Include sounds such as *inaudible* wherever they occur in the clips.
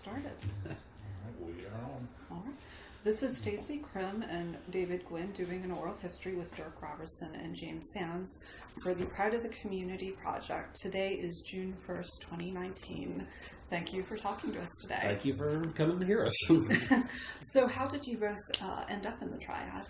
started. *laughs* We are on. All right. This is Stacy Krim and David Gwynn doing an oral history with Dirk Robertson and James Sands for the Pride of the Community project. Today is June 1st, 2019. Thank you for talking to us today. Thank you for coming to hear us. *laughs* *laughs* So, how did you both uh, end up in the triad?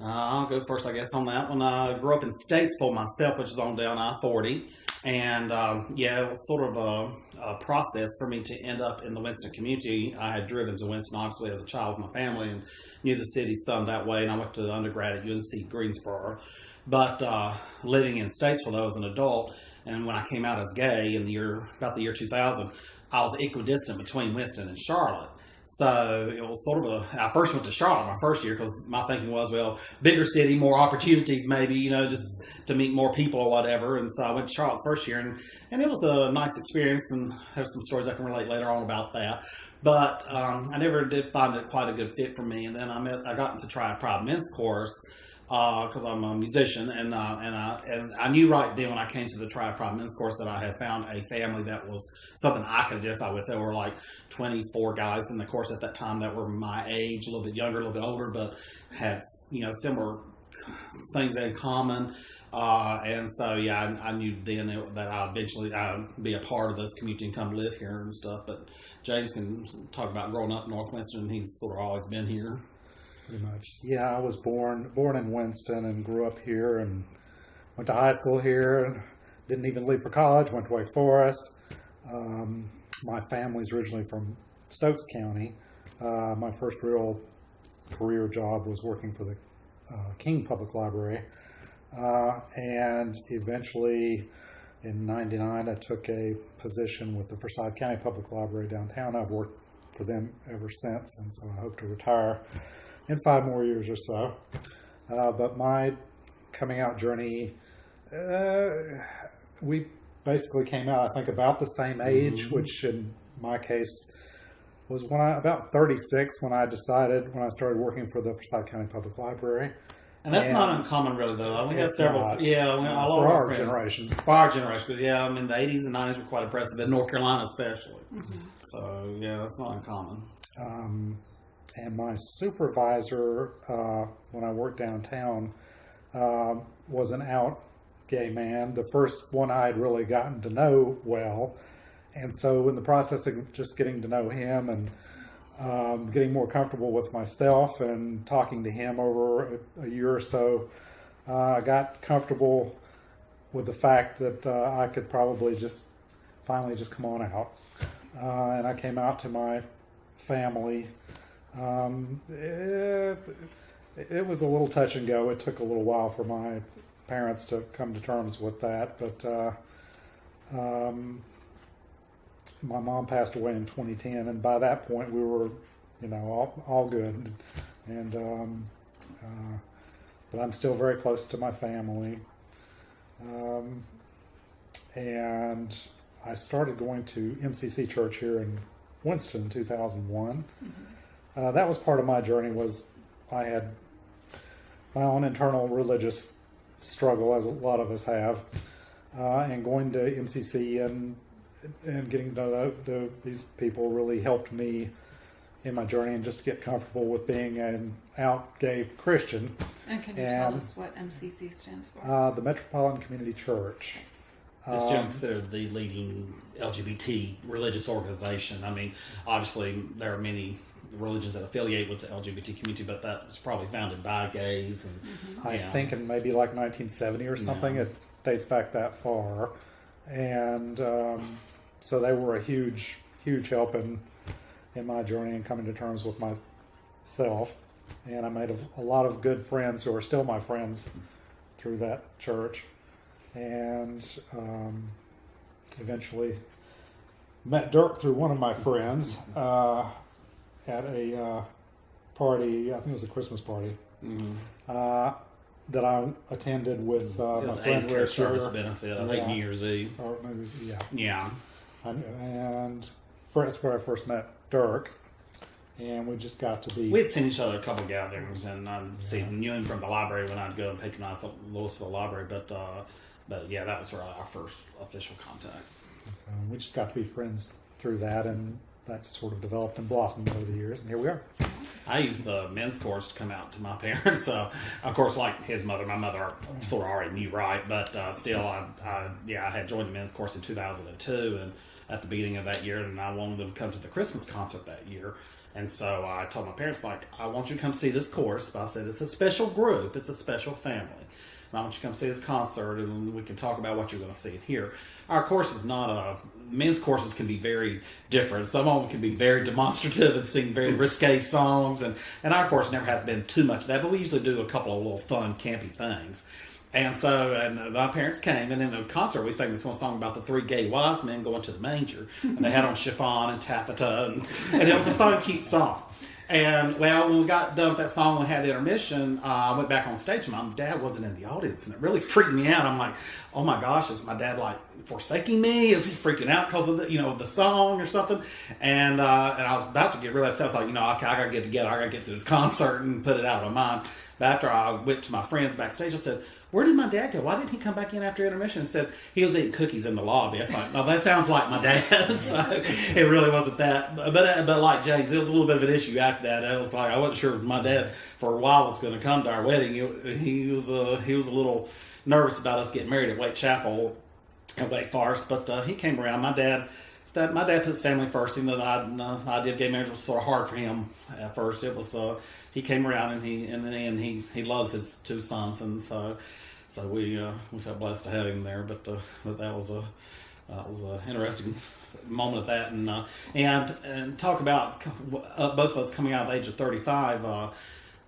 Uh, I'll go first, I guess, on that one. I grew up in Statesville myself, which is on down I 40. And um, yeah, it was sort of a, a process for me to end up in the Winston community. I had driven to Winston, obviously, as a child with my family and knew the city some that way. And I went to undergrad at UNC Greensboro. But uh, living in Statesville, though, as an adult, and when I came out as gay in the year, about the year 2000, I was equidistant between Winston and Charlotte. So it was sort of a. I first went to Charlotte my first year because my thinking was, well, bigger city, more opportunities, maybe you know, just to meet more people or whatever. And so I went to Charlotte first year, and and it was a nice experience. And there's some stories I can relate later on about that. But um, I never did find it quite a good fit for me. And then I met, I got into Triad Pride Men's Chorus because I'm a musician, and uh, and I and I knew right then when I came to the Triad Pride Men's Chorus that I had found a family that was something I could identify with. There were like 24 guys in the course at that time that were my age, a little bit younger, a little bit older, but had you know similar things in common. Uh, and so yeah, I, I knew then it, that I eventually I'd be a part of this community and come live here and stuff. But James can talk about growing up in North Winston. He's sort of always been here. Pretty much. Yeah, I was born born in Winston and grew up here and went to high school here. Didn't even leave for college. Went to Wake Forest. Um, my family's originally from Stokes County. Uh, my first real career job was working for the uh, King Public Library. Uh, and eventually in 99, I took a position with the Forsyth County Public Library downtown. I've worked for them ever since, and so I hope to retire in five more years or so. Uh, but my coming out journey, uh, we basically came out, I think, about the same age, Mhm. which in my case was when I about 36 when I decided when I started working for the Forsyth County Public Library. And that's not uncommon, really, though. We have several. not. Yeah, we, a lot for our generation. For our generation, 'cause, yeah, I mean the '80s and '90s were quite impressive in North Carolina, especially. Mhm. So yeah, that's not uncommon. Um, and my supervisor, uh, when I worked downtown, um, was an out gay man, the first one I had really gotten to know well. And so, in the process of just getting to know him and um, getting more comfortable with myself and talking to him over a, a year or so, uh, I got comfortable with the fact that uh, I could probably just finally just come on out. Uh, and I came out to my family. Um, it, it was a little touch and go. It took a little while for my parents to come to terms with that, but uh, um, my mom passed away in 2010, and by that point we were, you know, all, all good. And um, uh, but I'm still very close to my family. Um, and I started going to MCC Church here in Winston in 2001. Uh, that was part of my journey. Was I had my own internal religious struggle, as a lot of us have, uh, and going to MCC and and getting to know to these people really helped me in my journey and just to get comfortable with being an out gay Christian. And can you tell us what MCC stands for? Uh, the Metropolitan Community Church. It's Um, generally considered the leading LGBT religious organization. I mean, obviously there are many religions that affiliate with the LGBT community, but that was probably founded by gays. And I yeah. think in maybe like 1970 or something. Yeah. It dates back that far, and um, so they were a huge, huge help in in my journey and coming to terms with myself. And I made a, a lot of good friends who are still my friends through that church, and um, eventually met Dirk through one of my friends uh, at a uh, party. I think it was a Christmas party Mhm. uh, that I attended with uh, my friend care service benefit. I think Yeah. New Year's Eve. Or maybe was- yeah, Yeah. and, and for, that's where I first met Dirk, and we just got to be. We had seen each other a couple of gatherings, and I'd see knew him from the library when I'd go and patronize the Lewisville Library. But uh, but yeah, that was our our first official contact. Um, we just got to be friends through that, and that just sort of developed and blossomed over the years, and here we are. I used the men's chorus to come out to my *laughs* parents. So, of course, like his mother, my mother sort of already knew right, but uh, still, I, I, yeah, I had joined the men's chorus in 2002, and at the beginning of that year, and I wanted them to come to the Christmas concert that year. And so I told my parents, like, I want you to come see this chorus. But I said, it's a special group, it's a special family. And don't you come see this concert, and we can talk about what you're going to see here. Our course is not a men's courses can be very different. Some of them can be very demonstrative and sing very risque songs, and and our course never has been too much of that. But we usually do a couple of little fun, campy things. And so, and my parents came, and then the concert we sang this one song about the three gay wise men going to the manger, and they had on chiffon and taffeta, and, and it was a fun, cute song. And well, when we got done with that song, we had the intermission. Uh, I went back on stage, and my dad wasn't in the audience, and it really freaked me out. I'm like, "Oh my gosh, is my dad like forsaking me? Is he freaking out because of the you know the song or something?" And uh, and I was about to get really upset. I was like, "You know, okay, I gotta get together. I gotta get through this *laughs* concert and put it out of my mind." But after I went to my friends backstage, I said, where did my dad go? Why didn't he come back in after intermission and said he was eating cookies in the lobby? It's like, no, that sounds like my dad. *laughs* so it really wasn't that. But but like James, it was a little bit of an issue after that. I was like, I wasn't sure if my dad for a while was going to come to our wedding. He, he was uh, he was a little nervous about us getting married at Wait Chapel at Wake Forest, but uh, he came around. My dad. That my dad put his family first, even though I, uh, I did gay marriage was sort of hard for him at first. It was uh, he came around and he and then he he loves his two sons and so so we uh, we felt blessed to have him there. But uh, but that was a that was an interesting moment at that and uh, and and talk about uh, both of us coming out at the age of thirty five. Uh,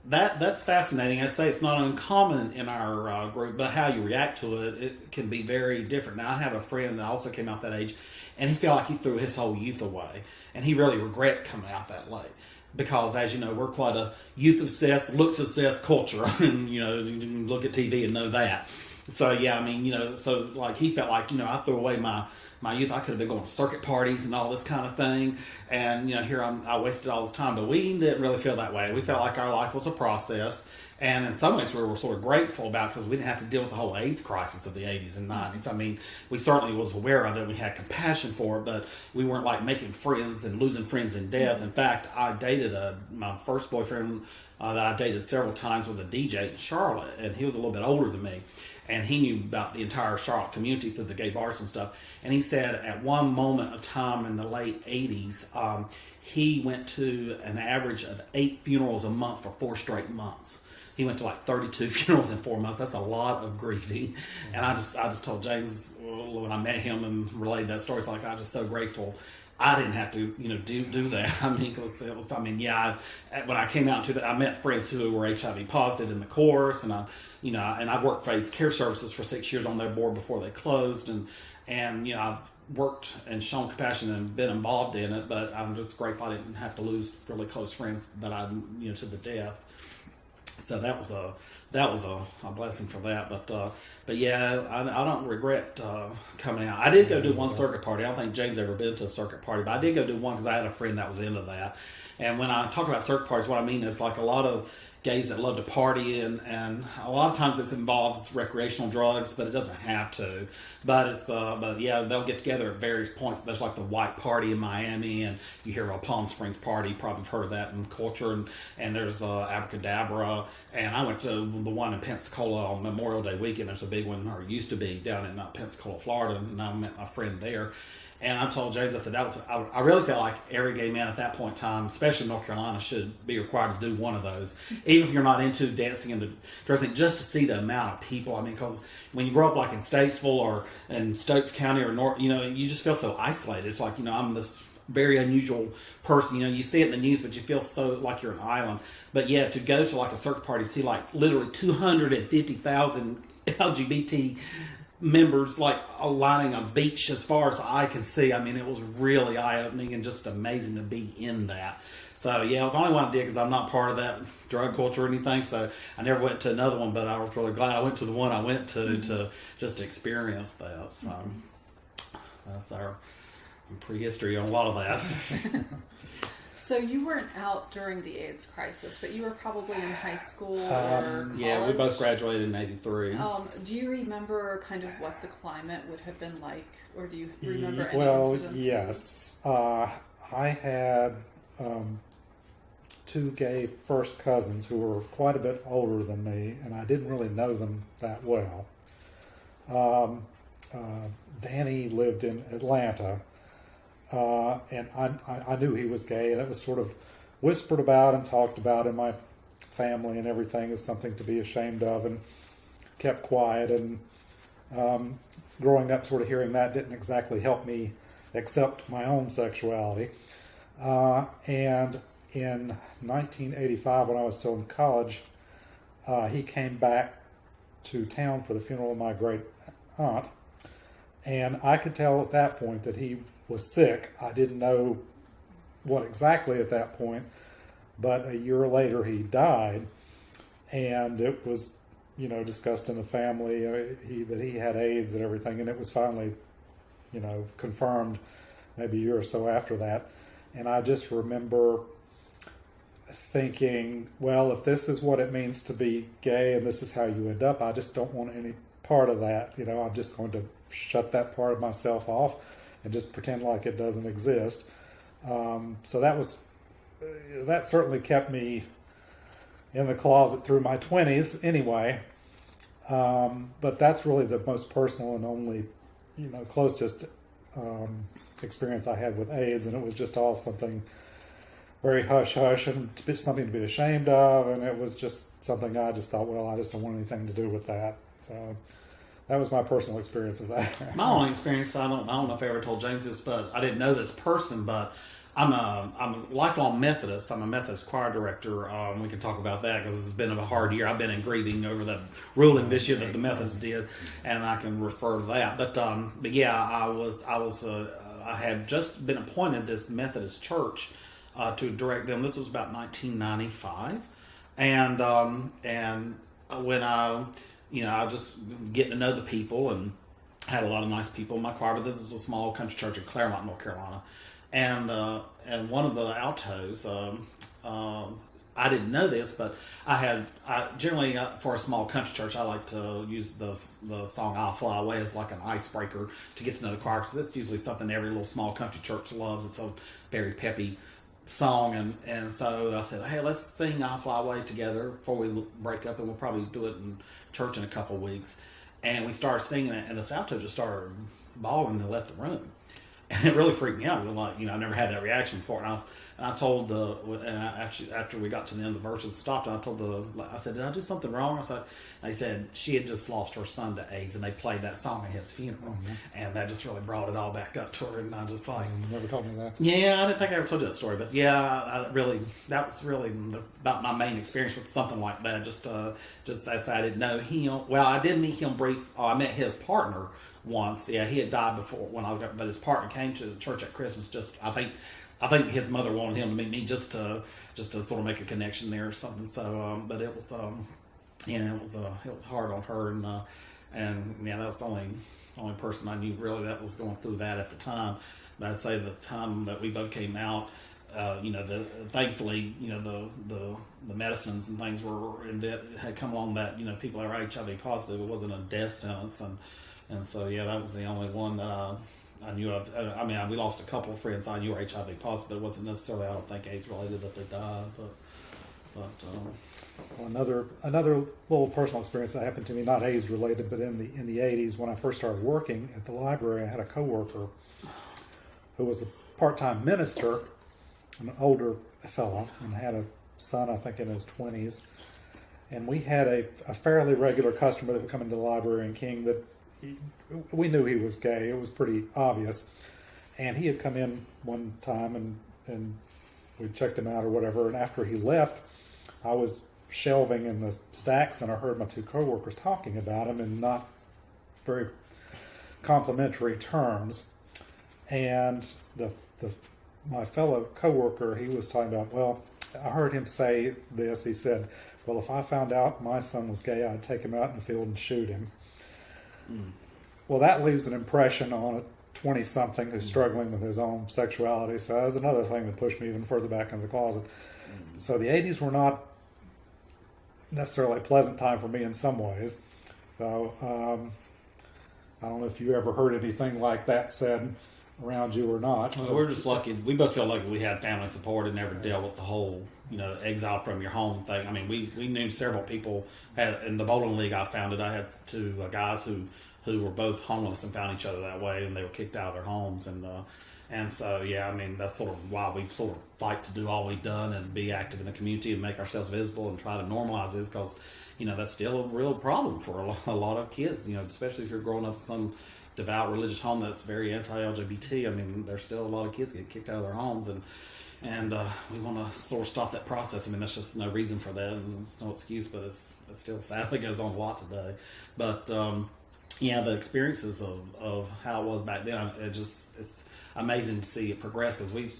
that that's fascinating. I say it's not uncommon in our uh, group, but how you react to it, it can be very different. Now, I have a friend that also came out that age, and he felt like he threw his whole youth away, and he really regrets coming out that late. Because, as you know, we're quite a youth obsessed, looks obsessed culture, *laughs* and you know, you can look at TV and know that. So yeah, I mean, you know, so like he felt like you know I threw away my my youth. I could have been going to circuit parties and all this kind of thing. And, you know, here I'm, I wasted all this time. But we didn't really feel that way. We felt like our life was a process. And in some ways, we were sort of grateful about because we didn't have to deal with the whole AIDS crisis of the 80s and 90s. I mean, we certainly was aware of it. We had compassion for it, but we weren't like making friends and losing friends in death. In fact, I dated a, my first boyfriend uh, that I dated several times was a DJ in Charlotte, and he was a little bit older than me and he knew about the entire Charlotte community through the gay bars and stuff. And he said at one moment of time in the late 80s, um, he went to an average of eight funerals a month for four straight months. He went to like 32 *laughs* funerals in four months. That's a lot of grieving. And I just, I just told James when I met him and relayed that story, it's like I'm just so grateful I didn't have to, you know, do do that. *laughs* I mean, because it was, I mean, yeah, I, when I came out to that, I met friends who were HIV positive in the course, and I, you know, and I worked for AIDS Care Services for six years on their board before they closed, and and you know, I've worked and shown compassion and been involved in it, but I'm just grateful I didn't have to lose really close friends that I, you know, to the death. So that was a that was a, a blessing for that. But uh, but yeah, I, I don't regret uh, coming out. I did go do one circuit party. I don't think James ever been to a circuit party, but I did go do one because I had a friend that was into that. And when I talk about circuit parties, what I mean is like a lot of gays that love to party and, and a lot of times it involves recreational drugs but it doesn't have to. But it's uh, but yeah they'll get together at various points. There's like the white party in miami and you hear about palm springs party probably heard of that in culture and, and there's uh, abracadabra. And i went to the one in pensacola on memorial day weekend. There's a big one or used to be down in uh, pensacola florida and i met my friend there and I told James, I said that was I, I, really felt like every gay man at that point in time, especially in North Carolina, should be required to do one of those, even if you're not into dancing and the dressing, just to see the amount of people. I mean, because when you grow up like in Statesville or in Stokes County or North, you know, you just feel so isolated. It's like you know, I'm this very unusual person. You know, you see it in the news, but you feel so like you're an island. But yeah, to go to like a circuit party, see like literally 250,000 LGBT *laughs* members like lining a beach as far as I can see. I mean, it was really eye opening and just amazing to be in that. So yeah, it was the only one I did because I'm not part of that drug culture or anything. So I never went to another one, but I was really glad I went to the one I went to mm-hmm. to just experience that. So that's our prehistory on a lot of that. *laughs* So you weren't out during the AIDS crisis, but you were probably in high school um, or college. Yeah, we both graduated in '93. Um, do you remember kind of what the climate would have been like, or do you remember? Any well, yes. Uh, I had um, two gay first cousins who were quite a bit older than me, and I didn't really know them that well. Um, uh, Danny lived in Atlanta, uh, and I, I, knew he was gay, it was sort of whispered about and talked about in my family and everything as something to be ashamed of, and kept quiet. And um, growing up, sort of hearing that didn't exactly help me accept my own sexuality. Uh, and in 1985, when I was still in college, uh, he came back to town for the funeral of my great aunt. And I could tell at that point that he was sick. I didn't know what exactly at that point, but a year later he died. And it was, you know, discussed in the family uh, he, that he had AIDS and everything. And it was finally, you know, confirmed maybe a year or so after that. And I just remember thinking, well, if this is what it means to be gay and this is how you end up, I just don't want any part of that. You know, I'm just going to shut that part of myself off and just pretend like it doesn't exist. Um, so that was, uh, that certainly kept me in the closet through my 20s anyway. Um, but that's really the most personal and only, you know, closest um, experience I had with AIDS. And it was just all something very hush hush and something to be ashamed of. And it was just something I just thought, well, I just don't want anything to do with that. So that was my personal experience of that. *laughs* My only experience, I don't, I don't know if I ever told James this, but I didn't know this person, but I'm a, I'm a lifelong Methodist. I'm a Methodist choir director. Um, we can talk about that because it's been a hard year. I've been in grieving over the ruling this year that the Methodists did, and I can refer to that. But, um, but yeah, I was, I was, uh, I had just been appointed this Methodist church uh, to direct them. This was about 1995, and um, and when I, you know, I just getting to know the people and had a lot of nice people in my choir. But this is a small country church in Claremont, North Carolina, and uh, and one of the altos. Um, um, I didn't know this, but I had I generally uh, for a small country church, I like to use the the song "I'll Fly Away" as like an icebreaker to get to know the choir because it's usually something every little small country church loves. It's a very peppy song, and and so I said, hey, let's sing "I'll Fly Away" together before we break up, and we'll probably do it in church in a couple weeks. And we started singing it, and the alto just started bawling and left the room and it really freaked me out. because like, you know, I never had that reaction before. And I was, and I told the, and I actually, after we got to the end of the verses, stopped, and I told the, I said, did I do something wrong? I said, they said she had just lost her son to AIDS, and they played that song at his funeral, mm-hmm. and that just really brought it all back up to her. And I just like, You never told me that. yeah, I didn't think I ever told you that story, but yeah, I really that was really the, about my main experience with something like that. Just, uh, just as I didn't know him. Well, I did meet him brief. Oh, I met his partner once. Yeah, he had died before when I got, but his partner came to the church at Christmas. Just, I think, I think his mother wanted him to meet me just to, just to sort of make a connection there or something. So, um, but it was, um, yeah, it was, uh, it was hard on her, and uh, and yeah, that was the only only person I knew really that was going through that at the time. But I'd say the time that we both came out, uh, you know, the thankfully, you know, the the the medicines and things were had come along that you know people are HIV positive. It wasn't a death sentence, and and so yeah, that was the only one that I, I knew of. I mean, we lost a couple of friends I knew were HIV positive. It wasn't necessarily I don't think AIDS related that they died, but but. Um, Well, another another little personal experience that happened to me, not AIDS related, but in the in the '80s when I first started working at the library, I had a coworker who was a part-time minister, an older fellow, and had a son, I think, in his 20s. And we had a, a fairly regular customer that would come into the library in King that he, we knew he was gay. It was pretty obvious. And he had come in one time and, and we checked him out or whatever. And after he left, I was shelving in the stacks and I heard my two coworkers talking about him in not very complimentary terms. And the, the my fellow coworker, he was talking about, well, I heard him say this. He said, well, if I found out my son was gay, I'd take him out in the field and shoot him. Well, that leaves an impression on a 20 something who's struggling with his own sexuality. So that was another thing that pushed me even further back into the closet. So the 80s were not necessarily a pleasant time for me in some ways. So um, I don't know if you ever heard anything like that said around you or not. Well, we're just lucky. We both feel lucky we had family support and never dealt with the whole, you know, exile from your home thing. I mean, we, we knew several people had in the bowling league I founded. I had two uh, guys who who were both homeless and found each other that way, and they were kicked out of their homes. And uh, and so yeah, I mean that's sort of why we sort of fight to do all we've done and be active in the community and make ourselves visible and try to normalize this because you know that's still a real problem for a lot, a lot of kids. You know, especially if you're growing up some devout religious home that's very anti-LGBT. I mean, there's still a lot of kids get kicked out of their homes, and and uh, we want to sort of stop that process. I mean, there's just no reason for that, and there's no excuse, but it's it still sadly goes on a lot today. But um, yeah, the experiences of, of how it was back then, it just it's amazing to see it progress because we've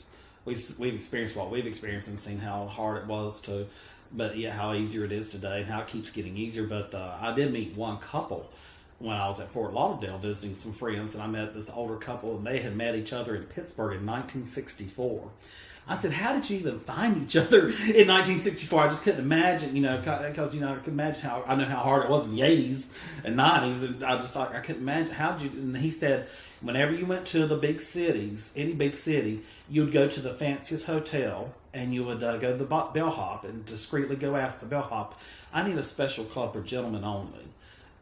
we've we've experienced what we've experienced and seen how hard it was to, but yeah, how easier it is today and how it keeps getting easier. But uh, I did meet one couple when I was at Fort Lauderdale visiting some friends, and I met this older couple, and they had met each other in Pittsburgh in 1964. I said, "How did you even find each other in 1964?" I just couldn't imagine, you know, because you know I could imagine how I know how hard it was in the 80s and 90s, and I just like I couldn't imagine how did you. And he said, whenever you went to the big cities, any big city, you'd go to the fanciest hotel and you would uh, go to the bellhop and discreetly go ask the bellhop, "I need a special club for gentlemen only."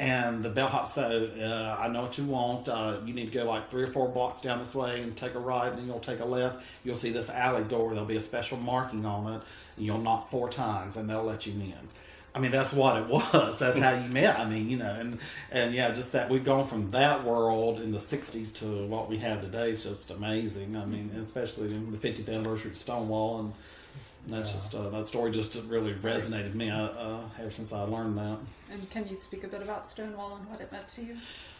And the bellhop said, uh, I know what you want. Uh, you need to go like three or four blocks down this way and take a right, and then you'll take a left. You'll see this alley door. There'll be a special marking on it, and you'll knock four times, and they'll let you in. I mean, that's what it *laughs* was. That's how you met. I mean, you know, and and yeah, just that we've gone from that world in the '60s to what we have today is just amazing. I mean, especially in the 50th anniversary of Stonewall and and that's just uh, that story just really resonated with me uh, uh, ever since I learned that. And can you speak a bit about Stonewall and what it meant to you?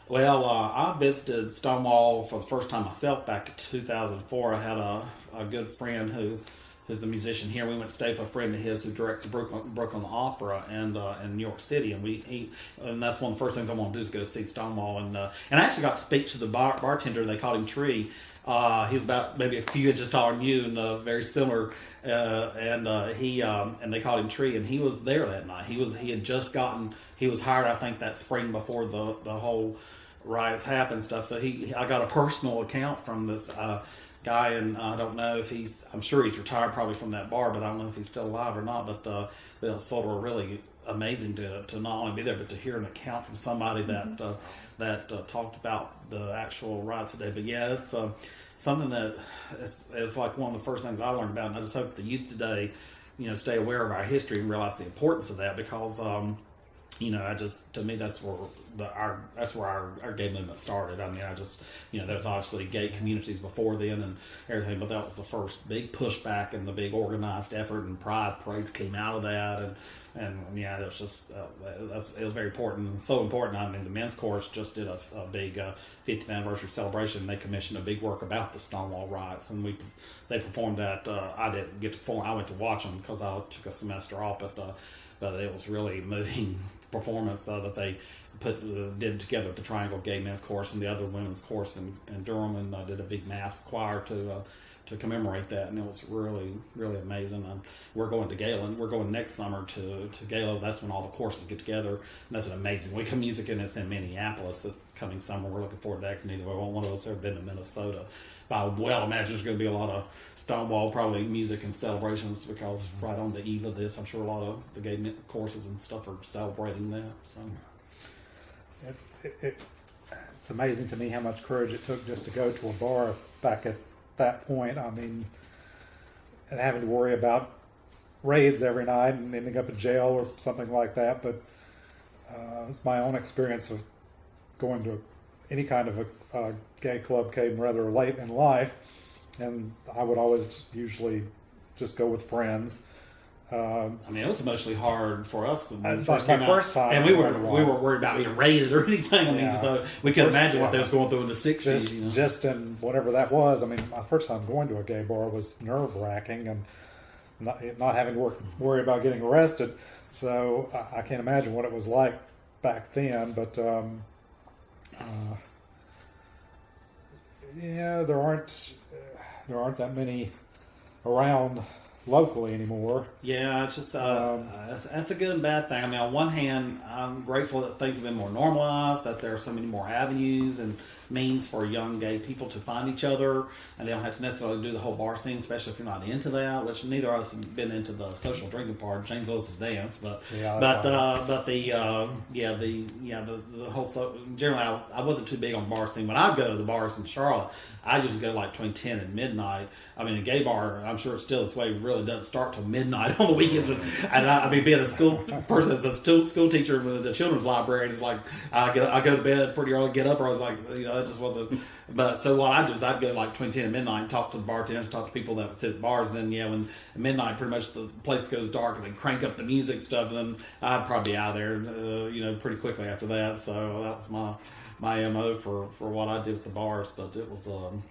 Well, uh, I visited Stonewall for the first time myself back in 2004. I had a, a good friend who who's a musician here. We went to stay with a friend of his who directs Brooklyn, Brooklyn Opera and uh, in New York City, and we he, and that's one of the first things I want to do is go see Stonewall. And uh, and I actually got to speak to the bar, bartender. And they called him Tree. Uh, he was about maybe a few inches taller than you and uh, very similar. Uh, and uh, he um, and they called him Tree, and he was there that night. He was he had just gotten he was hired I think that spring before the the whole riots happened stuff. So he I got a personal account from this uh, guy, and I don't know if he's. I'm sure he's retired probably from that bar, but I don't know if he's still alive or not. But uh, was sort of really amazing to, to not only be there, but to hear an account from somebody that mm-hmm. uh, that uh, talked about the actual riots today. But yeah, it's uh, something that is, is like one of the first things I learned about, and I just hope the youth today, you know, stay aware of our history and realize the importance of that because. Um, you know, I just to me that's where the our that's where our, our gay movement started. I mean, I just you know there was obviously gay communities before then and everything, but that was the first big pushback and the big organized effort and pride parades came out of that and and yeah, it was just uh, it was very important and so important. I mean, the men's chorus just did a, a big uh, 50th anniversary celebration. They commissioned a big work about the Stonewall riots, and we they performed that. Uh, I didn't get to perform. I went to watch them because I took a semester off, but uh, but it was really *laughs* moving performance uh, that they put uh, did together the Triangle Gay Men's Chorus and the other women's course in, in Durham, and uh, did a big mass choir to uh, to commemorate that, and it was really really amazing. And we're going to Galen. We're going next summer to to Gala. That's when all the courses get together, and that's an amazing week of music, and it's in Minneapolis this coming summer. We're looking forward to that. Neither one of us ever been to Minnesota. But I well imagine there's going to be a lot of Stonewall probably music and celebrations because right on the eve of this, I'm sure a lot of the gay courses and stuff are celebrating that. So. It, it, it, it's amazing to me how much courage it took just to go to a bar back at that point. I mean, and having to worry about raids every night and ending up in jail or something like that. But uh, it's my own experience of going to any kind of a, a gay club came rather late in life, and I would always usually just go with friends. Um, I mean, it was emotionally hard for us when first came first time, and we were we were worried about being raided or *laughs* anything. I mean, Yeah. so we could imagine yeah. what they was going through in the '60s. just you know? just in whatever that was. I mean, my first time going to a gay bar was nerve wracking and not, not having to work, worry about getting arrested. So I, I can't imagine what it was like back then. But um, uh, yeah, there aren't uh, there aren't that many around locally anymore. Yeah, it's just uh, Um, uh, that's, that's a good and bad thing. I mean, on one hand, I'm grateful that things have been more normalized, that there are so many more avenues and means for young gay people to find each other, and they don't have to necessarily do the whole bar scene, especially if you're not into that. Which neither of us have been into the social drinking part. James loves to dance, but Yeah, but uh, but the uh, yeah the yeah the the whole so generally I, I wasn't too big on bar scene. When I go to the bars in Charlotte, I usually go like between ten and midnight. I mean, a gay bar, I'm sure it's still this way. Really doesn't start till midnight *laughs* on the weekends. And, and I, I mean, being a school person, as a school, school teacher with the children's library, it's like I get I go to bed pretty early, get up, or I was like, you know, it just wasn't. But so what I do is I'd go like between ten and midnight, and talk to the bartenders, talk to people that sit at bars. And then yeah, when midnight, pretty much the place goes dark, and they crank up the music stuff. And then I'd probably be out there, uh, you know, pretty quickly after that. So that was my my mo for for what I did with the bars. But it was um,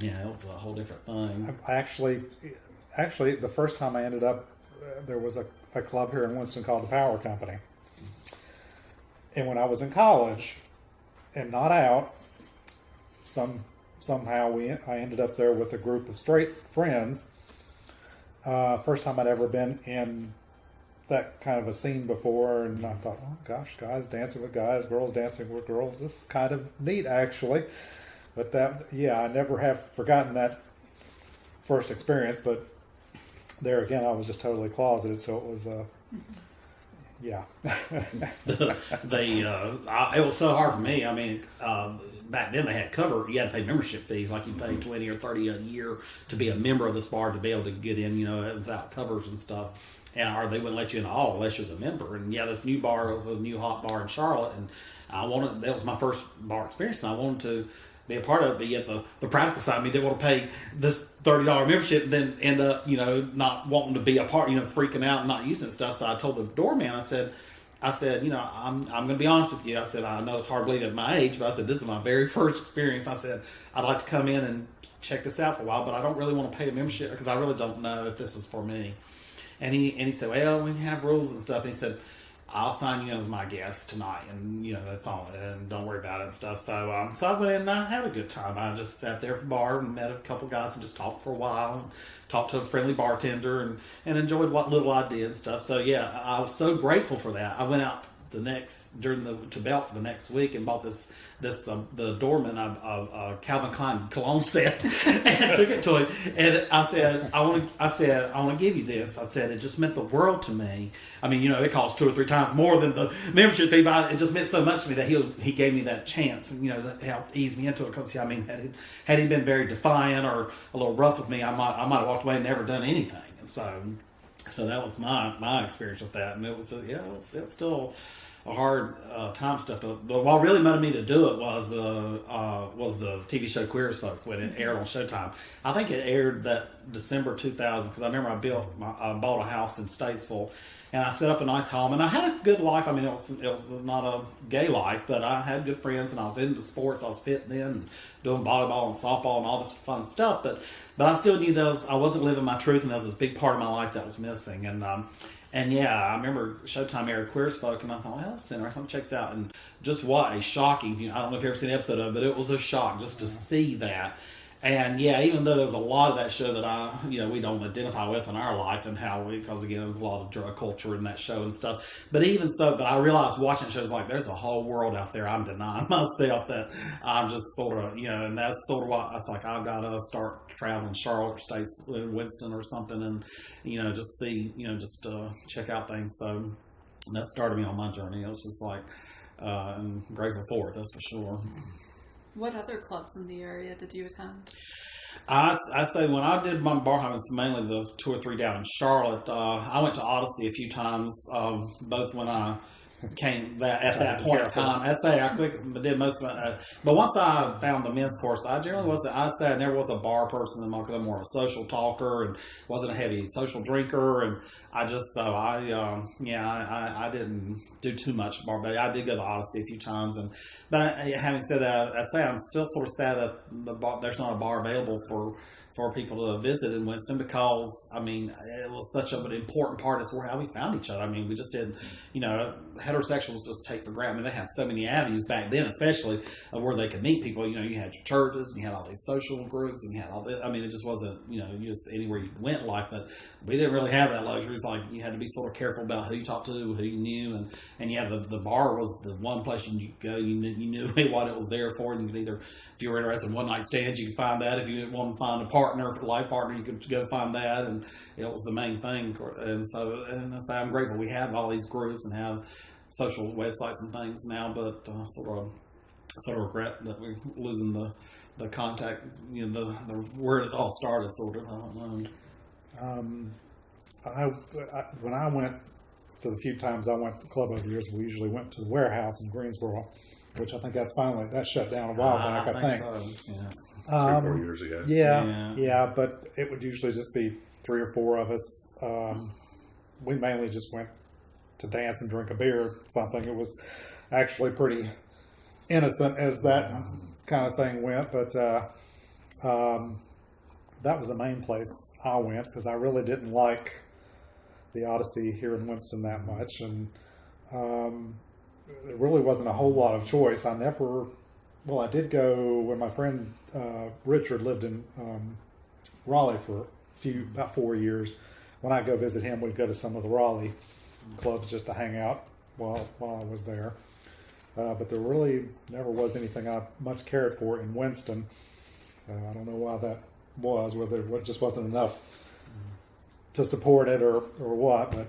yeah, it was a whole different thing. I actually, actually, the first time I ended up, uh, there was a, a club here in Winston called the Power Company. And when I was in college and not out, some somehow we I ended up there with a group of straight friends. Uh, first time I'd ever been in that kind of a scene before, and I thought, oh gosh, guys dancing with guys, girls dancing with girls. This is kind of neat, actually. But that, yeah, I never have forgotten that first experience. But there again, I was just totally closeted, so it was, uh, *laughs* yeah. *laughs* they uh, I, it was so hard for me. I mean, uh, back then they had cover. You had to pay membership fees, like you pay twenty or thirty a year to be a member of this bar to be able to get in. You know, without covers and stuff. And or they wouldn't let you in at all unless you was a member. And yeah, this new bar was a new hot bar in Charlotte, and I wanted that was my first bar experience, and I wanted to be a part of it. But yet the the practical side of me didn't want to pay this thirty dollar membership, and then end up you know not wanting to be a part, you know, freaking out and not using stuff. So I told the doorman, I said. I said, you know, I'm, I'm going to be honest with you. I said, I know it's hard to believe at my age, but I said, this is my very *laughs* first experience. I said, I'd like to come in and check this out for a while, but I don't really want to pay a membership because I really don't know if this is for me. And he, and he said, well, we have rules and stuff. And he said, I'll sign you in as my guest tonight. And, you know, that's all. And don't worry about it and stuff. So, um, so I went in and I had a good time. I just sat there for bar and met a couple guys and just talked for a while and talked to a friendly bartender and, and enjoyed what little I did and stuff. So, yeah, I was so grateful for that. I went out the next during the to Belk the next week and bought this this um, the doorman a, a, a Calvin Klein cologne set *laughs* and took it to him and I said I want to I said I want to give you this. I said it just meant the world to me. I mean you know it costs two or three times more than the membership fee but it just meant so much to me that he he gave me that chance and you know to help ease me into it because yeah, I mean had he, had he been very defiant or a little rough with me I might I might have walked away and never done anything and so so that was my my experience with that, and it was uh, yeah, it it's still a hard uh, time stuff. But, but what really motivated me to do it was uh, uh, was the TV show Queer as Folk when it aired on Showtime. I think it aired that December 2000 because I remember I built my, I bought a house in Statesville. And I set up a nice home, and I had a good life. I mean, it was it was not a gay life, but I had good friends, and I was into sports. I was fit then, doing volleyball and softball and all this fun stuff. But but I still knew those I wasn't living my truth, and that was a big part of my life that was missing. And um, and yeah, I remember Showtime aired Queer as Folk, and I thought, well, that's interesting. Check this out. And just what a shocking, you know, I don't know if you've ever seen an episode of it, but it was a shock just to see that. And yeah, even though there was a lot of that show that I, you know, we don't identify with in our life and how we, because again, there's a lot of drug culture in that show and stuff. But even so, but I realized watching shows like there's a whole world out there I'm denying *laughs* myself that I'm just sort of, you know, and that's sort of why I was like, I've got to start traveling Charlotte States, Winston or something and, you know, just see, you know, just uh, check out things. So that started me on my journey. It was just like, uh, I'm grateful for it, that's for sure. What other clubs in the area did you attend? I, I say when I did my bar hopping, it's mainly the two or three down in Charlotte. Uh, I went to Odyssey a few times, um, both when I came that at that point in time. I'd say I quick did most of it, uh, but once I found the men's course, I generally wasn't. I'd say I never was a bar person. in my, I'm more of a social talker and wasn't a heavy social drinker. And I just so I um, yeah I, I, I didn't do too much bar, but I did go to Odyssey a few times. And but I, having said that, I say I'm still sort of sad that the bar, there's not a bar available for for people to visit in Winston because I mean it was such an important part of how we found each other. I mean we just didn't you know, heterosexuals just take for granted. I mean they have so many avenues back then, especially of where they could meet people. You know, you had your churches, and you had all these social groups, and you had all this. I mean it just wasn't you know just anywhere you went life, but we didn't really have that luxury. It's like you had to be sort of careful about who you talked to, who you knew, and and yeah, the the bar was the one place you could go. You knew, you knew *laughs* what it was there for, and you could either if you were interested in one night stands, you could find that. If you didn't want to find a partner, a life partner, you could go find that, and it was the main thing. And so, and so I'm grateful we have all these groups and have social websites and things now. But uh, sort of, sort of regret that we're losing the the contact, you know, the, the where it all started. Sort of, I don't know. Um, I, I when I went to the few times I went to the club over the years, we usually went to the warehouse in Greensboro, which I think that's finally that shut down a while Ah, back. I think. so. Yeah. Three, Um, four years ago. Yeah, Yeah. yeah, but it would usually just be three or four of us. Um, we mainly just went to dance and drink a beer, or something. It was actually pretty innocent as that kind of thing went, but uh, um, that was the main place I went because I really didn't like the Odyssey here in Winston that much, and um, there really wasn't a whole lot of choice. I never, well, I did go when my friend uh, Richard lived in um, Raleigh for a few about four years. When I go visit him, we'd go to some of the Raleigh clubs just to hang out while while I was there. Uh, but there really never was anything I much cared for in Winston. Uh, I don't know why that was, whether it just wasn't enough to support it or, or what, but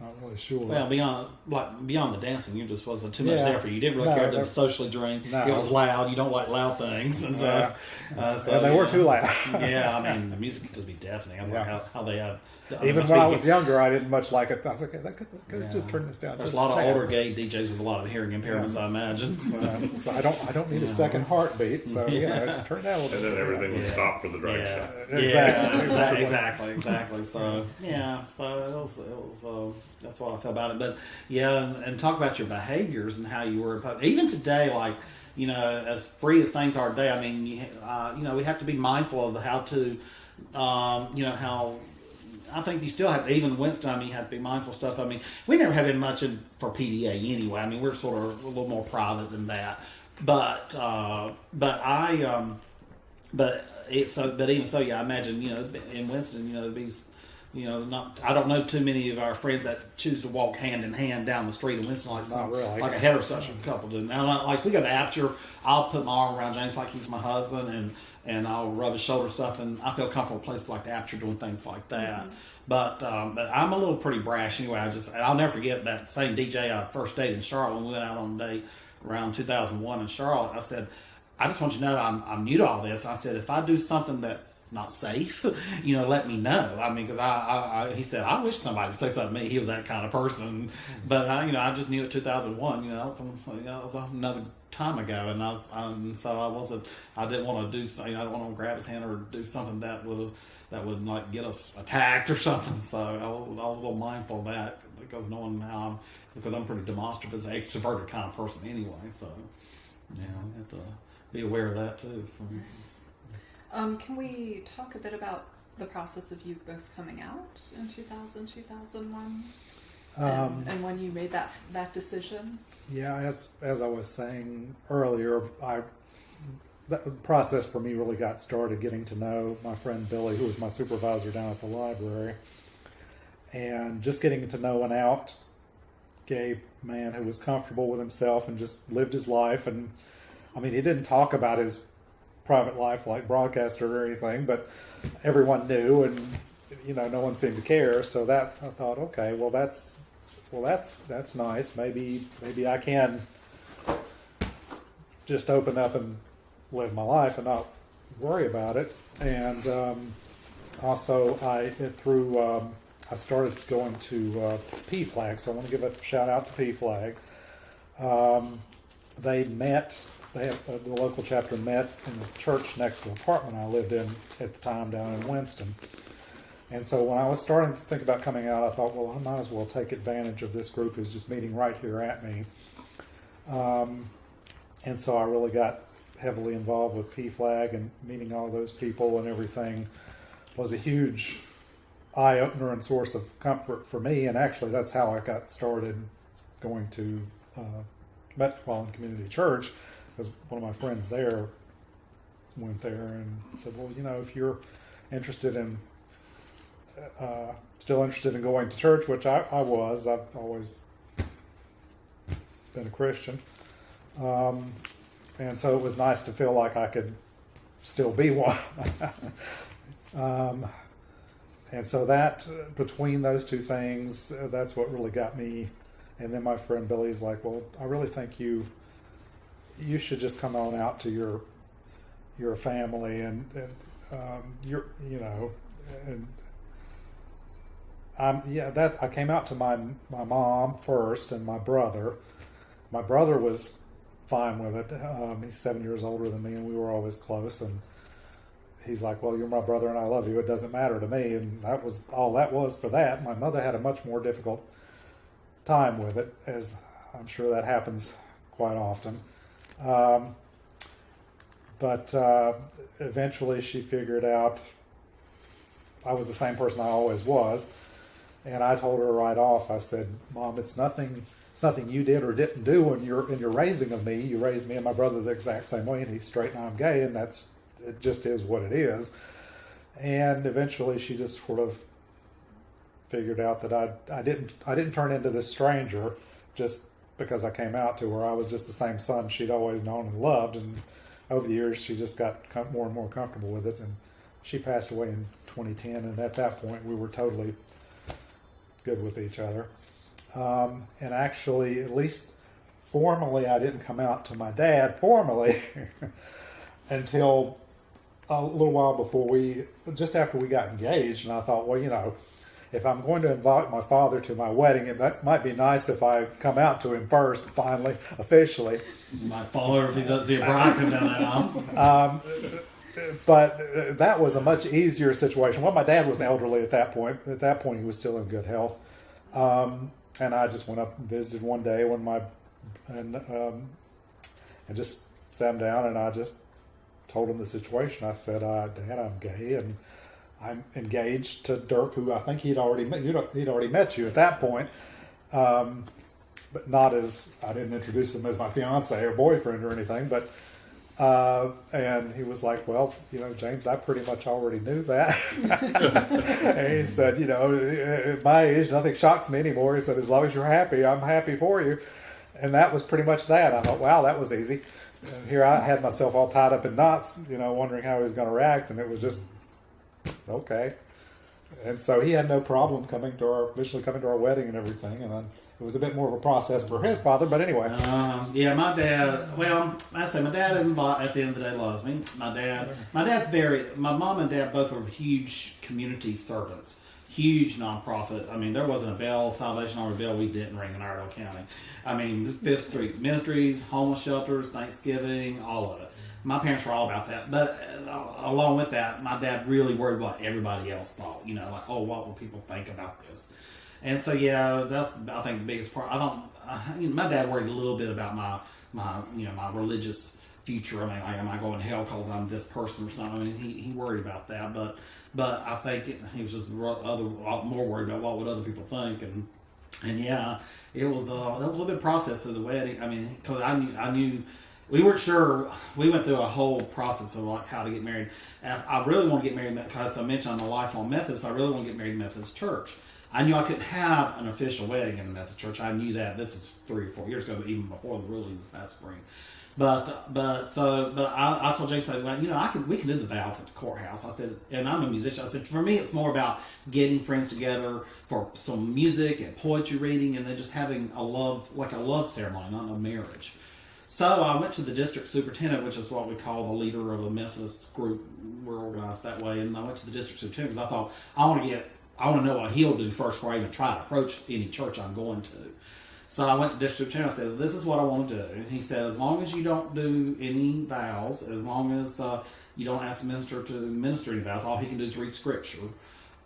not really sure. Well, beyond like beyond the dancing, you just wasn't too much Yeah. there for you. You didn't really No, care to socially drink. No. It was loud. You don't like loud things, and so, Yeah. uh, so and they were yeah. too loud. yeah, I *laughs* mean the music could just be deafening. I was like, how, how they have. I mean, Even when I was younger, I didn't much like it. I was like, okay, that could, that could Yeah. just turn this down. There's just a lot of tad. older gay DJs with a lot of hearing impairments, I imagine. So. *laughs* So I don't. I don't need a second heartbeat. So *laughs* you know, just turn that down a little And then everything would Yeah. stop for the drag yeah. show. *laughs* Yeah, Exactly. exactly, exactly, exactly. So yeah, so it was, it was uh, that's what I felt about it. But yeah, and, and talk about your behaviors and how you were even today, like you know, as free as things are today. I mean, you, uh, you know, we have to be mindful of how to, um, you know, how. I think you still have, even Winston, I mean, you have to be mindful stuff. I mean, we never have been much in, for PDA anyway. I mean, we're sort of a little more private than that. But, uh, but I, um, but it's so, but even so, yeah, I imagine you know in Winston, you know, it'd be, you know, not. I don't know too many of our friends that choose to walk hand in hand down the street in Winston like some, really. like a heterosexual couple do. Now, like- we go to Aperture, I'll put my arm around James like he's my husband, and and I'll rub his shoulder stuff, and I feel comfortable in places like the Aperture doing things like that. But um, but I'm a little pretty brash anyway. I just I'll never forget that same DJ I first dated in Charlotte when we went out on a date around 2001 in Charlotte. I said. I just want you to know I'm, I'm new to all this. I said, if I do something that's not safe, *laughs* you know, let me know. I mean, because I, I, I, he said, I wish somebody would say something to me. He was that kind of person. But, I, you know, I just knew it 2001, you know, some, you know, it was another time ago. And I was, um, so I wasn't, I didn't want to do something, I didn't want to grab his hand or do something that would, that would like get us attacked or *laughs* something. So I was, was a little mindful of that because knowing how I'm, because I'm pretty demonstrative extroverted kind of person anyway. So, yeah, I have to be aware of that too. So. Um, can we talk a bit about the process of you both coming out in 2000, 2001? Um, and, and when you made that that decision? Yeah, as as I was saying earlier, I that process for me really got started getting to know my friend Billy, who was my supervisor down at the library, and just getting to know an out gay man who was comfortable with himself and just lived his life. And I mean, he didn't talk about his private life like broadcaster or anything, but everyone knew, and you know, no one seemed to care. So that I thought, okay, well, that's well, that's that's nice. Maybe maybe I can just open up and live my life and not worry about it. And um, also, I through um, I started going to uh, PFLAG, so I want to give a shout out to PFLAG. Um, they met. They have uh, the local chapter met in the church next to the apartment I lived in at the time down in Winston. And so when I was starting to think about coming out, I thought, well, I might as well take advantage of this group who's just meeting right here at me. Um, and so I really got heavily involved with PFLAG and meeting all those people and everything was a huge eye opener and source of comfort for me. And actually, that's how I got started going to uh, Metropolitan Community Church because one of my friends there went there and said, "Well, you know, if you're interested in uh, still interested in going to church, which I, I was. I've always been a Christian. Um, and so it was nice to feel like I could still be one. *laughs* um, and so that, between those two things, uh, that's what really got me. And then my friend Billy's like, well, I really think you, you should just come on out to your, your family and, and um, your, you know, and um, yeah, that I came out to my my mom first and my brother. My brother was fine with it. Um, he's seven years older than me, and we were always close. And he's like, "Well, you're my brother, and I love you. It doesn't matter to me." And that was all that was for that. My mother had a much more difficult time with it, as I'm sure that happens quite often. Um, but uh, eventually, she figured out I was the same person I always was and I told her right off. I said, "Mom, it's nothing. It's nothing you did or didn't do in your in your raising of me. You raised me and my brother the exact same way, and he's straight and I'm gay, and that's it. Just is what it is." And eventually, she just sort of figured out that I I didn't I didn't turn into this stranger just because I came out to her. I was just the same son she'd always known and loved, and over the years, she just got more and more comfortable with it. And she passed away in 2010, and at that point, we were totally good with each other. Um, and actually, at least formally, I didn't come out to my dad formally *laughs* until a little while before we, just after we got engaged. And I thought, well, you know, if I'm going to invite my father to my wedding, it might be nice if I come out to him first, finally, officially. My father, if he doesn't see a bride come down that aisle. *laughs* Um, but that was a much easier situation. Well, my dad was elderly at that point. At that point, he was still in good health. Um, and I just went up and visited one day when my and um, and just sat him down and I just told him the situation. I said, uh, "Dad, I'm gay and I'm engaged to Dirk, who I think he'd already met. You, he'd already met you at that point." Um, but not as I didn't introduce him as my fiance or boyfriend or anything, but uh, and he was like, Well, you know, James, I pretty much already knew that. *laughs* and he said, You know, at my age, nothing shocks me anymore. He said, As long as you're happy, I'm happy for you. And that was pretty much that. I thought, Wow, that was easy. And here I had myself all tied up in knots, you know, wondering how he was going to react. And it was just, okay. And so he had no problem coming to our, eventually coming to our wedding and everything. And then, it was a bit more of a process for his father, but anyway. Um, yeah, my dad. Well, I say my dad at the end of the day loves me. My dad. My dad's very. My mom and dad both were huge community servants. Huge nonprofit. I mean, there wasn't a bell, Salvation Army bell we didn't ring in Iredell County. I mean, Fifth Street Ministries, homeless shelters, Thanksgiving, all of it. My parents were all about that. But uh, along with that, my dad really worried what everybody else thought. You know, like, oh, what will people think about this? And so yeah, that's I think the biggest part. I don't. I, you know, my dad worried a little bit about my my you know my religious future. I mean, like, am I going to hell because I'm this person or something? I mean, he, he worried about that, but but I think it, he was just other more worried about what would other people think and. And yeah, it was uh, that was a little bit process of the wedding. I mean, because I knew I knew we weren't sure. We went through a whole process of like how to get married. I really want to get married because I mentioned I'm a lifelong Methodist. I really want to get married Methodist church. I knew I couldn't have an official wedding in the Methodist Church. I knew that. This is three or four years ago, even before the rulings past spring. But but so but I, I told Jake, I well, you know, I can we can do the vows at the courthouse. I said, and I'm a musician. I said, for me, it's more about getting friends together for some music and poetry reading, and then just having a love like a love ceremony, not a marriage. So I went to the district superintendent, which is what we call the leader of the Methodist group. We're organized that way, and I went to the district superintendent because I thought I want to get I want to know what he'll do first before I even try to approach any church I'm going to. So I went to district superintendent. I said, "This is what I want to do." And he said, "As long as you don't do any vows, as long as uh, you don't ask the minister to minister any vows, all he can do is read scripture,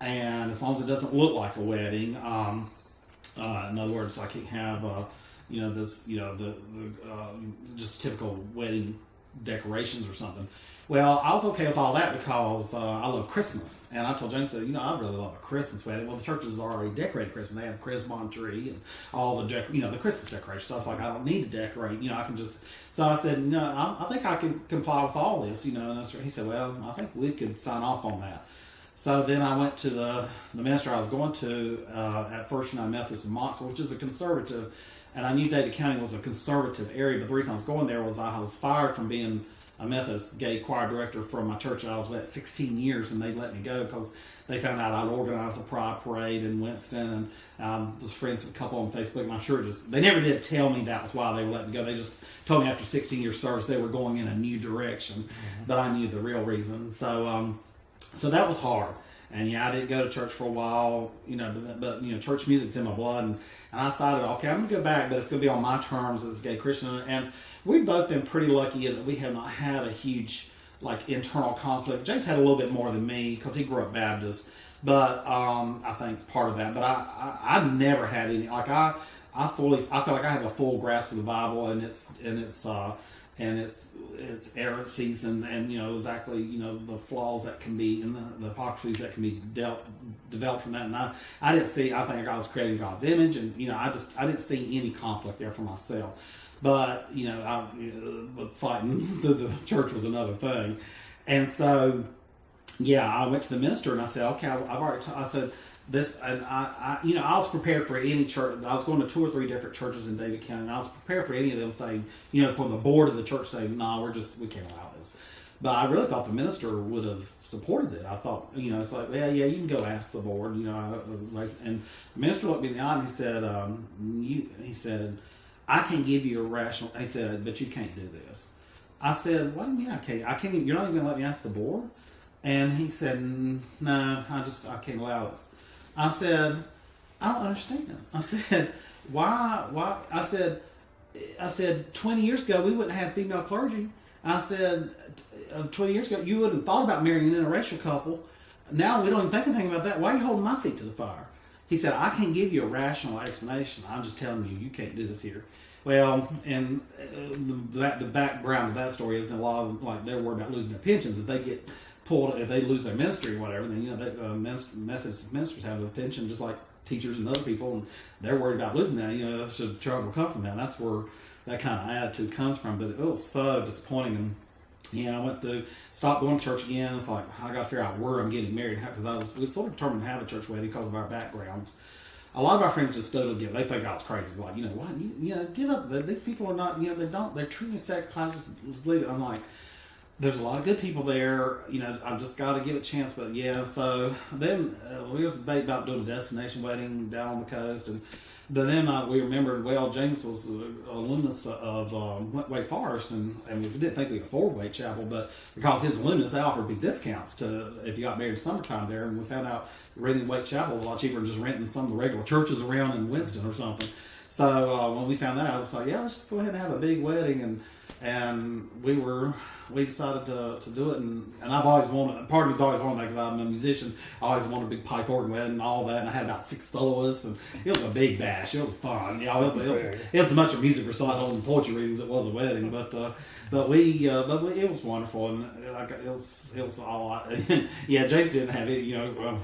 and as long as it doesn't look like a wedding, um, uh, in other words, I can't have, uh, you know, this, you know, the the uh, just typical wedding decorations or something. Well, I was okay with all that because uh, I love Christmas, and I told James that you know I really love a Christmas wedding. Well, the churches are already decorated Christmas; they have the Christmas tree and all the dec- you know the Christmas decorations. So I was like, I don't need to decorate. You know, I can just. So I said, no, I, I think I can comply with all this. You know, and he said, well, I think we could sign off on that. So then I went to the the minister I was going to uh, at First United Methodist in Mocksville, which is a conservative, and I knew Davie County was a conservative area. But the reason I was going there was I was fired from being a Methodist gay choir director from my church I was with 16 years, and they let me go because they found out I'd organized a pride parade in Winston, and um, was friends with a couple on Facebook. And I'm sure just they never did tell me that was why they were letting me go. They just told me after 16 years of service they were going in a new direction, but I knew the real reason. So. Um, so that was hard. And yeah, I didn't go to church for a while, you know, but, but you know, church music's in my blood. And, and I decided, okay, I'm going to go back, but it's going to be on my terms as a gay Christian. And we've both been pretty lucky that we have not had a huge, like, internal conflict. James had a little bit more than me because he grew up Baptist, but um, I think it's part of that. But I, I, I've never had any, like, I, I fully, I feel like I have a full grasp of the Bible and it's, and it's, uh, and its its errancies and, and you know exactly you know the flaws that can be and the, the hypocrisies that can be dealt developed from that. And I, I didn't see. I think God was creating God's image, and you know I just I didn't see any conflict there for myself. But you know, I, you know but fighting *laughs* the, the church was another thing, and so yeah, I went to the minister and I said, okay, I've already. I said this, and I, I, you know, I was prepared for any church. I was going to two or three different churches in Davie County, and I was prepared for any of them saying, you know, from the board of the church saying, no, nah, we're just we can't allow this. But I really thought the minister would have supported it. I thought, you know, it's like, yeah, yeah, you can go ask the board, you know. And the minister looked me in the eye and he said, um, you, he said, I can't give you a rational. He said, but you can't do this. I said, what do you mean I can't? I can't. Even, you're not even going to let me ask the board. And he said, no, I just I can't allow this. I said, I don't understand. I said, why? Why? I said, I said, 20 years ago we wouldn't have female clergy. I said, uh, 20 years ago you wouldn't have thought about marrying an interracial couple. Now we don't even think anything about that. Why are you holding my feet to the fire? He said, I can't give you a rational explanation. I'm just telling you, you can't do this here. Well, and uh, the, the background of that story is a lot of like they're worried about losing their pensions if they get pulled if they lose their ministry or whatever. Then you know, they, uh, minister, Methodist ministers have their pension just like teachers and other people, and they're worried about losing that. You know, that's just trouble come from that. And that's where that kind of attitude comes from. But it was so disappointing. And yeah, I went through, stopped going to church again. It's like I got to figure out where I'm getting married because I was we sort of determined to have a church wedding because of our backgrounds. A lot of our friends just don't get. They think I was crazy. It's like, you know what? You, you know, give up. These people are not. You know, they don't. They're treating sex classes. Just leave it. I'm like, there's a lot of good people there. You know, I've just got to give it a chance. But yeah, so then uh, we was debate about doing a destination wedding down on the coast, and but then uh, we remembered well James was an alumnus of um, Wake Forest, and, and we didn't think we could afford Wait Chapel, but because his alumnus offered big discounts to if you got married summertime there, and we found out renting Wait Chapel was a lot cheaper than just renting some of the regular churches around in Winston or something. So uh, when we found that out, I was like, yeah, let's just go ahead and have a big wedding and and we were we decided to, to do it and, and I've always wanted part of me's always wanted that because I'm a musician. I always wanted a big pipe organ wedding and all that and I had about six soloists and it was a big bash. It was fun. You know, it, was, it, was, it was as much a music recital and poetry readings as it was a wedding but uh, but we uh, but we, it was wonderful and like it was it was all *laughs* yeah James didn't have it you know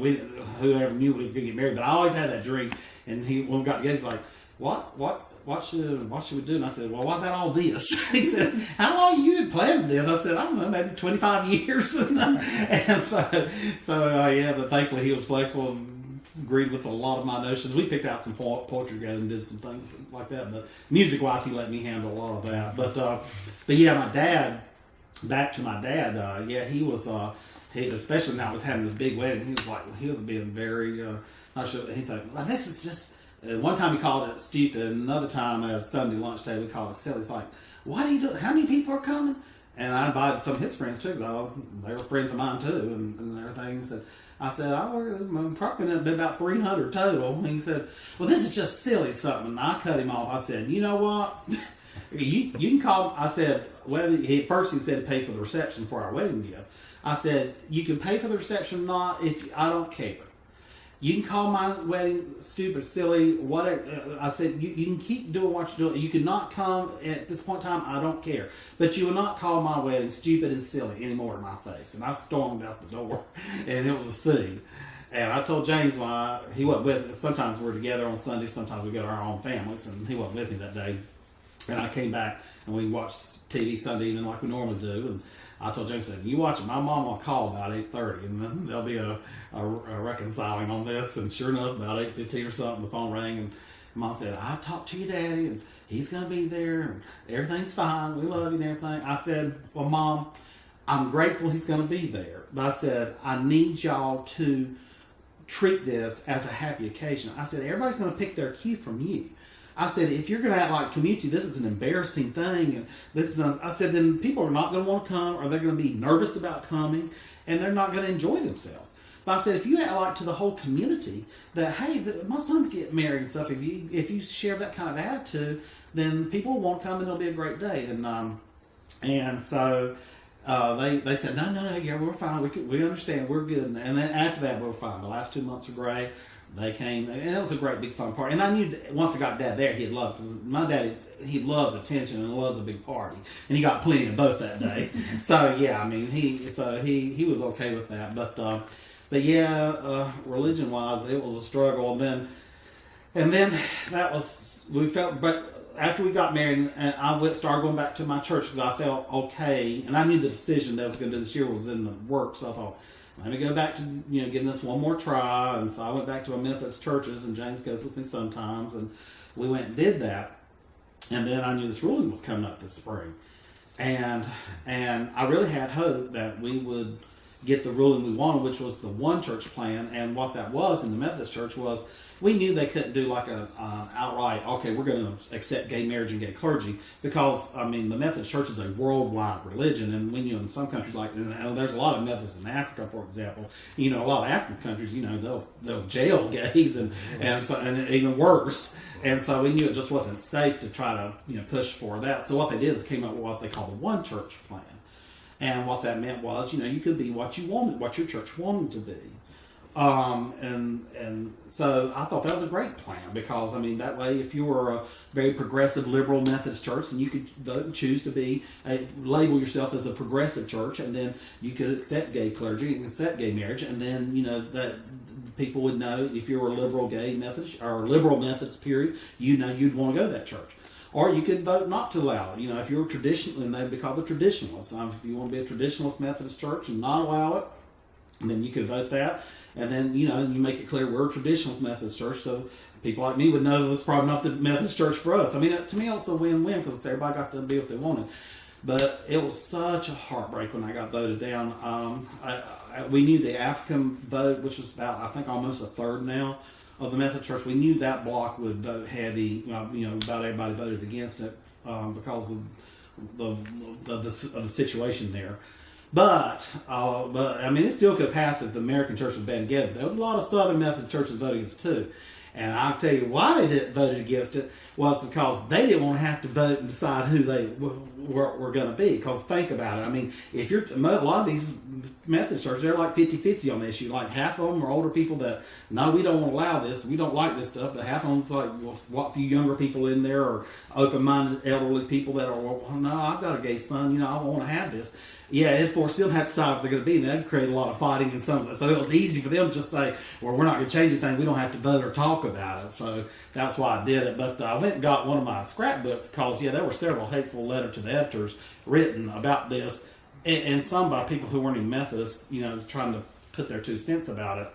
we whoever knew we was gonna get married but I always had that dream and he when we got together he's like what? What what should what should we do? And I said, well, what about all this? *laughs* he said, how long you been planning this? I said, I don't know, maybe 25 *laughs* years. *laughs* and so, so uh, yeah, but thankfully he was flexible and agreed with a lot of my notions. We picked out some po- poetry together and did some things like that. But music wise, he let me handle a lot of that. But, uh, but yeah, my dad, back to my dad, uh, yeah, he was, uh, he, especially now I was having this big wedding, he was like, he was being very, uh, not sure, he thought, well, this is just, uh, one time he called it stupid. Another time at Sunday lunch table, we called it silly. It's like, what are you doing? How many people are coming? And I invited some of his friends too, because they were friends of mine too, and, and everything. So I said, I work, I'm probably going to be about 300 total. And he said, well, this is just silly something. And I cut him off. I said, you know what? *laughs* you, you can call, I said, whether he, first he said pay for the reception for our wedding gift. I said, you can pay for the reception or not if I don't care. You can call my wedding stupid, silly, whatever. Uh, I said, you, you can keep doing what you're doing. You cannot come at this point in time. I don't care. But you will not call my wedding stupid and silly anymore in my face. And I stormed out the door, *laughs* and it was a scene. And I told James why he wasn't with me. Sometimes we're together on Sunday, sometimes we go to our own families, and he wasn't with me that day. And I came back and we watched TV Sunday evening like we normally do. And I told I said, "You watch it. My mom will call about eight thirty, and then there'll be a, a, a reconciling on this." And sure enough, about eight fifteen or something, the phone rang, and Mom said, "I've talked to your daddy, and he's gonna be there, and everything's fine. We love you and everything." I said, "Well, Mom, I'm grateful he's gonna be there, but I said I need y'all to." treat this as a happy occasion. I said, everybody's going to pick their cue from you. I said, if you're going to act like community, this is an embarrassing thing, and this is, I said, then people are not going to want to come, or they're going to be nervous about coming, and they're not going to enjoy themselves. But I said, if you act like to the whole community that, hey, the, my son's getting married and stuff, if you if you share that kind of attitude, then people won't come, and it'll be a great day. And um, and so uh, they they said no no no yeah we're fine. We can, we understand. We're good. And then after that we're fine. The last two months were great they came and it was a great big fun party. And I knew once I got dad there he'd love because my daddy he loves attention and loves a big party. And he got plenty of both that day. *laughs* So yeah I mean he so he he was okay with that. But uh, but yeah uh, religion wise it was a struggle. And then and then that was we felt but after we got married, and I went started going back to my church because I felt okay, and I knew the decision that I was going to do this year was in the works. So I thought, let me go back to you know getting this one more try, and so I went back to my Methodist churches, and James goes with me sometimes, and we went and did that, and then I knew this ruling was coming up this spring, and and I really had hope that we would get the ruling we wanted, which was the one church plan. And what that was in the Methodist church was we knew they couldn't do like a uh, outright, okay, we're going to accept gay marriage and gay clergy because I mean the Methodist church is a worldwide religion, and when you in some countries like and there's a lot of Methodists in Africa, for example, you know a lot of African countries, you know they'll they'll jail *laughs* gays and and, so, and even worse. And so we knew it just wasn't safe to try to you know push for that. So what they did is came up with what they call the one church plan. And what that meant was, you know, you could be what you wanted, what your church wanted to be. Um, and and so I thought that was a great plan because I mean that way if you were a very progressive liberal Methodist church and you could choose to be a, label yourself as a progressive church and then you could accept gay clergy and accept gay marriage and then you know that people would know if you were a liberal gay Methodist or liberal Methodist period you know you'd want to go to that church or you could vote not to allow it. You know, if you're a traditional, and they'd be called the traditionalists. Um, if you want to be a traditionalist Methodist church and not allow it, then you could vote that. And then, you know, you make it clear we're a traditionalist Methodist church, so people like me would know it's probably not the Methodist church for us. I mean, to me, it's a win-win because everybody got to be what they wanted. But it was such a heartbreak when I got voted down. Um, I, I, we knew the African vote, which was about, I think, almost a third now of the Methodist Church. We knew that block would vote heavy. Uh, you know, about everybody voted against it um, because of the, the, the, of the situation there. But, uh, but I mean, it still could have passed if the American Church had been together. There was a lot of Southern Methodist churches voting against too. And I'll tell you why they didn't vote against it was because they didn't want to have to vote and decide who they were, were going to be. Because think about it. I mean, if you're a lot of these Methodist churches, they're like 50 50 on the issue. Like half of them are older people that, no, we don't want to allow this. We don't like this stuff. But half of them's like, well, what few younger people in there or open minded elderly people that are, well, no, I've got a gay son. You know, I don't want to have this yeah, if four still have to decide what they're going to be, and that'd create a lot of fighting and some of it. So it was easy for them to just say, well, we're not going to change anything. We don't have to vote or talk about it. So that's why I did it. But uh, I went and got one of my scrapbooks because, yeah, there were several hateful letters to the editors written about this, and, and some by people who weren't even Methodists, you know, trying to put their two cents about it.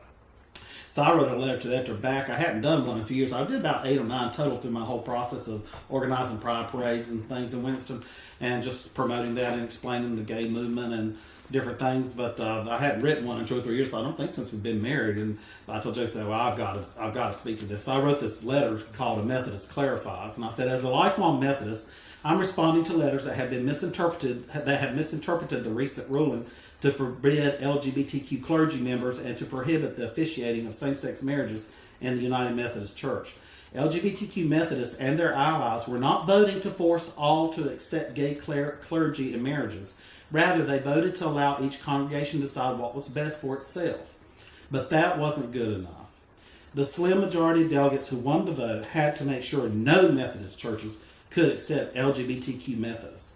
So I wrote a letter to the editor back. I hadn't done one in a few years. I did about eight or nine total through my whole process of organizing pride parades and things in Winston and just promoting that and explaining the gay movement and different things. But uh, I hadn't written one in two or three years, but I don't think since we've been married. And I told Jason, well, I've got to, I've got to speak to this. So I wrote this letter called "A Methodist Clarifies," and I said, as a lifelong Methodist, I'm responding to letters that have been misinterpreted, that have misinterpreted the recent ruling to forbid LGBTQ clergy members and to prohibit the officiating of same-sex marriages in the United Methodist Church. LGBTQ Methodists and their allies were not voting to force all to accept gay clergy and marriages. Rather, they voted to allow each congregation to decide what was best for itself. But that wasn't good enough. The slim majority of delegates who won the vote had to make sure no Methodist churches could accept LGBTQ Methodists.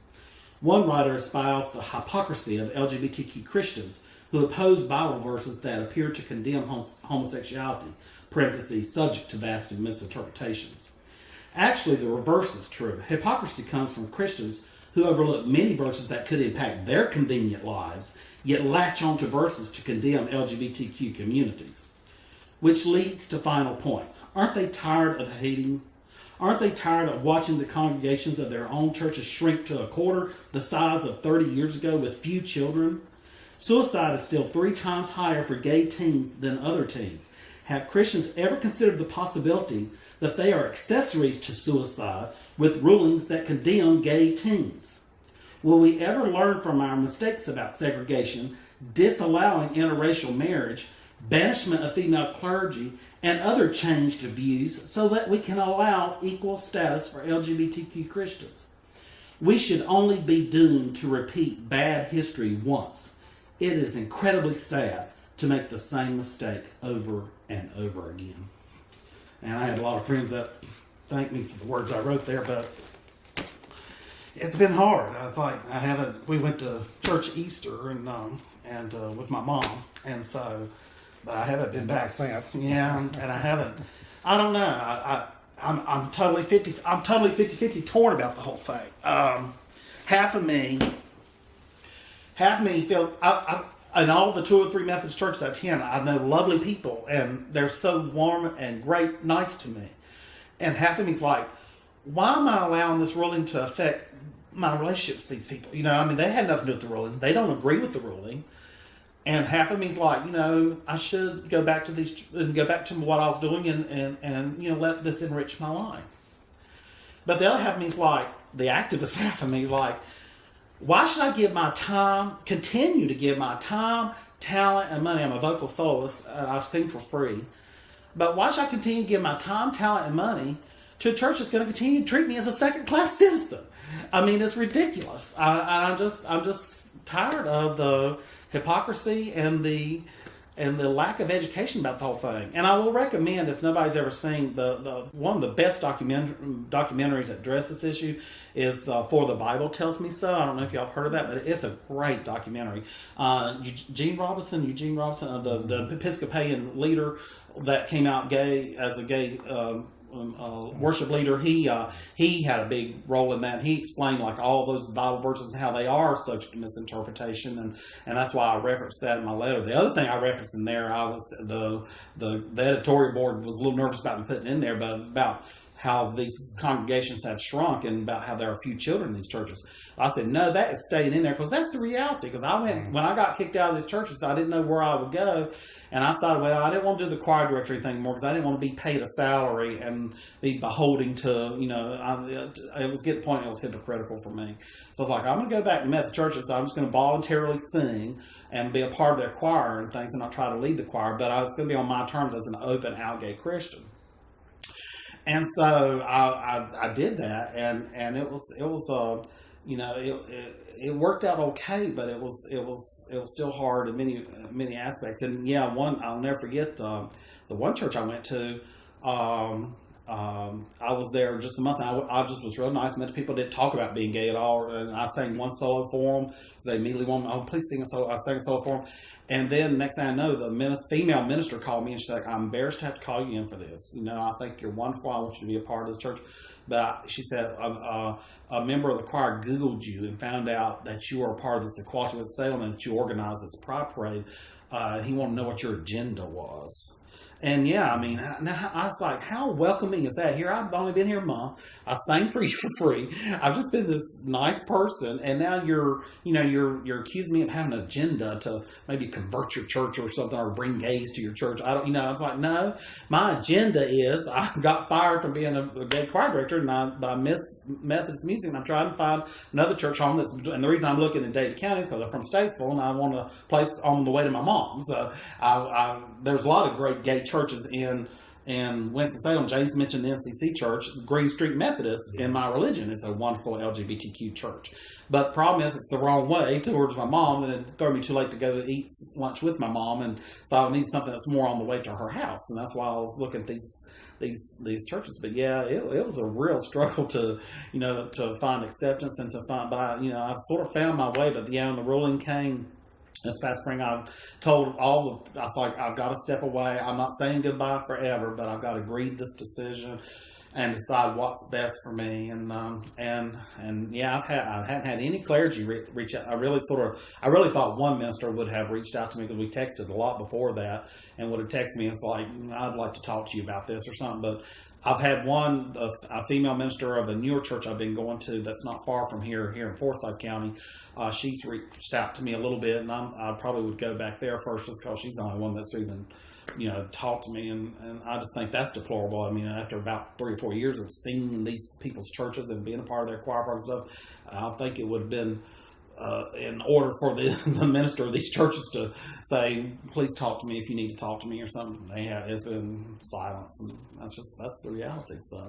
One writer espoused the hypocrisy of LGBTQ Christians who opposed Bible verses that appeared to condemn homosexuality, parentheses, subject to vast misinterpretations. Actually, the reverse is true. Hypocrisy comes from Christians who overlook many verses that could impact their convenient lives, yet latch onto verses to condemn LGBTQ communities. Which leads to final points. Aren't they tired of hating? Aren't they tired of watching the congregations of their own churches shrink to a quarter the size of 30 years ago with few children? Suicide is still three times higher for gay teens than other teens. Have Christians ever considered the possibility that they are accessories to suicide with rulings that condemn gay teens? Will we ever learn from our mistakes about segregation, disallowing interracial marriage, banishment of female clergy, and other changed views so that we can allow equal status for LGBTQ Christians? We should only be doomed to repeat bad history once. It is incredibly sad to make the same mistake over and over again. And I had a lot of friends that thanked me for the words I wrote there, but it's been hard. I was like, I haven't. We went to church Easter and um, and uh, with my mom, and so, but I haven't been back since. Yeah, and I haven't. I don't know. I, I I'm I'm totally fifty. I'm totally 50-50 torn about the whole thing. Um, half of me, half of me feel I, I in all the two or three Methodist churches I attend, I know lovely people, and they're so warm and great, nice to me. And half of me's like, why am I allowing this ruling to affect my relationships with these people? You know, I mean, they had nothing to do with the ruling. They don't agree with the ruling. And half of me's like, you know, I should go back to these and go back to what I was doing and, and, and you know, let this enrich my life. But the other half of me's like, the activist *laughs* half of me's like, why should I give my time, continue to give my time, talent, and money? I'm a vocal soloist, uh, and I've sing for free. But why should I continue to give my time, talent, and money to a church that's going to continue to treat me as a second class *laughs* citizen? I mean, it's ridiculous. I, I'm just, I'm just tired of the hypocrisy and the and the lack of education about the whole thing. And I will recommend if nobody's ever seen the, the one of the best document, documentaries that address this issue is uh, For the Bible Tells Me So. I don't know if y'all have heard of that, but it's a great documentary. Uh, Eugene Robinson, Eugene Robinson, uh, the, the Episcopalian leader that came out gay as a gay um, um, uh, worship leader, he uh, he had a big role in that. He explained like all those Bible verses and how they are subject to misinterpretation, and and that's why I referenced that in my letter. The other thing I referenced in there, I was the the, the editorial board was a little nervous about me putting in there, but about how these congregations have shrunk and about how there are few children in these churches. I said, no, that is staying in there because that's the reality. Because I went, when I got kicked out of the churches, I didn't know where I would go. And I decided, well, I didn't want to do the choir directory thing more because I didn't want to be paid a salary and be beholding to, you know, I, it was getting the point it was hypocritical for me. So I was like, I'm going to go back to Methodist churches. So I'm just going to voluntarily sing and be a part of their choir and things and I'll try to lead the choir. But I was going to be on my terms as an open, out gay Christian and so I, I, I, did that, and, and it was it was uh, you know it, it, it worked out okay, but it was it was it was still hard in many many aspects. And yeah, one I'll never forget uh, the one church I went to. Um, um, I was there just a month. I, I, just was real nice. Met people didn't talk about being gay at all. And I sang one solo for them. They immediately wanted, oh, please sing a solo. I sang a solo for them. And then next thing I know, the minister, female minister called me and she's like, I'm embarrassed to have to call you in for this. You know, I think you're wonderful. I want you to be a part of the church. But she said a, a, a, member of the choir Googled you and found out that you are a part of this Equality Winston Salem and that you organized this pride parade. Uh, he wanted to know what your agenda was. And yeah, I mean, now I was like, how welcoming is that? Here, I've only been here a month. I sang for *laughs* you for free. I've just been this nice person, and now you're, you know, you're you're accusing me of having an agenda to maybe convert your church or something, or bring gays to your church. I don't, you know, I was like, no, my agenda is *laughs* I got fired from being a, a gay choir director, and I, but I miss Methodist music, and I'm trying to find another church home that's. And the reason I'm looking in Dade County is because I'm from Statesville, and I want a place on the way to my mom's. So I, I, there's a lot of great gay churches in in Winston-Salem, James mentioned the MCC Church, Green Street Methodist in my religion. It's a wonderful LGBTQ church. But the problem is, it's the wrong way towards my mom, and it throw me too late to go to eat lunch with my mom, and so I need something that's more on the way to her house, and that's why I was looking at these these these churches. But yeah, it, it was a real struggle to you know to find acceptance and to find. But I, you know, I sort of found my way. But yeah, when the ruling came this past spring, I've told all the, I was like, I've got to step away. I'm not saying goodbye forever, but I've got to read this decision and decide what's best for me. And, um, and, and yeah, I've had, I haven't had any clergy re- reach out. I really sort of, I really thought one minister would have reached out to me because we texted a lot before that and would have texted me. It's like, I'd like to talk to you about this or something. But I've had one, a, a female minister of a newer church I've been going to that's not far from here, here in Forsyth County. Uh, she's reached out to me a little bit, and I'm, I probably would go back there first just because she's the only one that's even, you know, talked to me. And, and I just think that's deplorable. I mean, after about three or four years of seeing these people's churches and being a part of their choir program stuff, I think it would have been uh, in order for the, *laughs* the minister of these churches to say, please talk to me if you need to talk to me or something, they have, it's been silence. And that's just, that's the reality. So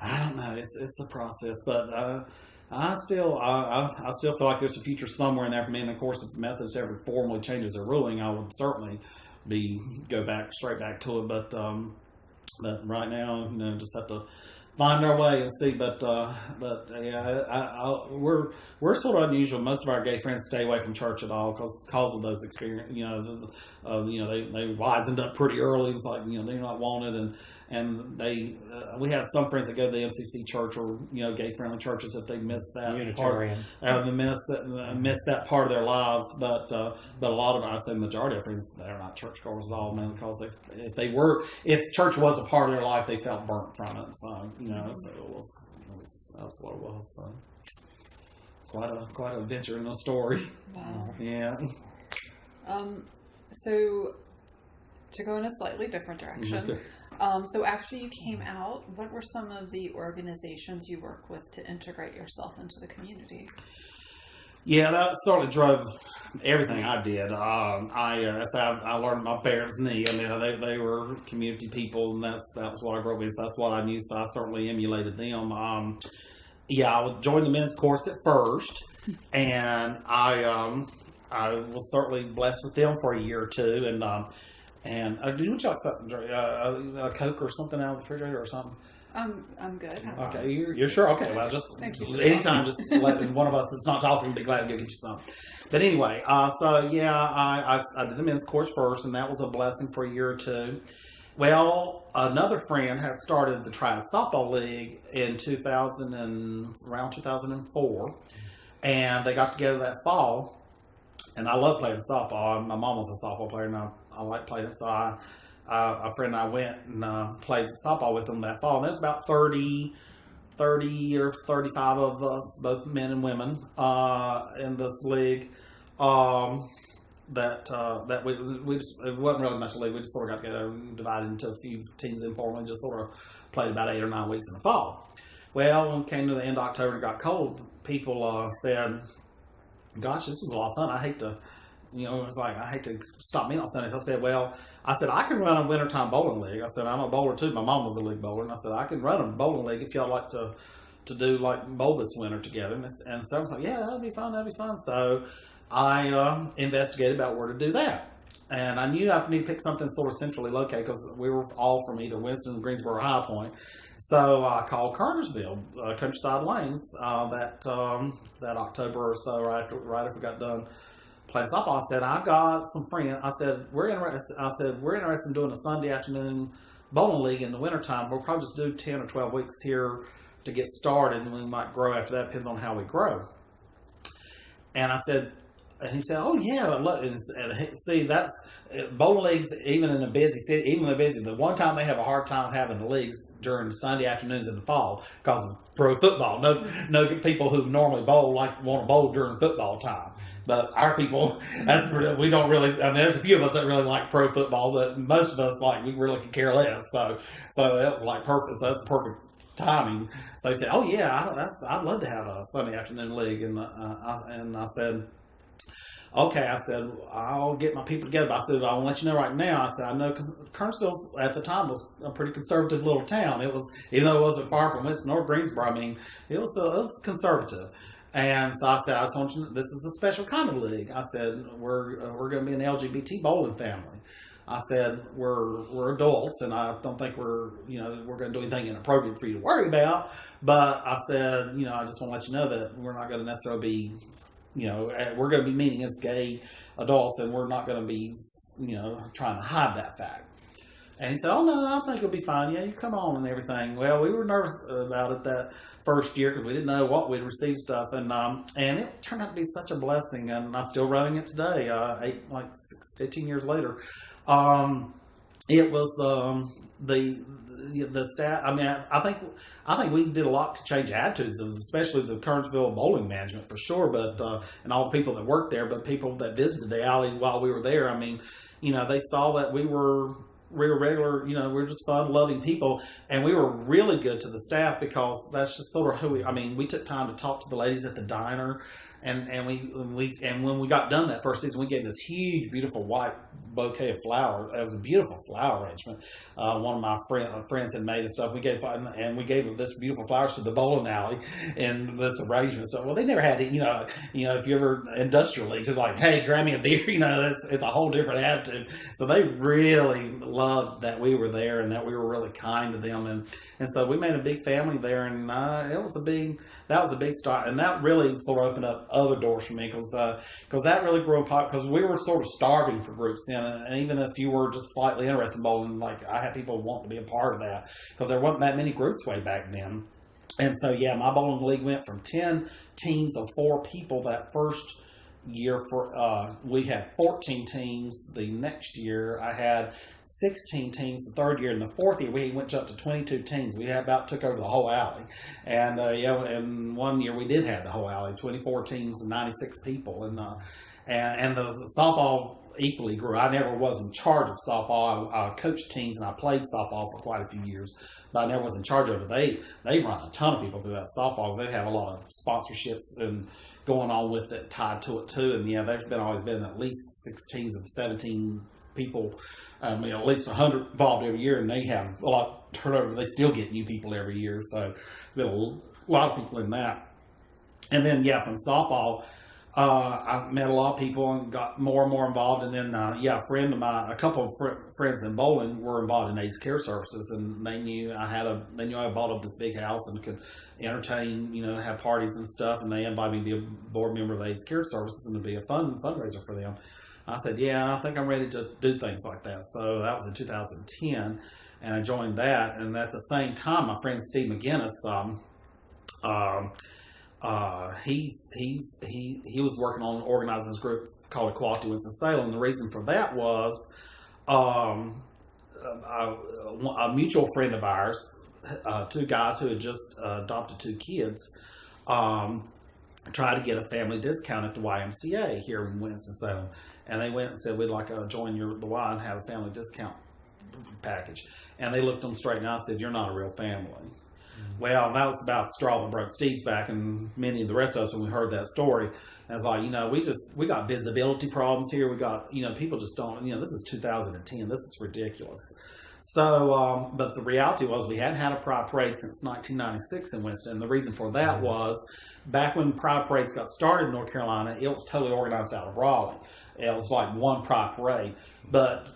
I don't know. It's, it's a process, but, uh, I still, I, I, still feel like there's a future somewhere in there for me. And of course, if the Methodist ever formally changes their ruling, I would certainly be go back straight back to it. But um, but right now, you know, just have to find our way and see. But uh, but yeah, I, I, we're we're sort of unusual. Most of our gay friends stay away from church at all because cause of those experience. You know, the, uh, you know they they wisened up pretty early. It's like you know they're not wanted and. And they, uh, we have some friends that go to the MCC church or you know gay friendly churches if they miss that part, Unitarian. uh, they miss uh, miss that part of their lives. But uh, but a lot of I'd say majority of friends they're not churchgoers at all, man. Because they, if they were, if church was a part of their life, they felt burnt from it. So you know, so it was, it was that's what it was. So quite a quite a adventure in the story. Wow. Yeah. Um, so to go in a slightly different direction. Um, so after you came out, what were some of the organizations you work with to integrate yourself into the community? Yeah, that certainly drove everything I did. Um, I uh, that's how I learned my parents' knee. I mean, they, they were community people, and that's that was what I grew up with. So that's what I knew. So I certainly emulated them. Um, yeah, I would join the men's chorus at first, *laughs* and I um, I was certainly blessed with them for a year or two. And um, and uh, do you want something, uh, a, a Coke or something out of the refrigerator or something? I'm I'm good. Okay, you're, you're sure? Okay, well, just Thank you. anytime, just let one of us that's not talking be glad to go get you some. But anyway, uh, so yeah, I, I, I did the men's chorus first, and that was a blessing for a year or two. Well, another friend had started the Triad Softball League in 2000 and around 2004, and they got together that fall. And I love playing softball. My mom was a softball player, and I, I like playing. So I, uh, a friend and I went and uh, played softball with them that fall. And there's about 30, 30 or 35 of us, both men and women, uh, in this league. Um, that uh, that we we just it wasn't really much a league. We just sort of got together, and divided into a few teams informally, just sort of played about eight or nine weeks in the fall. Well, when it came to the end of October and it got cold, people uh, said, "Gosh, this was a lot of fun. I hate to." You know, it was like I hate to stop me on Sundays. I said, "Well, I said I can run a wintertime bowling league." I said I'm a bowler too. My mom was a league bowler, and I said I can run a bowling league if y'all like to to do like bowl this winter together. And, and so I was like, "Yeah, that'd be fun. That'd be fun." So I um, investigated about where to do that. And I knew I needed to pick something sort of centrally located because we were all from either Winston, Greensboro, or High Point. So I called Cartersville, uh, Countryside Lanes, uh, that um, that October or so, right after, right after we got done softball. I said, I've got some friends. I said, we're interested. I said, we're interested in doing a Sunday afternoon bowling league in the wintertime. We'll probably just do 10 or 12 weeks here to get started, and we might grow after that. Depends on how we grow. And I said, and he said, "Oh yeah, love. And, and see that's bowling leagues. Even in a busy city, even when they're busy, the one time they have a hard time having the leagues during Sunday afternoons in the fall because of pro football. No, no people who normally bowl like want to bowl during football time. But our people, *laughs* that's we don't really. I mean, there's a few of us that really like pro football, but most of us like we really could care less. So, so that was like perfect. So that's perfect timing. So he said, "Oh yeah, I, that's I'd love to have a Sunday afternoon league." And uh, I, and I said, okay, I said, I'll get my people together. But I said, I'll let you know right now. I said, I know because Kernersville at the time was a pretty conservative little town. It was, even though it wasn't far from Winston or Greensboro, I mean, it was, uh, it was conservative. And so I said, I just want you to this is a special kind of league. I said, we're, we're going to be an LGBT bowling family. I said, we're, we're adults and I don't think we're, you know, we're going to do anything inappropriate for you to worry about. But I said, you know, I just want to let you know that we're not going to necessarily be you know, uh, we're going to be meeting as gay adults, and we're not going to be, you know, trying to hide that fact. And he said, "Oh no, I think it'll be fine. Yeah, you come on and everything." Well, we were nervous about it that first year because we didn't know what we'd receive stuff, and um, and it turned out to be such a blessing. And I'm still running it today, uh, eight like six, 15 years later. Um, it was um, the the, staff. I mean, I, I think I think we did a lot to change attitudes, especially the Kernersville bowling management for sure, but uh, and all the people that worked there, but people that visited the alley while we were there. I mean, you know, they saw that we were we were regular, you know, we are just fun loving people, and we were really good to the staff because that's just sort of who we. I mean, we took time to talk to the ladies at the diner and and we and we and when we got done that first season, we gave this huge, beautiful white bouquet of flowers. It was a beautiful flower arrangement. Uh, one of my friend, uh, friends had made and stuff. We gave and we gave this beautiful flowers to the bowling alley and this arrangement. So well, they never had it. You know, you know, if you ever industrial leagues, it's like, hey, grab me a beer. *laughs* You know, it's, it's a whole different attitude. So they really loved that we were there and that we were really kind to them, and and so we made a big family there, and uh, it was a big that was a big start, and that really sort of opened up other doors for me because because uh, that really grew in pop because we were sort of starving for groups then, and even if you were just slightly interested in bowling, like I had people want to be a part of that because there wasn't that many groups way back then, and so yeah, my bowling league went from ten teams of four people that first year for uh, we had 14 teams. The next year i had 16 teams the third year. In the fourth year, we went up to 22 teams. We about took over the whole alley. And uh, yeah, and one year we did have the whole alley, 24 teams and 96 people. And uh, and, and the, the, softball equally grew. I never was in charge of softball. I, I, coached teams and I played softball for quite a few years, but I never was in charge of it. They they run a ton of people through that softball. They have a lot of sponsorships and going on with it tied to it too. And yeah, there's been always been at least six teams of 17 people um, you know, at least 100 involved every year, and they have a lot turnover. They still get new people every year, so there's a lot of people in that. And then, yeah, from softball, uh, I met a lot of people and got more and more involved. And then, uh, yeah, a friend of mine, a couple of fr- friends in bowling were involved in AIDS Care Services, and they knew I had a, they knew I bought up this big house and could entertain, you know, have parties and stuff. And they invited me to be a board member of AIDS Care Services and to be a fund fundraiser for them. I said, yeah, I think I'm ready to do things like that. So that was in 2010, and I joined that. And at the same time, my friend Steve McGinnis, um, um, uh, he's he's he he was working on organizing this group called Equality Winston Salem. The reason for that was um, a, a, mutual friend of ours, uh, two guys who had just uh, adopted two kids. Um, tried to get a family discount at the YMCA here in Winston Salem and they went and said we'd like to join your the Y and have a family discount package. And they looked them straight and I said, "You're not a real family." Mm-hmm. Well, that was about the straw that broke Steve's back, and many of the rest of us when we heard that story. And it's like, you know, we just we got visibility problems here. We got, you know, people just don't. You know, this is 2010. This is ridiculous. So, um, but the reality was we hadn't had a pride parade since 1996 in Winston. And the reason for that mm-hmm. was back when pride parades got started in North Carolina, it was totally organized out of Raleigh. It was like one pride parade, but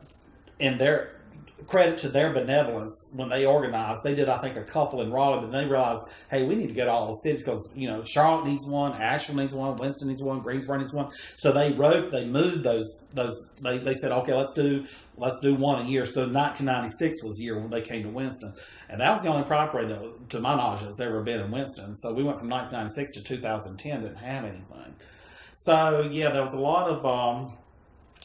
in their credit to their benevolence when they organized. They did, I think, a couple in Raleigh, but they realized, hey, we need to get all the cities because you know Charlotte needs one, Asheville needs one, Winston needs one, Greensboro needs one. So they wrote, they moved those those. They, they said, okay, let's do let's do one a year. So 1996 was the year when they came to Winston, and that was the only property that, to my knowledge, that's ever been in Winston. So we went from 1996 to 2010, didn't have anything. So yeah, there was a lot of. Um,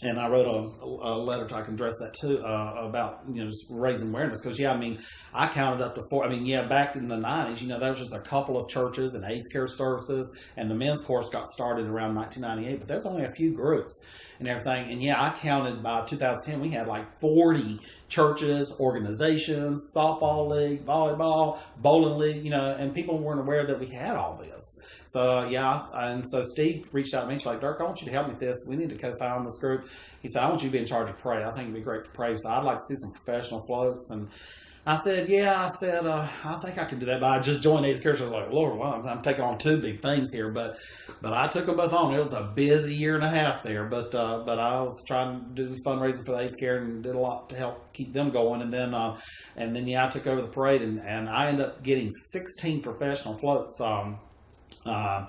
and I wrote a, a, letter to I can address that too uh, about you know just raising awareness because yeah I mean I counted up to four I mean yeah back in the nineties you know there was just a couple of churches and AIDS care services and the men's chorus got started around 1998 but there's only a few groups and everything and yeah I counted by 2010 we had like 40 churches, organizations, softball league, volleyball, bowling league, you know, and people weren't aware that we had all this. So yeah, and so Steve reached out to me. He's like, Dirk, I want you to help me with this. We need to co-found this group. He said, I want you to be in charge of parade. I think it'd be great for parade. So I'd like to see some professional floats and I said, yeah, I said, uh, I think I could do that. But I just joined these characters. I was like, Lord, well, I'm, I'm taking on two big things here. But but I took them both on. It was a busy year and a half there. But uh, but I was trying to do fundraising for the AIDS Care and did a lot to help keep them going. And then uh, and then yeah, I took over the parade and, and I ended up getting 16 professional floats um, uh,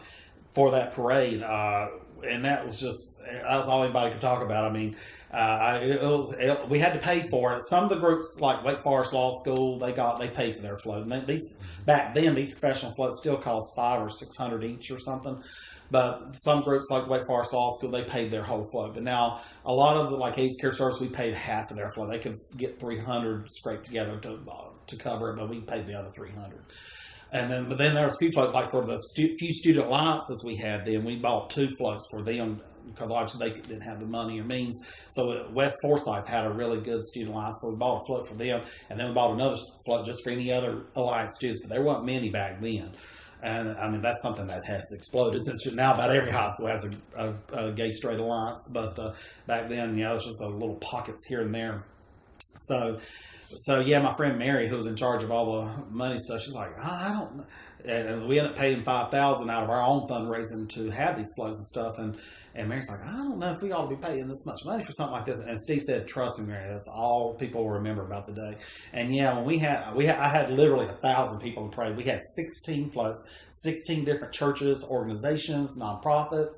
for that parade. Uh, and that was just that was all anybody could talk about. I mean, uh, I, it was it, we had to pay for it. Some of the groups like Wake Forest Law School, they got they paid for their float. And they, these back then, these professional floats still cost five or six hundred each or something. But some groups like Wake Forest Law School, they paid their whole float. But now a lot of the like AIDS Care Service, we paid half of their float. They could get three hundred scraped together to to cover it, but we paid the other three hundred. And then, but then there was a few floats, like for the stu- few student alliances we had then, we bought two floats for them because obviously they didn't have the money or means. So uh, West Forsyth had a really good student alliance, so we bought a float for them, and then we bought another float just for any other alliance students. But there weren't many back then. And I mean that's something that has exploded since now about every high school has a, a, a gay straight alliance. But uh, back then, you know, it was just a little pockets here and there. So so yeah, my friend Mary, who was in charge of all the money stuff, she's like, I don't. know. And we ended up paying five thousand out of our own fundraising to have these flows and stuff. And and Mary's like, I don't know if we ought to be paying this much money for something like this. And Steve said, Trust me, Mary, that's all people will remember about the day. And yeah, when we had we had, I had literally a thousand people the parade. We had sixteen floats, sixteen different churches, organizations, nonprofits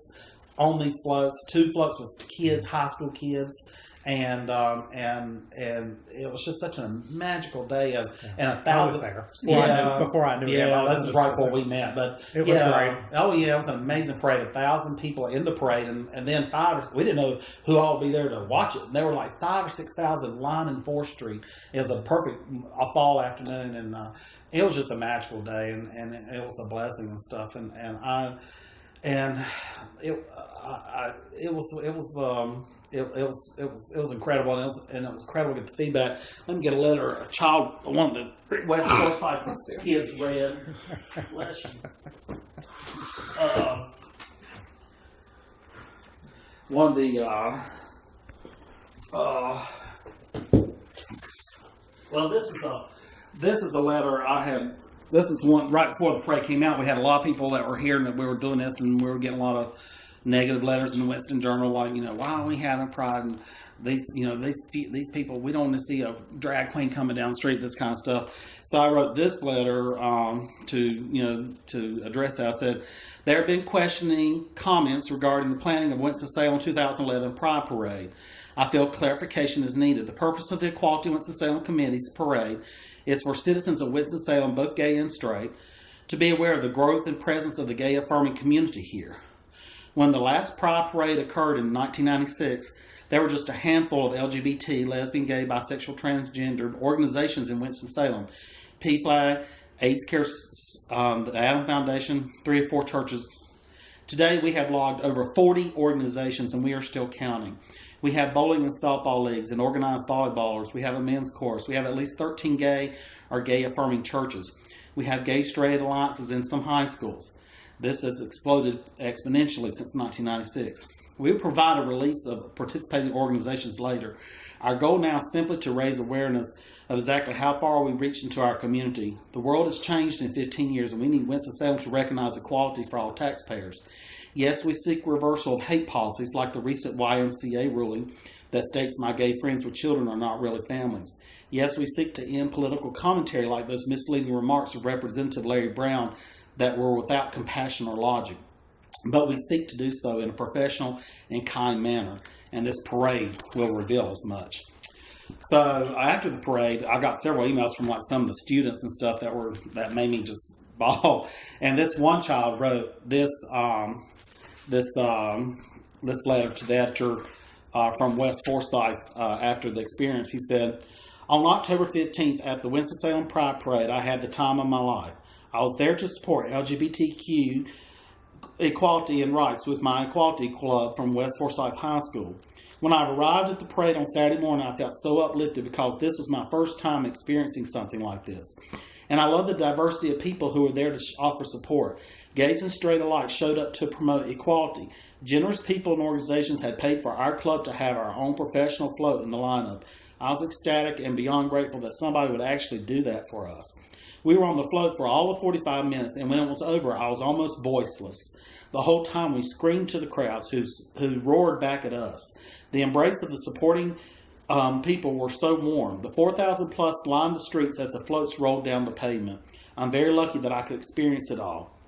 on these floats. Two floats with kids, high school kids and um, and and it was just such a magical day of and a I thousand. there before, I Yeah. knew, before I knew. I Yeah, this is right before we met, but It was yeah, great. Oh yeah, it was an amazing parade. A thousand people in the parade, and, and then five. We didn't know who all would be there to watch it. And there were like five or six thousand lining Fourth Street. It was a perfect a fall afternoon, and uh, it was just a magical day, and, and it was a blessing and stuff. And and I and it I, I, it was it was. Um, it, it was it was it was incredible and it was and it was incredible to get the feedback. Let me get a letter. A child, one of the West Forsyth *laughs* kids read. Bless you. Uh, one of the uh, uh, well, this is a this is a letter I had. This is one right before the parade came out. We had a lot of people that were hearing that we were doing this, and we were getting a lot of negative letters in the Winston Journal, like you know, why are we having pride? And these, you know, these these people, we don't want to see a drag queen coming down the street, this kind of stuff. So I wrote this letter um, to you know to address that. I said there have been questioning comments regarding the planning of Winston Salem 2011 Pride Parade. I feel clarification is needed. The purpose of the Equality Winston-Salem Committee's parade is for citizens of Winston-Salem, both gay and straight, to be aware of the growth and presence of the gay affirming community here. When the last Pride Parade occurred in 1996, there were just a handful of LGBT, lesbian, gay, bisexual, transgendered organizations in Winston-Salem. PFLAG, AIDS Care, um, the Adam Foundation, three or four churches. Today we have logged over 40 organizations and we are still counting. We have bowling and softball leagues and organized volleyballers. We have a men's chorus. We have at least 13 gay or gay affirming churches. We have gay straight alliances in some high schools. This has exploded exponentially since 1996. We will provide a release of participating organizations later. Our goal now is simply to raise awareness of exactly how far we reached into our community. The world has changed in 15 years, and we need Winston-Salem to recognize equality for all taxpayers. Yes, we seek reversal of hate policies like the recent YMCA ruling that states my gay friends with children are not really families. Yes, we seek to end political commentary like those misleading remarks of Representative Larry Brown that were without compassion or logic. But we seek to do so in a professional and kind manner, and this parade will reveal as much. So after the parade, I got several emails from like some of the students and stuff that were that made me just *laughs* bawl. And this one child wrote this um, this um, this letter to the editor uh, from West Forsyth uh, after the experience. He said, "On October 15th at the Winston Salem Pride Parade, I had the time of my life. I was there to support LGBTQ equality and rights with my equality club from West Forsyth High School. When I arrived at the parade on Saturday morning, I felt so uplifted because this was my first time experiencing something like this. And I love the diversity of people who were there to offer support. Gays and straight alike showed up to promote equality. Generous people and organizations had paid for our club to have our own professional float in the lineup. I was ecstatic and beyond grateful that somebody would actually do that for us. We were on the float for all of 45 minutes, and when it was over, I was almost voiceless. The whole time we screamed to the crowds who, who roared back at us. The embrace of the supporting um, people were so warm. The 4,000 plus lined the streets as the floats rolled down the pavement. I'm very lucky that I could experience it all.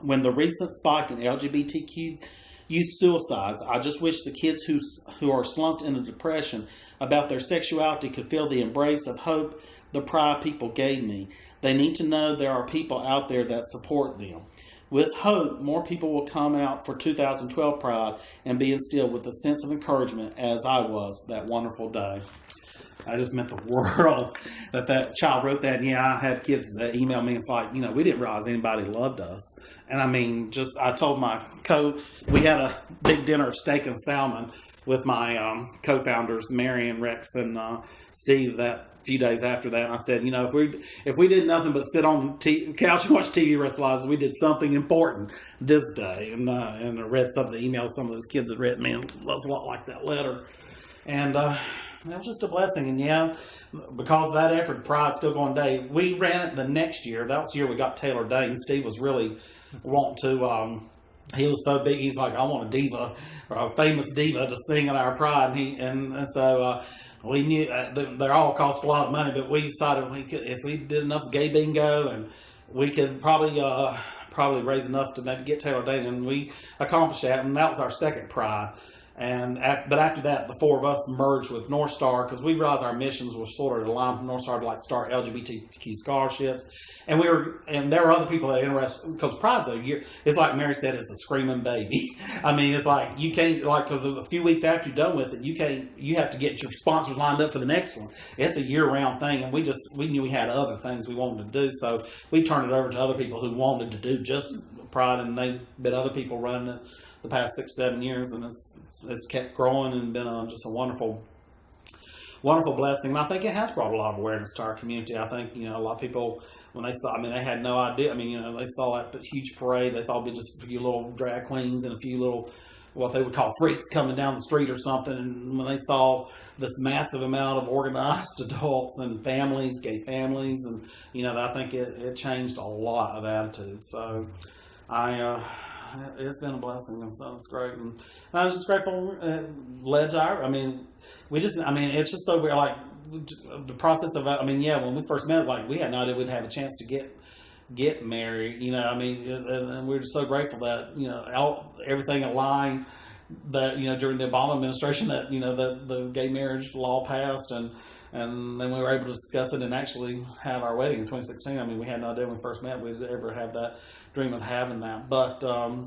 When the recent spike in LGBTQ youth suicides, I just wish the kids who, who are slumped in into depression about their sexuality could feel the embrace of hope the pride people gave me. They need to know there are people out there that support them. With hope, more people will come out for 2012 Pride and be instilled with a sense of encouragement as I was that wonderful day. I just meant the *laughs* world that that child wrote that. And yeah, I had kids that email me. It's like, you know, we didn't realize anybody loved us. And I mean, just I told my co, we had a big dinner of steak and salmon with my um, co-founders, Mary and Rex and uh, Steve, that few days after that. And I said, you know, if we if we did nothing but sit on the couch and watch TV rest we did something important this day. And uh, and I read some of the emails some of those kids had written me, and it was a lot like that letter. And uh, it was just a blessing. And yeah, because of that effort, Pride still going day. We ran it the next year. That was the year we got Taylor Dayne. Steve was really wanting to. Um, he was so big. He's like, I want a diva, or a famous diva, to sing at our Pride. And he and, and so. Uh, we knew uh, they're all cost a lot of money, but we decided we could, if we did enough gay bingo and we could probably uh, probably raise enough to maybe get Taylor Dayne, and we accomplished that, and that was our second pride. And at, but after that, the four of us merged with North Star because we realized our missions were sort of aligned North Star to like start LGBTQ scholarships, and we were and there were other people that interested because Pride's a year. It's like Mary said, it's a screaming baby. *laughs* I mean, it's like you can't like because a few weeks after you're done with it, you can't you have to get your sponsors lined up for the next one. It's a year round thing, and we just we knew we had other things we wanted to do, so we turned it over to other people who wanted to do just Pride, and they've been other people running it the past six seven years, and it's it's kept growing and been a, just a wonderful wonderful blessing. And I think it has brought a lot of awareness to our community. I think you know a lot of people when they saw, I mean, they had no idea. I mean, you know, they saw that huge parade. They thought it'd be just a few little drag queens and a few little what they would call freaks coming down the street or something. And when they saw this massive amount of organized *laughs* adults and families, gay families, and you know, I think it, it changed a lot of attitudes. So I. Uh, it's been a blessing, and so it's great. And, I was just grateful. Uh, led to I mean, we just, I mean, it's just so weird. Like the process of, I mean, yeah, when we first met, like we had no idea we'd have a chance to get get married. You know, I mean, and, and we're just so grateful that you know all, everything aligned. That you know during the Obama administration that you know that the gay marriage law passed and and then we were able to discuss it and actually have our wedding in 2016. I mean, we had no idea when we first met we'd ever have that dream of having that, but um,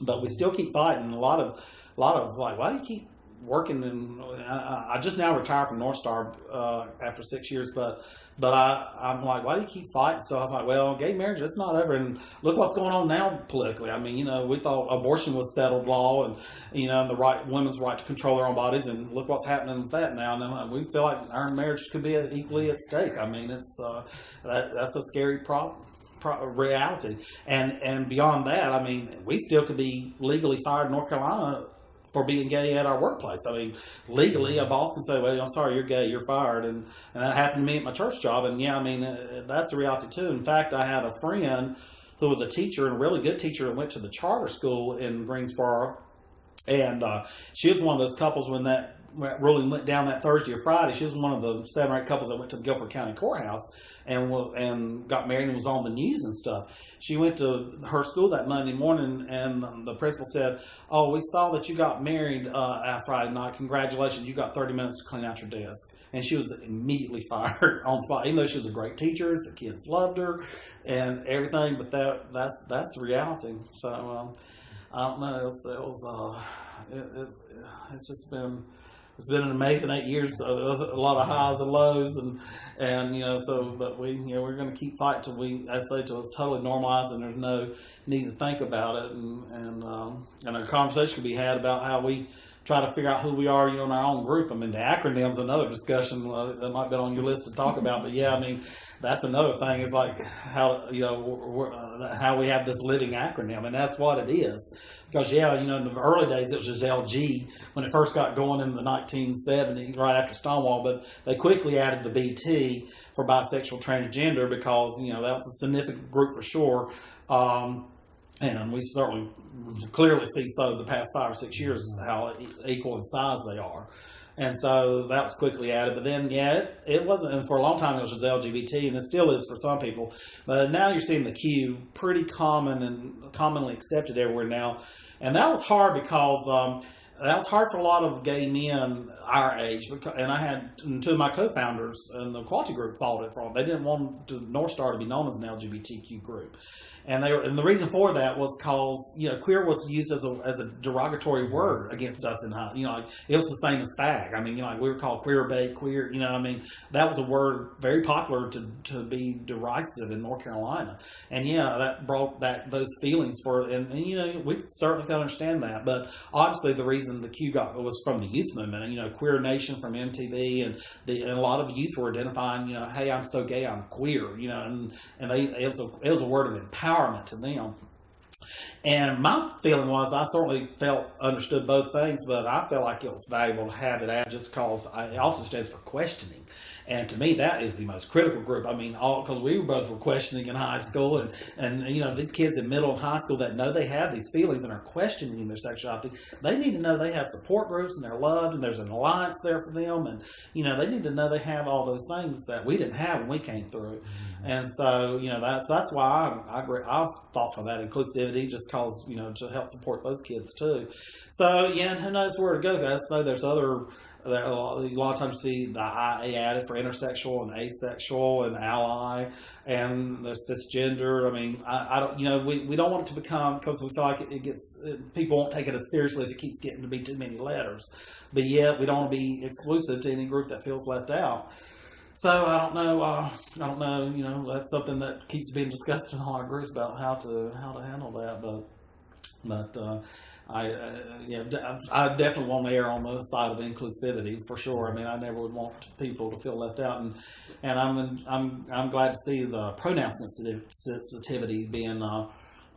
but we still keep fighting. A lot of a lot of like, why do you keep working? And I, I just now retired from North Star uh, after six years, but but I, I'm like, why do you keep fighting? So I was like, well, gay marriage, it's not over. And look what's going on now politically. I mean, you know, we thought abortion was settled law and, you know, the right, women's right to control their own bodies. And look what's happening with that now. And we feel like our marriage could be equally at stake. I mean, it's, uh, that, that's a scary problem. Reality and and beyond that, I mean, we still could be legally fired in North Carolina for being gay at our workplace. I mean, legally, a boss can say, "Well, I'm sorry, you're gay, you're fired," and and that happened to me at my church job. And yeah, I mean, uh, that's a reality too. In fact, I had a friend who was a teacher and a really good teacher and went to the charter school in Greensboro, and uh, she was one of those couples when that ruling went down that Thursday or Friday. She was one of the seven or eight couples that went to the Guilford County Courthouse and and got married and was on the news and stuff. She went to her school that Monday morning, and the principal said, "Oh, we saw that you got married uh, Friday night. Congratulations! You got 30 minutes to clean out your desk." And she was immediately *laughs* fired on spot, even though she was a great teacher. The kids loved her and everything, but that that's that's reality. So um, I don't know. It was, it was uh, it, it's, it's just been it's been an amazing eight years. A, a lot of highs and lows, and and you know, so but we you know we're going to keep fighting till we I say till it's totally normalized and there's no need to think about it, and and um, and a conversation can be had about how we try to figure out who we are, you know, in our own group. I mean, the acronym's another discussion that might be on your list to talk about. But yeah, I mean, that's another thing. It's like how you know uh, how we have this living acronym, and that's what it is. Because yeah, you know, in the early days it was just LG when it first got going in the 1970s, right after Stonewall. But they quickly added the BT for bisexual transgender because you know that was a significant group for sure. Um, and we certainly clearly see so the past five or six years how equal in size they are. And so that was quickly added. But then, yeah, it, it wasn't. And for a long time, it was just LGBT, and it still is for some people. But now you're seeing the Q pretty common and commonly accepted everywhere now. And that was hard because um, that was hard for a lot of gay men our age. Because, and I had two of my co-founders in the quality group followed it from. They didn't want to, North Star to be known as an LGBTQ group and they were, and the reason for that was cause you know queer was used as a as a derogatory word against us in high you know like, it was the same as fag. I mean you know like we were called queer bait queer you know I mean that was a word very popular to to be derisive in North Carolina. And yeah that brought back those feelings for and, and you know we certainly can understand that. But obviously the reason the Q got was from the youth movement. And you know queer nation from MTV and the and a lot of youth were identifying you know hey I'm so gay I'm queer you know and and they it was a it was a word of empowerment empowerment to them. And my feeling was, I certainly felt understood both things, but I felt like it was valuable to have it out just because it also stands for questioning. And to me, that is the most critical group. I mean, all because we were both were questioning in high school, and and you know these kids in middle and high school that know they have these feelings and are questioning their sexuality, they need to know they have support groups and they're loved and there's an alliance there for them, and you know they need to know they have all those things that we didn't have when we came through. Mm-hmm. And so, you know, that's that's why I I I've thought for that inclusivity, just cause you know to help support those kids too. So yeah, and who knows where to go, guys? So there's other. There, a, lot, a lot of times you see the IA added for intersexual and asexual and ally and the cisgender. I mean, I, I don't, you know, we, we don't want it to become because we feel like it, it gets it, people won't take it as seriously if it keeps getting to be too many letters. But yet we don't want to be exclusive to any group that feels left out. So I don't know. Uh, I don't know. You know, that's something that keeps being discussed in all our groups about how to how to handle that. But but uh, I uh, yeah, I definitely want to err on the side of inclusivity for sure. I mean, I never would want people to feel left out, and and I'm I'm I'm glad to see the pronoun sensitivity being uh,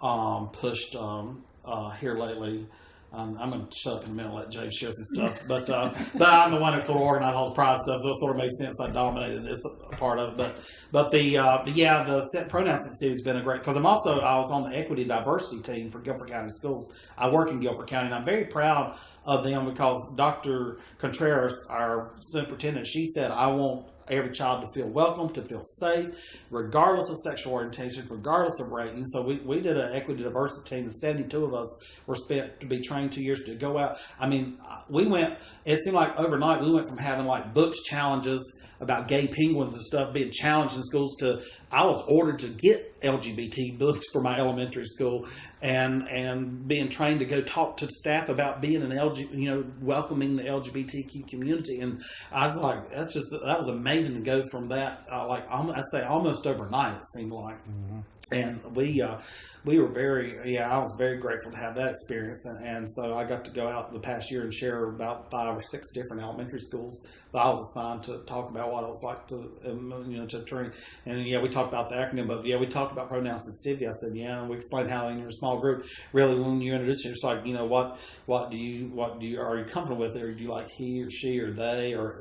um, pushed um, uh, here lately. Um, I'm going to shut up in a minute and let James share some stuff. But uh, but I'm the one that sort of organized all the pride stuff, so it sort of made sense. I dominated this part of it. But but the uh, but yeah, the set pronoun sensitivity has been a great because I'm also I was on the equity diversity team for Guilford County Schools. I work in Guilford County, and I'm very proud of them because Dr. Contreras, our superintendent, she said I want every child to feel welcome, to feel safe, regardless of sexual orientation, regardless of rating. So we, we did an equity diversity team, and 72 of us were spent to be trained two years to go out. I mean, uh, we went, it seemed like overnight we went from having like books challenges about gay penguins and stuff being challenged in schools to I was ordered to get LGBT books for my elementary school and and being trained to go talk to staff about being an LG, you know, welcoming the LGBTQ community. And I was like, that's just that was amazing to go from that, uh, like I say, almost overnight. It seemed like, mm-hmm. And we. Uh, we were very, yeah, I was very grateful to have that experience. And, and so I got to go out the past year and share about five or six different elementary schools that I was assigned to talk about what it was like to, um, you know, to train. And yeah, we talked about the acronym, but yeah, we talked about pronoun sensitivity. I said, yeah, and we explained how in your small group, really when you introduce it, it's like, you know, what, what do you, what do you, are you comfortable with? Or do you like he or she or they or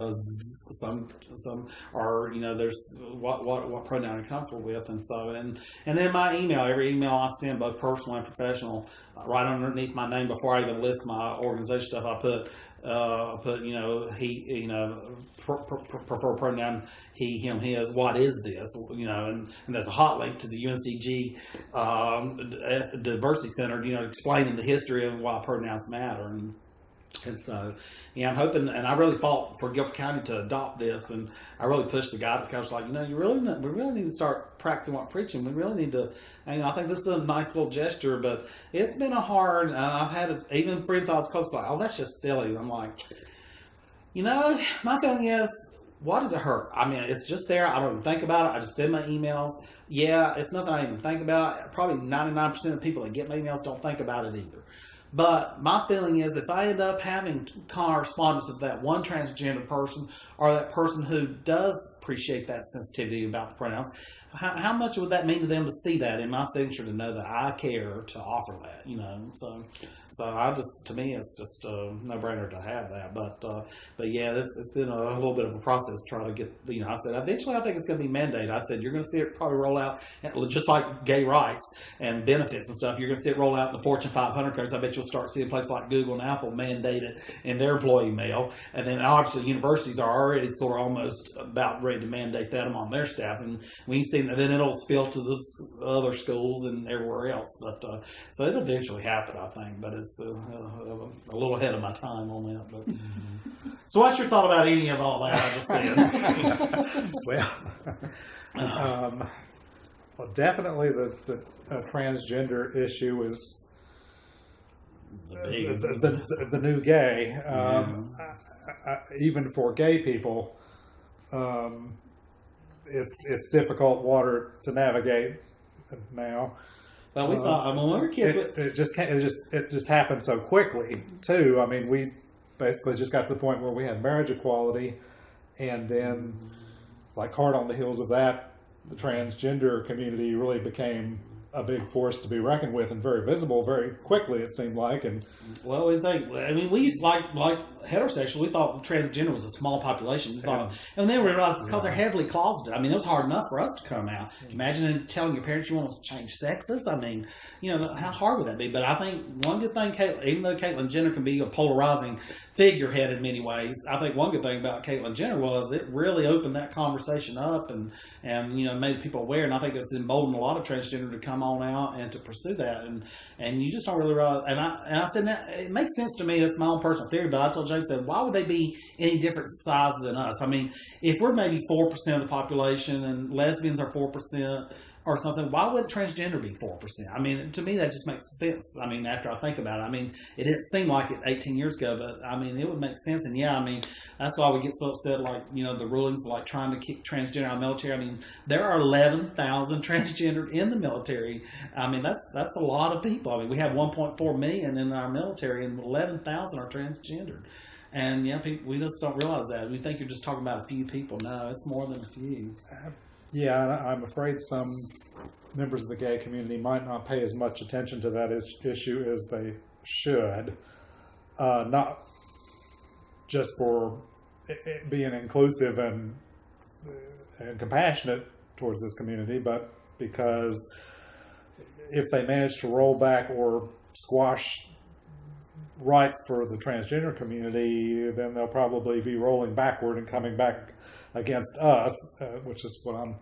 some, some, or, you know, there's what, what, what pronoun you're comfortable with. And so, and, and then my email, every email I send, both personal and professional, uh, right underneath my name before I even list my organization stuff. I put uh, put you know he you know pr- pr- prefer pronoun he him his what is this you know and, and there's a hot link to the UNCG um, diversity center you know explaining the history of why pronouns matter and and so, yeah, I'm hoping, and I really fought for Guilford County to adopt this, and I really pushed the guidance counselor, like, you know, you really, we really need to start practicing what preaching. We really need to, you know, I think this is a nice little gesture, but it's been a hard. Uh, I've had a, even friends I was close, like, oh, that's just silly. I'm like, you know, my thing is, what does it hurt? I mean, it's just there. I don't even think about it. I just send my emails. Yeah, it's nothing I even think about. Probably 99% of people that get my emails don't think about it either. But my feeling is if I end up having correspondence with that one transgender person or that person who does appreciate that sensitivity about the pronouns, how, how much would that mean to them to see that in my signature to know that I care to offer that, you know? So, so I just, to me, it's just a no brainer to have that. But, uh, but yeah, this, it's been a little bit of a process trying to get, you know, I said, eventually I think it's going to be mandated. I said, you're going to see it probably roll out, just like gay rights and benefits and stuff. You're going to see it roll out in the Fortune 500 countries. I bet you'll start seeing places like Google and Apple mandate it in their employee mail. And then obviously universities are already sort of almost about ready to mandate that among their staff. And when you see, then it'll spill to the other schools and everywhere else. But uh, so it'll eventually happen, I think. But it's uh, a little ahead of my time on that. But so, what's your thought about any of all that I just said? *laughs* well, um, well, definitely the, the uh, transgender issue is The the, big- the, the, the new gay. Um, I, I, even for gay people, um, it's it's difficult water to navigate now. Well, we Uh, thought, I mean, when we were kids, it, it just it just it just happened so quickly too. I mean, we basically just got to the point where we had marriage equality, and then like hard on the heels of that, the transgender community really became a big force to be reckoned with and very visible very quickly. It seemed like, and Well, we think. I mean, we used like like heterosexual. We thought transgender was a small population. We thought, and then we realized it's because they're heavily closeted. I mean, it was hard enough for us to come out. Imagine telling your parents you want to change sexes. I mean, you know, how hard would that be? But I think one good thing, Caitlyn, even though Caitlyn Jenner can be a polarizing figurehead in many ways, I think one good thing about Caitlyn Jenner was it really opened that conversation up and and you know made people aware. And I think it's emboldened a lot of transgender to come on out and to pursue that. And and you just don't really realize. And I and I said that it makes sense to me. That's my own personal theory. But I told Said, why would they be any different size than us? I mean, if we're maybe four percent of the population and lesbians are four percent or something, why would transgender be four percent? I mean, to me that just makes sense. I mean, after I think about it, I mean, it didn't seem like it 18 years ago, but I mean, it would make sense. And yeah, I mean, that's why we get so upset. Like you know, the rulings like trying to kick transgender out of the military. I mean, there are 11,000 *laughs* transgendered in the military. I mean, that's that's a lot of people. I mean, we have 1.4 million in our military, and 11,000 are transgendered. And yeah, people, we just don't realize that. We think you're just talking about a few people. No, it's more than a few. Yeah, I'm afraid some members of the gay community might not pay as much attention to that is, issue as they should. Uh, not just for being inclusive and and compassionate towards this community, but because if they manage to roll back or squash rights for the transgender community, then they'll probably be rolling backward and coming back against us, uh, which is what I'm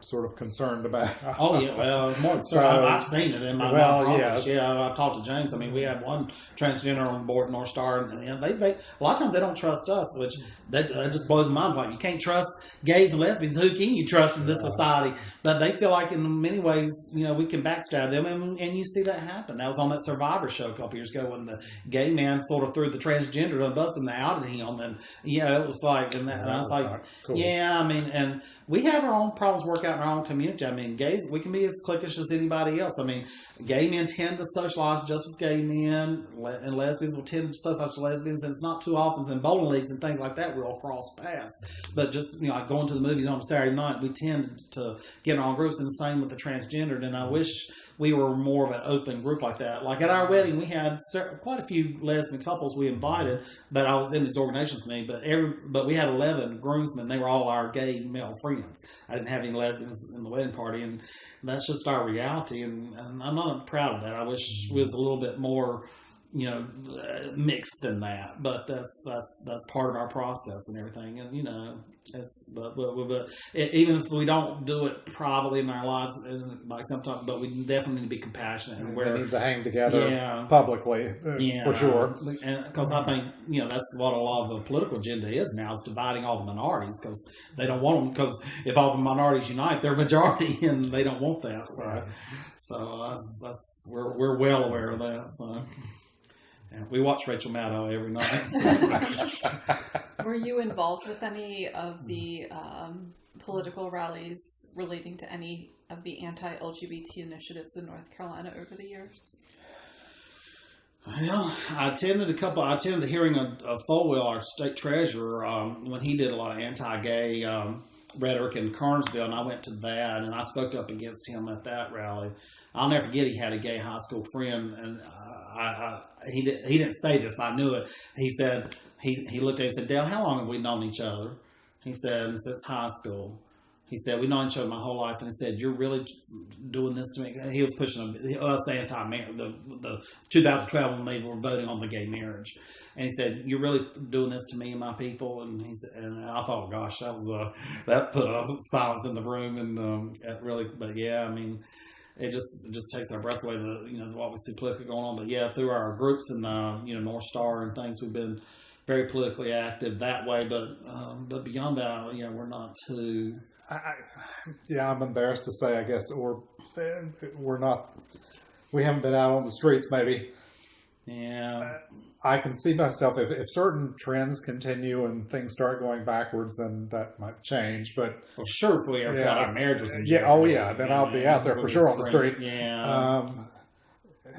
sort of concerned about. *laughs* Oh yeah, well, more So- I've, seen it in my Well, well, yes. Yeah, I talked to James. I mean, we had one transgender on board North Star, and, and they, they a lot of times they don't trust us, which that, that just blows my mind. Like you can't trust gays and lesbians. Who can you trust in this society? But they feel like in many ways, you know, we can backstab them, and, and you see that happen. That was on that Survivor show a couple years ago when the gay man sort of threw the transgender on the bus and they outed him, and yeah, it was like, and, that, and I was like. cool. Yeah, I mean, and we have our own problems work out in our own community. I mean, gays, we can be as cliquish as anybody else. I mean, gay men tend to socialize just with gay men, and lesbians will tend to socialize with lesbians, and it's not too often in bowling leagues and things like that we'll cross paths. But just, you know, like going to the movies on a Saturday night, we tend to get in our groups, and the same with the transgendered. And I wish we were more of an open group like that. Like at our wedding, we had quite a few lesbian couples we invited, but I was in these organizations with me. But every, but we had eleven groomsmen. They were all our gay male friends. I didn't have any lesbians in the wedding party, and that's just our reality. And, and I'm not proud of that. I wish we was a little bit more, you know, uh, mixed than that. But that's that's that's part of our process and everything. And you know, it's but but, but e- even if we don't do it privately in our lives, like sometimes, but we definitely need to be compassionate and we need to hang together yeah. publicly, uh, Yeah, for sure. Because I think you know that's what a lot of the political agenda is now is dividing all the minorities because they don't want them. Because if all the minorities unite, they're majority, *laughs* and they don't want that. So, Right. so that's that's we're we're well aware of that. So. Yeah, we watch Rachel Maddow every night. so. *laughs* Were you involved with any of the um, political rallies relating to any of the anti-LGBT initiatives in North Carolina over the years? Well, I attended a couple. I attended the hearing of, of Folwell, our state treasurer, um, when he did a lot of anti-gay um, rhetoric in Kernersville, and I went to that, and I spoke up against him at that rally. I'll never forget. He had a gay high school friend, and uh, I, I, he he didn't say this, but I knew it. He said he he looked at me and said, "Dale, how long have we known each other?" He said, "Since high school." He said, "We've known each other my whole life," and he said, "You're really doing this to me." He was pushing us the anti the the 2012 when they were voting on the gay marriage, and he said, "You're really doing this to me and my people." And he said, and I thought, "Gosh, that was a that put a silence in the room," and um, really, but yeah, I mean. It just it just takes our breath away. The you know what we see politically going on, but yeah, through our groups and uh, you know North Star and things, we've been very politically active that way. But um, but beyond that, you know, we're not too I, I, yeah, I'm embarrassed to say, I guess, or we're not, we haven't been out on the streets maybe. Yeah. I can see myself, if, if certain trends continue and things start going backwards, then that might change. But well, sure, if yeah, our marriage was in yeah, oh yeah, then I'll be out there for sure on the street. Yeah. Um,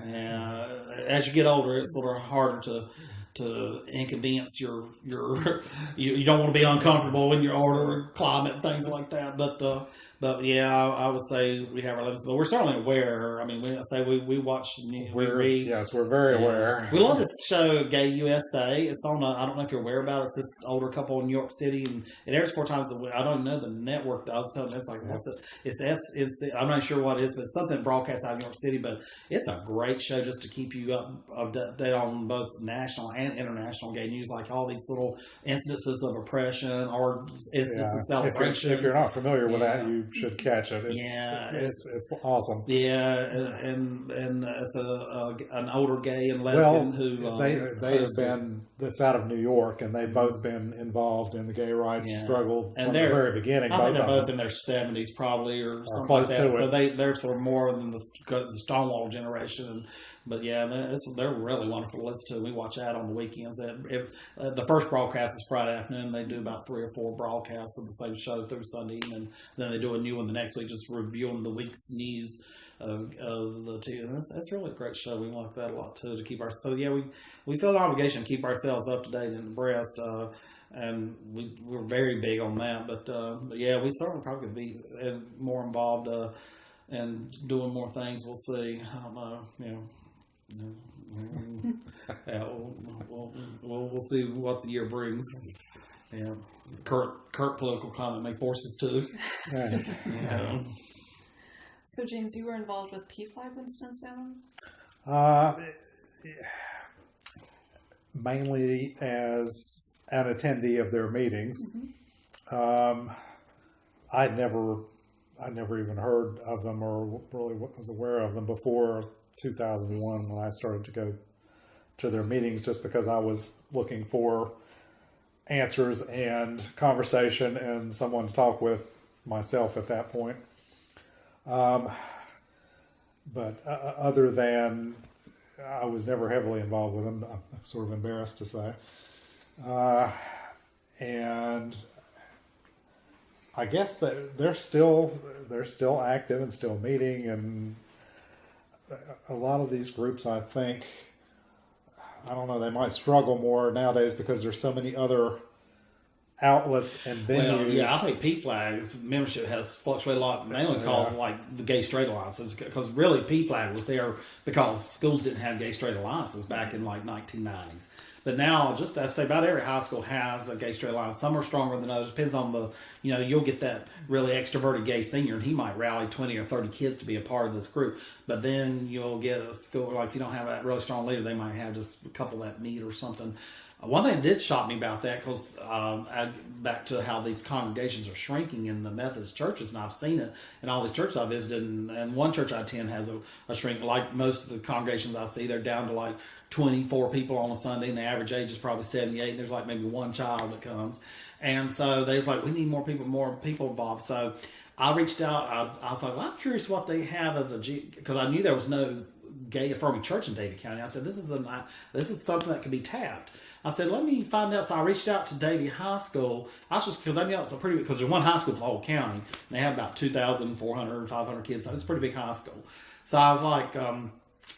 yeah. As you get older, it's sort of harder to to inconvenience your your *laughs* you, you don't want to be uncomfortable in your order climate things like that but uh, but yeah I, I, would say we have our limits but we're certainly aware I mean we I say we, we watch we read yes we're very aware we love this show Gay USA it's on I don't know if you're aware about it it's this older couple in New York City and it airs four times a week I don't know the network I was telling them it's like what's it it's F it's I'm not sure what it is but it's something broadcast out of New York City but it's a great show just to keep you up update on both national and international gay news, like all these little incidences of oppression or instances yeah. of celebration. If you're, if you're, not familiar with yeah. that, you should catch it. It's, yeah, it's, it's, it's awesome. Yeah, and and it's a, a an older gay and lesbian well, who uh, they they have been this out of New York, and they've both been involved in the gay rights yeah. struggle and from the very beginning. I think they're both in their seventies, probably, or, or something close like that. To so it. they they're sort of more than the, the Stonewall generation, and but yeah, they're, they're really wonderful to listen to. We watch that on the weekends. If, uh, the first broadcast is Friday afternoon. They do about three or four broadcasts of the same show through Sunday evening. Then they do a new one the next week, just reviewing the week's news of, of the two. And that's, that's really a great show. We like that a lot too to keep our. So yeah, we we feel an obligation to keep ourselves up to date and abreast. Uh, and we we're very big on that. But, uh, but yeah, we certainly probably could be uh, more involved uh, and doing more things. We'll see. I don't know. You know *laughs* yeah, we'll, we'll, we'll, we'll, see what the year brings. Yeah, current current political climate may force us to. yeah. So, James, you were involved with PFLAG Winston Salem. Uh, mainly as an attendee of their meetings. Mm-hmm. Um, I'd never, I never even heard of them or really was aware of them before 2001 when I started to go to their meetings just because I was looking for answers and conversation and someone to talk with myself at that point. Um, but uh, uh other than I was never heavily involved with them, I'm sort of embarrassed to say. Uh, and I guess that they're still they're still active and still meeting and a lot of these groups, I think, I don't know, they might struggle more nowadays because there's so many other outlets and venues. Well, yeah, I think PFLAG's membership has fluctuated a lot, mainly because yeah. like the gay straight alliances. Because really, PFLAG was there because schools didn't have gay straight alliances back in like 1990s. But now, just I say, about every high school has a gay straight alliance. Some are stronger than others. Depends on the, you know, you'll get that really extroverted gay senior, and he might rally twenty or thirty kids to be a part of this group. But then you'll get a school like if you don't have that really strong leader, they might have just a couple that meet or something. One thing that did shock me about that, because um, back to how these congregations are shrinking in the Methodist churches, and I've seen it in all these churches I visited, and, and one church I attend has a, a shrink. Like most of the congregations I see, they're down to like 24 people on a Sunday, and the average age is probably 78. And there's like maybe one child that comes, and so they was like, we need more people, more people involved. So I reached out. I, I was like, well, I'm curious what they have as a because I knew there was no gay affirming church in Davie County. I said, this is a this is something that can be tapped. I said, let me find out. So I reached out to Davie High School. I was just because I knew it's a pretty because there's one high school for the whole county. And they have about 2,400, 500 kids. So it's a pretty big high school. So I was like, um,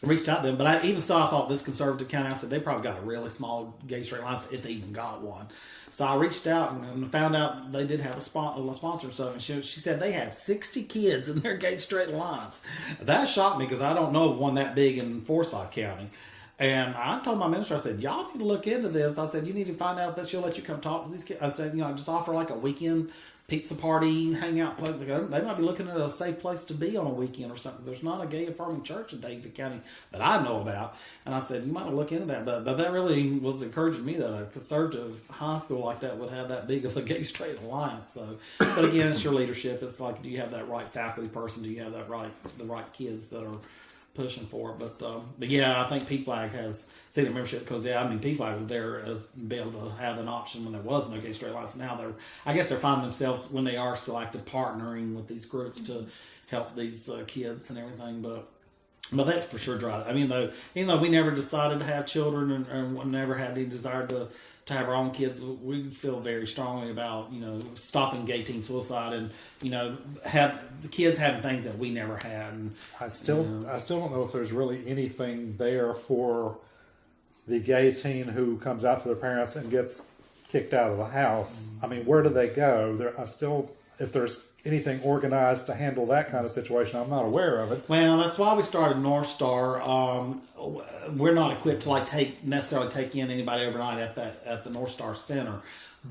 reached out to them. But I even so, I thought this conservative county. I said they probably got a really small gay straight alliance if they even got one. So I reached out and, found out they did have a, spon- a sponsor. So and she, she said they had sixty kids in their gay straight alliance. That shocked me because I don't know of one that big in Forsyth County. And I told my minister, I said, y'all need to look into this. I said, you need to find out that she'll let you come talk to these kids. I said, you know, just offer like a weekend pizza party, hangout place. They might be looking at a safe place to be on a weekend or something. There's not a gay affirming church in Davie County that I know about. And I said, you might look into that. But, but that really was encouraging me that a conservative high school like that would have that big of a gay straight alliance. So, but again, it's your leadership. It's like, do you have that right faculty person? Do you have that right, the right kids that are pushing for it. But um, but yeah, I think PFLAG has senior membership because yeah, I mean PFLAG was there as be able to have an option when there was no gay straight alliance. Now they're I guess they're finding themselves when they are still active partnering with these groups to help these uh, kids and everything. But but that's for sure dry. I mean, though, even though we never decided to have children and, and never had any desire to to have our own kids, we feel very strongly about you know stopping gay teen suicide and you know have the kids having things that we never had. And I still, I still don't know if there's really anything there for the gay teen who comes out to their parents and gets kicked out of the house. Mm-hmm. I mean, where do they go? There, I still, if there's anything organized to handle that kind of situation, I'm not aware of it. Well, that's why we started North Star. Um, we're not equipped to like take necessarily take in anybody overnight at that at the North Star Center,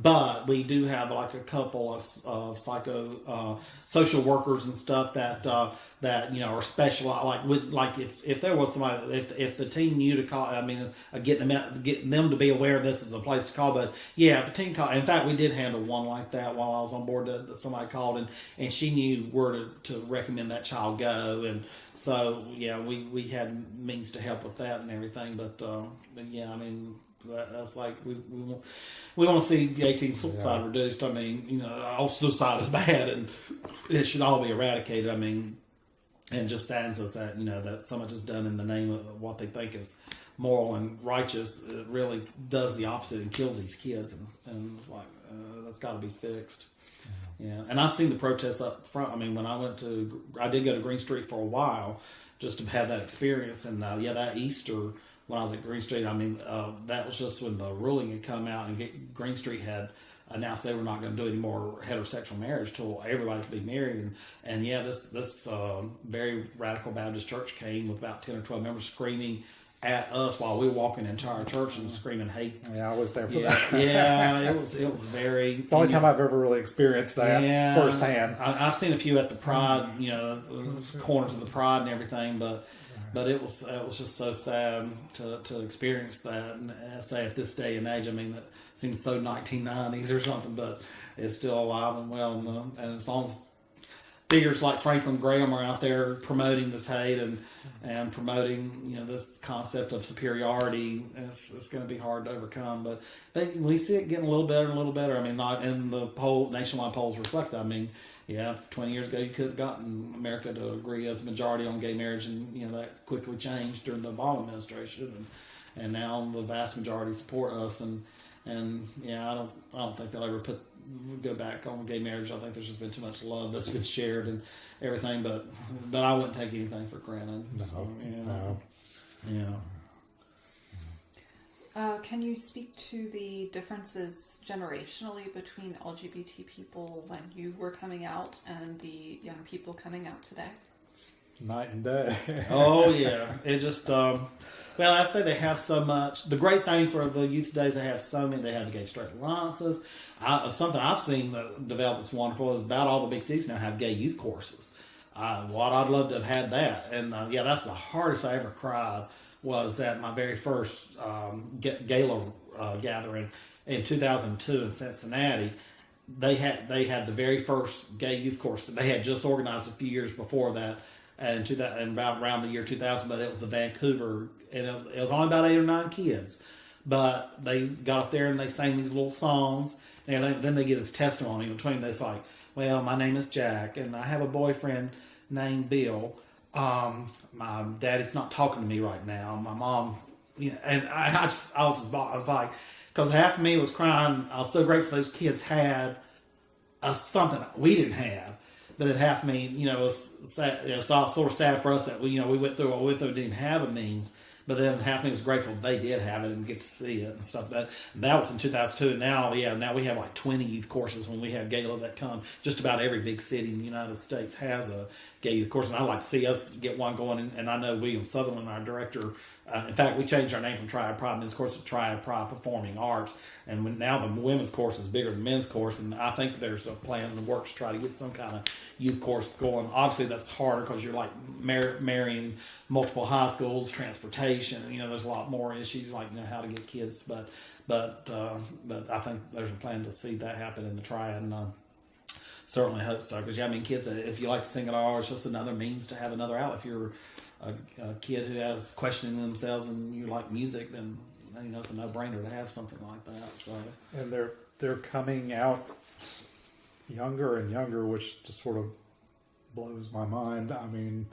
but we do have like a couple of uh, psycho uh, social workers and stuff that uh, that you know are specialized. Like with like if, if there was somebody if if the team knew to call, I mean, uh, getting them out, getting them to be aware this is a place to call. But yeah, if a team call, in fact, we did handle one like that while I was on board. That, somebody called and and she knew where to, to recommend that child go and so yeah we we had means to help with that and everything but, uh, but yeah i mean that, that's like we we want, we want to see 18 suicide Yeah. reduced. I mean you know all suicide is *laughs* bad and it should all be eradicated. I mean and just saddens us that you know that so much is done in the name of what they think is moral and righteous. It really does the opposite and kills these kids. And, and it's like uh, that's got to be fixed. Yeah, and I've seen the protests up front. I mean, when I went to, I did go to Green Street for a while just to have that experience. And uh, yeah, that Easter when I was at Green Street, I mean, uh, that was just when the ruling had come out and get, Green Street had announced they were not going to do any more heterosexual marriage till everybody could be married. And, and yeah, this this um very radical Baptist church came with about ten or twelve members screaming at us while we were walking into our church and screaming hate. Yeah, I was there for Yeah, that. *laughs* yeah, it was it was very. It's the only time I've ever really experienced that firsthand. I, I've seen a few at the Pride, you know, corners of the Pride and everything, but but it was it was just so sad to, to experience that. And I say at this day and age, I mean, that seems so 1990s or something, but it's still alive and well. And, and as long as figures like Franklin Graham are out there promoting this hate and and promoting you know this concept of superiority. It's, it's going to be hard to overcome, but they, we see it getting a little better and a little better. I mean, not in the poll nationwide polls reflect. I mean, yeah, twenty years ago you could have gotten America to agree as a majority on gay marriage, and you know that quickly changed during the Obama administration, and and now the vast majority support us and. And yeah, I don't, I don't think they'll ever put go back on gay marriage. I think there's just been too much love that's been shared and everything. But but I wouldn't take anything for granted. No, So, yeah, no. yeah. Uh, can you speak to the differences generationally between LGBT people when you were coming out and the young people coming out today? Night and day. *laughs* Oh yeah, it just um, well, I say they have so much. The great thing for the youth days, they have so many. They have gay straight alliances. I, something I've seen that develop that's wonderful is about all the big cities now have gay youth choruses. Uh, what I'd love to have had that, and uh, yeah, that's the hardest I ever cried was at my very first um, gala uh, gathering in 2002 in Cincinnati. They had they had the very first gay youth chorus that they had just organized a few years before that, and to that and about around the year 2000. But it was the Vancouver, and it was, it was only about eight or nine kids, but they got up there and they sang these little songs, and then, they get this testimony between. It's like, well, my name is Jack, and I have a boyfriend named Bill. Um, my daddy's not talking to me right now. My mom's, you know, and I, I just, I was just, I was like, because half of me was crying. I was so grateful those kids had a, something we didn't have. but then half of me, you know, was sad, you know, saw sort of sad for us that we, you know, we went through what we went through, didn't have a means. But then me was grateful they did have it and get to see it and stuff. That that was in 2002. And now, yeah, now we have like 20 youth choruses when we have gala that come. Just about every big city in the United States has a youth chorus, and I like to see us get one going. And, and I know William Sutherland, our director, uh, in fact, we changed our name from Triad Pride. Men's Chorus to Triad Pride Performing Arts, and when, now the women's chorus is bigger than men's chorus. And I think there's a plan in the works to try to get some kind of youth course going. Obviously, that's harder because you're like mar- marrying multiple high schools, transportation. You know, there's a lot more issues like you know how to get kids, but but uh, but I think there's a plan to see that happen in the Triad. And, uh, certainly hope so because yeah, I mean, kids. If you like to sing at all, it's just another means to have another out. If you're a, a kid who has questioning themselves and you like music, then you know it's a no brainer to have something like that. So and they're they're coming out younger and younger, which just sort of blows my mind. I mean,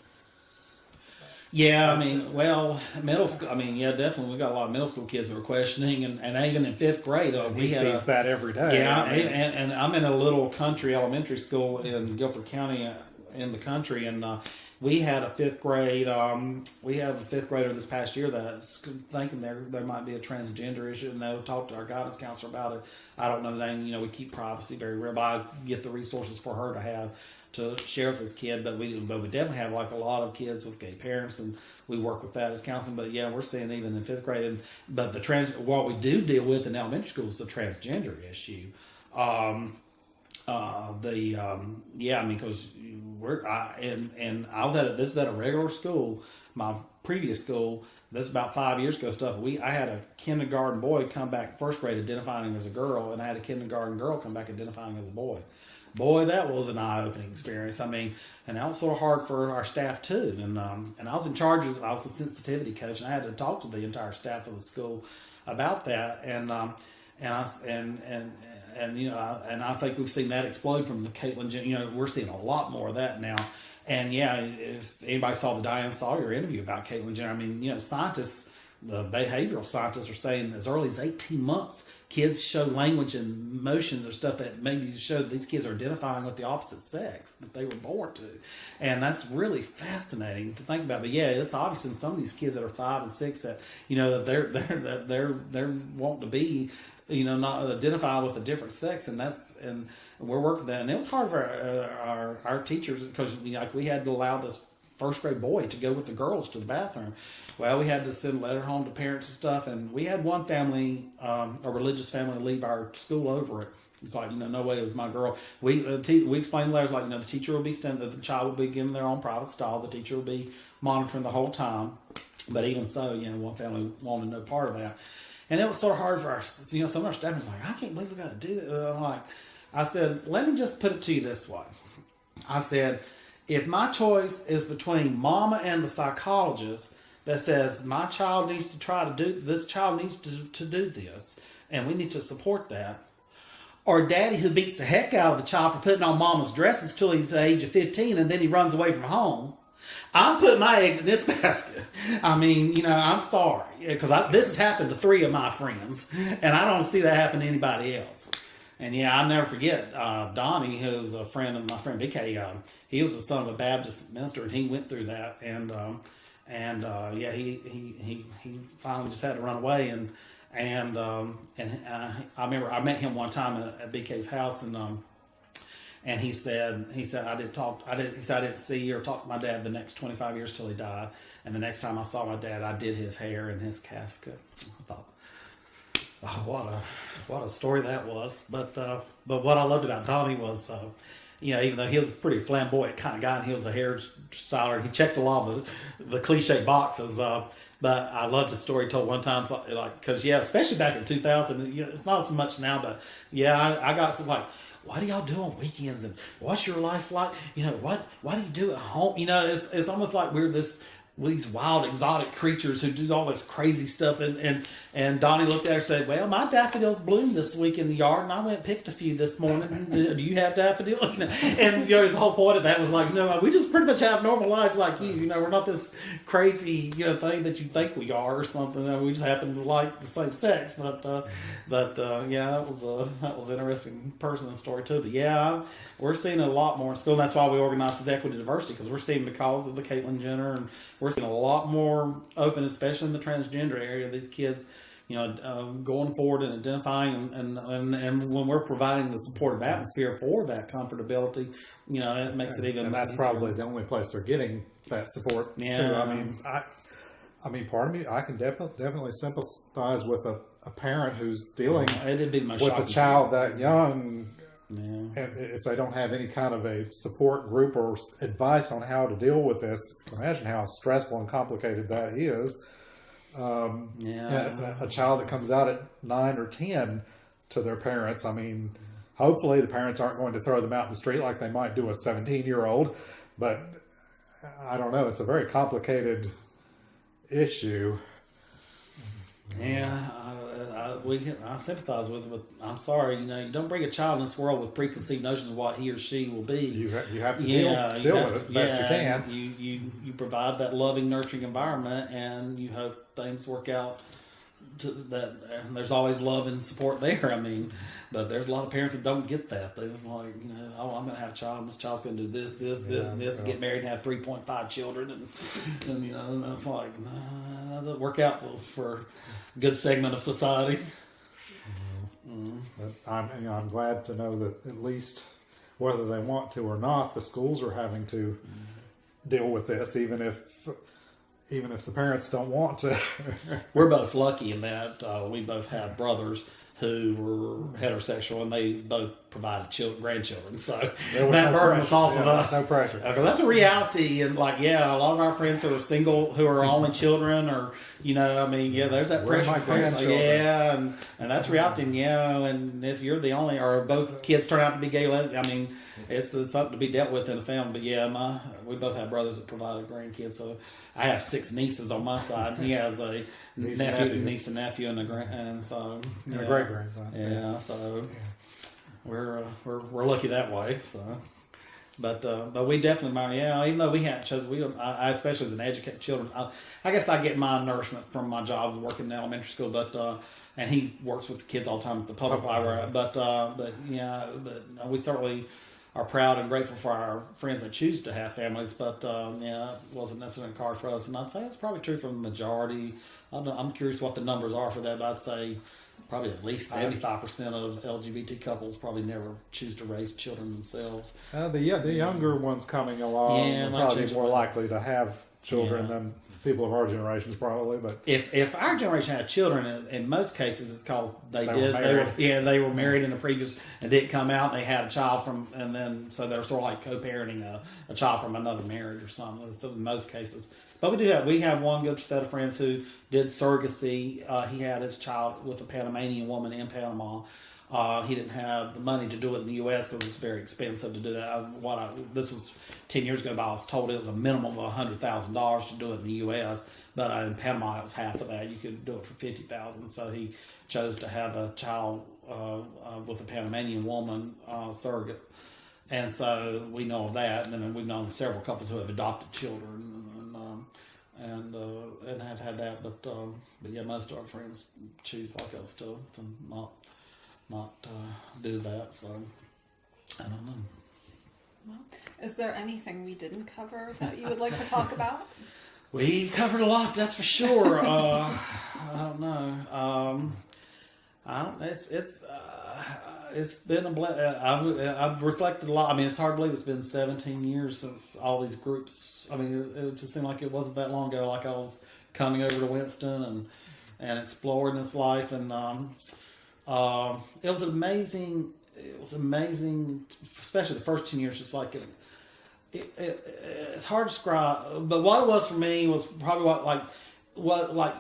yeah, I mean, well, middle school. I mean, yeah, definitely. We got a lot of middle school kids who are questioning, and, and even in fifth grade, uh, we he sees a, that every day. Yeah, mean, and, and I'm in a little country elementary school in Guilford County, uh, in the country, and uh, we had a fifth grade. Um, we had a fifth grader this past year that's thinking there there might be a transgender issue, and they'll talk to our guidance counselor about it. I don't know the name. You know, we keep privacy very real, but I get the resources for her to have to share with this kid. But we but we definitely have like a lot of kids with gay parents, and we work with that as counseling. But yeah, we're seeing even in fifth grade. And, but the trans what we do deal with in elementary school is the transgender issue. Um, uh, the um, yeah, I mean, because we're I, and and I was at a, this is at a regular school, my previous school. This is about five years ago stuff. We I had a kindergarten boy come back first grade identifying as a girl, and I had a kindergarten girl come back identifying as a boy. Boy, that was an eye opening experience. I mean, and that was sort of hard for our staff too. And um, and I was in charge of I was a sensitivity coach, and I had to talk to the entire staff of the school about that. And um, and I and and and you know, I, and I think we've seen that explode from the Caitlyn. You know, we're seeing a lot more of that now. And yeah, if anybody saw the Diane Sawyer interview about Caitlyn Jenner, I mean, you know, scientists, the behavioral scientists are saying as early as 18 months, kids show language and motions or stuff that maybe show these kids are identifying with the opposite sex that they were born to. And that's really fascinating to think about. But yeah, it's obvious in some of these kids that are five and six that, you know, that they're, *laughs* they're, that they're, they're wanting to be you know, not identify with a different sex, and that's and we're working that, and it was hard for our our, our teachers because like we had to allow this first grade boy to go with the girls to the bathroom. Well, we had to send a letter home to parents and stuff, and we had one family, um, a religious family, leave our school over it. It's like you know, no way is my girl. We uh, te- we explained the letters like you know, the teacher will be standing, the child will be given their own private stall. The teacher will be monitoring the whole time. But even so, you know, one family wanted no part of that. And it was so hard for our, you know, some of our staff was like, I can't believe we got to do that. And I'm like, I said, let me just put it to you this way. I said, if my choice is between mama and the psychologist that says my child needs to try to do this, child needs to, to do this, and we need to support that, or daddy who beats the heck out of the child for putting on mama's dresses till he's the age of 15 and then he runs away from home, I'm putting my eggs in this *laughs* basket. I mean, you know, I'm sorry because this has happened to three of my friends, and I don't see that happen to anybody else. And yeah, I'll never forget uh, Donnie, who's a friend of my friend BK. Um, he was the son of a Baptist minister, and he went through that. And um, and uh, yeah, he, he he he finally just had to run away. And and um, and uh, I remember I met him one time at, at BK's house, and um, and he said he said I did talk I did he said I didn't see or talk to my dad the next 25 years till he died and the next time I saw my dad I did his hair and his casket I thought oh what a what a story that was but uh, but what I loved about Donnie was uh, you know even though he was a pretty flamboyant kind of guy and he was a hairstyler and he checked a lot of the, the cliche boxes uh, but I loved the story told one time, like, because yeah, especially back in 2000, you know, it's not so much now, but yeah, I, I got some like, what do y'all do on weekends and what's your life like? You know, what, what do you do at home? You know, it's, it's almost like we're this these wild exotic creatures who do all this crazy stuff. And and and Donnie looked at her and said well my daffodils bloomed this week in the yard and I went and picked a few this morning. *laughs* Do you have daffodils? *laughs* And you know the whole point of that was like no we just pretty much have normal lives like you. You know we're not this crazy you know thing that you think we are or something. We just happen to like the same sex. But uh but uh yeah that was a that was an interesting person story too. But yeah we're seeing a lot more in school. And that's why we organize this equity diversity because we're seeing the because of the Caitlyn Jenner and we're seeing a lot more open especially in the transgender area these kids you know, um, going forward and identifying, and, and, and, and when we're providing the supportive atmosphere for that comfortability, you know, it makes it even. and that's easier. probably the only place they're getting that support too. Yeah. I mean, I, I mean, part of me, I can definitely definitely sympathize with a, a parent who's dealing It'd be with a child that young, Yeah. and if they don't have any kind of a support group or advice on how to deal with this, imagine how stressful and complicated that is. Um, Yeah. a, a child that comes out at nine or ten to their parents. I mean, hopefully the parents aren't going to throw them out in the street like they might do a seventeen-year-old, but I don't know. It's a very complicated issue. Yeah, I, I, we can, I sympathize with. With I'm sorry, you know, you don't bring a child in this world with preconceived notions of what he or she will be. You ha- you have to yeah, deal, deal you with have- it the best yeah, you can. You, you you provide that loving, nurturing environment, and you hope things work out. To that, and there's always love and support there. I mean, but there's a lot of parents that don't get that. They're just like, you know, oh, I'm going to have a child. This child's going to do this, this, this, Yeah, and this, and get married and have 3.5 children, and and you know, and it's like, nah, that doesn't work out for a good segment of society. Mm-hmm. But I'm you know, I'm glad to know that at least whether they want to or not, the schools are having to mm-hmm. deal with this, even if even if the parents don't want to. We're both lucky in that uh, we both have brothers who were heterosexual, and they both provided children, grandchildren. So that no burden was off of us. no pressure. Uh, because that's a reality, and like, yeah, a lot of our friends who are single, who are only children, or you know, I mean, yeah, there's that Where pressure. yeah, and and that's reality, and yeah, and if you're the only, or both kids turn out to be gay, lesbian, I mean, it's, it's something to be dealt with in the family. But yeah, my we both have brothers that provided grandkids, so I have six nieces on my side. He has a Niece and nephew, nephew. niece and nephew, and a grand, and a great grandson. Yeah, so we're uh, we're we're lucky that way. So, but uh, but we definitely, my yeah. Even though we hadn't chosen, we I, I especially as an educated children, I, I guess I get my nourishment from my job of working in elementary school. But uh, and he works with the kids all the time at the public Public library. But uh, but yeah, but we certainly are proud and grateful for our friends that choose to have families. But um, yeah, it wasn't necessarily a card for us. And I'd say it's probably true for the majority. I don't know, I'm curious what the numbers are for that. But I'd say probably at least seventy five percent of LGBT couples probably never choose to raise children themselves. Uh, the yeah, the younger ones coming along Yeah, are probably more likely to have children Yeah. than people of our generations, probably. But If if our generation had children, in, in most cases, it's because they, They were did. they were yeah they were married in the previous and didn't come out. and They had a child from and then so they're sort of like co-parenting a, a child from another marriage or something. So in most cases, but we do have we have one good set of friends who did surrogacy. Uh, he had his child with a Panamanian woman in Panama. Uh, he didn't have the money to do it in the U.S. because it's very expensive to do that. I, what I, this was ten years ago, but I was told it was a minimum of hundred thousand dollars to do it in the U.S. But uh, in Panama, it was half of that. You could do it for fifty thousand. So he chose to have a child uh, uh, with a Panamanian woman uh, surrogate, and so we know of that. And then we've known several couples who have adopted children. And, uh, and have had that, but um, but yeah, most of our friends choose like us to to not not uh, do that. So I don't know. Well, Is there anything we didn't cover that you would like to talk about? *laughs* We covered a lot, that's for sure. uh, I don't know. Um, I don't. It's it's uh, it's been a. Ble- uh, I've, I've reflected a lot. I mean, it's hard to believe it's been 17 years since all these groups. I mean, it, it just seemed like it wasn't that long ago. Like I was coming over to Winston and and exploring this life, and um, uh, it was amazing. It was amazing, especially the first 10 years. Just like it, it, it, it's hard to describe, but what it was for me was probably what like what like uh,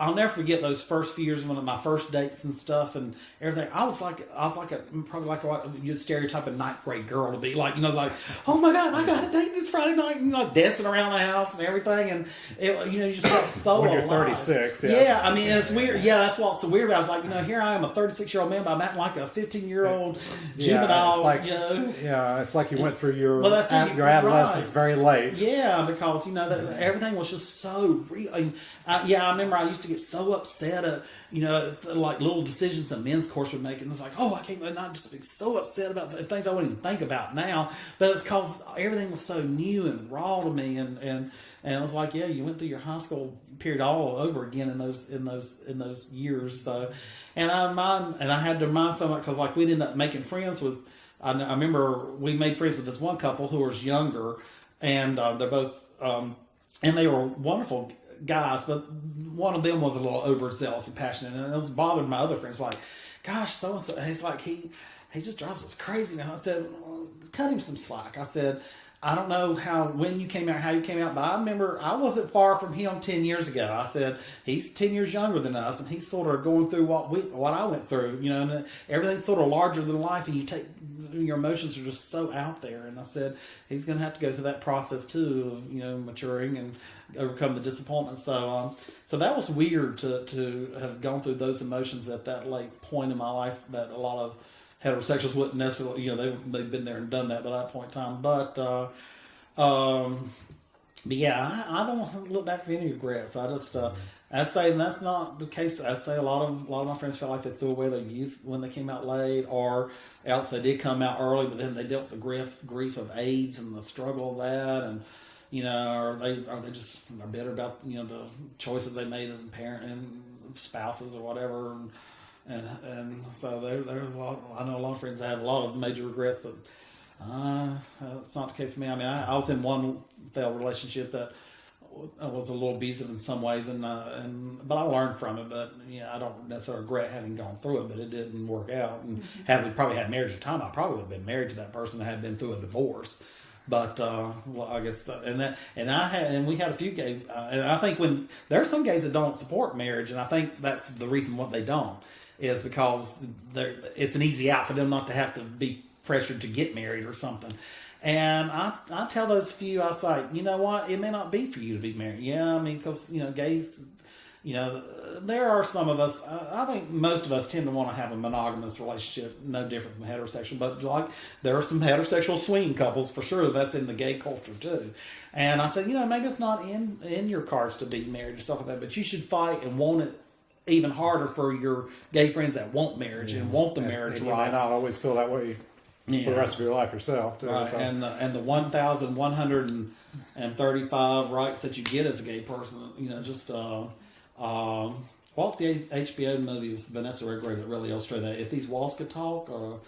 I'll never forget those first few years one of my first dates and stuff and everything. I was like I was like a probably like what you stereotype a ninth grade girl to be like you know like oh my god I got a date this Friday night and like dancing around the house and everything, and it, you know, you just felt so. When you're alive. 36, yeah. yeah. I mean, it's weird. Yeah, that's what's so weird. I was like, you know, here I am, a 36 year old man, but I'm acting like a 15 year old Yeah, juvenile. it's like you know. yeah, it's like you went through your Well, that's ad- your adolescence right. very late. Yeah, because you know that everything was just so real. And, uh, yeah, I remember I used to get so upset at you know like little decisions the men's chorus would make, and it's like, oh, I can't not just be so upset about the things I wouldn't even think about now. But it's because everything was so new and raw to me, and and and it was like, yeah, you went through your high school period all over again in those in those in those years. So, and I mind, and I had to mind so much because like we ended up making friends with. I, I remember we made friends with this one couple who was younger, and uh, they're both, um, and they were wonderful guys, but one of them was a little overzealous and passionate, and it was bothering my other friends. Like, gosh, so and so, he's like he he just drives us crazy now. I said, well, cut him some slack. I said. I don't know how when you came out, how you came out, but I remember I wasn't far from him ten years ago. I said he's ten years younger than us, and he's sort of going through what we, what I went through, you know, and everything's sort of larger than life, and you take your emotions are just so out there. And I said he's going to have to go through that process too of you know maturing and overcome the disappointment. So um, so that was weird to to have gone through those emotions at that late point in my life that a lot of heterosexuals wouldn't necessarily you know they they've been there and done that by that point in time. But uh, um, but yeah, I, I don't look back with any regrets. I just uh, I say and that's not the case. I say a lot of a lot of my friends felt like they threw away their youth when they came out late, or else they did come out early, but then they dealt with the grief grief of AIDS and the struggle of that, and you know, or they are they just are bitter about you know the choices they made in parent and spouses or whatever, and and, and so there there's a lot. I know a lot of friends that have a lot of major regrets, but uh, that's not the case for me. I mean, I, I was in one failed relationship that was a little abusive in some ways, and uh, and but I learned from it. But yeah, I don't necessarily regret having gone through it, but it didn't work out. And had we probably had marriage at the time, I probably would have been married to that person and had been through a divorce. But uh, well, I guess uh, and that and I had and we had a few gay uh, and I think when there are some gays that don't support marriage, and I think that's the reason what they don't is because it's an easy out for them not to have to be pressured to get married or something. And I, I tell those few, I say, you know what, it may not be for you to be married. Yeah, I mean, because, you know, gays, you know, there are some of us, I I think most of us tend to want to have a monogamous relationship, no different from heterosexual, but like there are some heterosexual swinging couples for sure. That's in the gay culture too. And I said, you know, maybe it's not in, in your cards to be married and stuff like that, but you should fight and want it even harder for your gay friends that want marriage and want the And- marriage and you may rights. not always feel that way for the rest of your life yourself. Too, Right, so. and the, and the one thousand one hundred and thirty five rights that you get as a gay person, you know, just uh, um, what's the HBO movie with Vanessa Redgrave that really illustrated that? If these walls could talk, or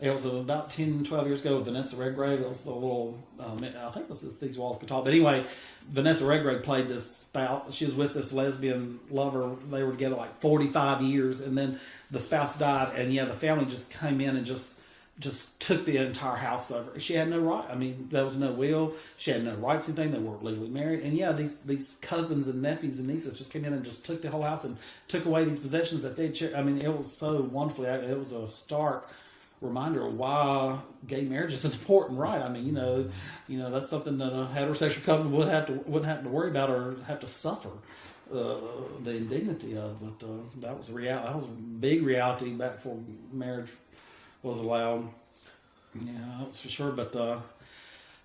it was about 10, 12 years ago Vanessa Redgrave. It was a little, um, I think was If these walls talk. But anyway, Vanessa Redgrave played this spouse. She was with this lesbian lover. They were together like forty five years, and then the spouse died, and yeah, the family just came in and just just took the entire house over. She had no right. I mean, there was no will. She had no rights anything. They weren't legally married. And yeah, these these cousins and nephews and nieces just came in and just took the whole house and took away these possessions that they. I mean, it was so wonderfully. It was a stark reminder of why gay marriage is an *laughs* important right. I mean, you know, you know that's something that a heterosexual couple would have to wouldn't have to worry about or have to suffer. Uh, the indignity of, but uh, that was a real that was a big reality back before marriage was allowed. Yeah, that's for sure. But uh,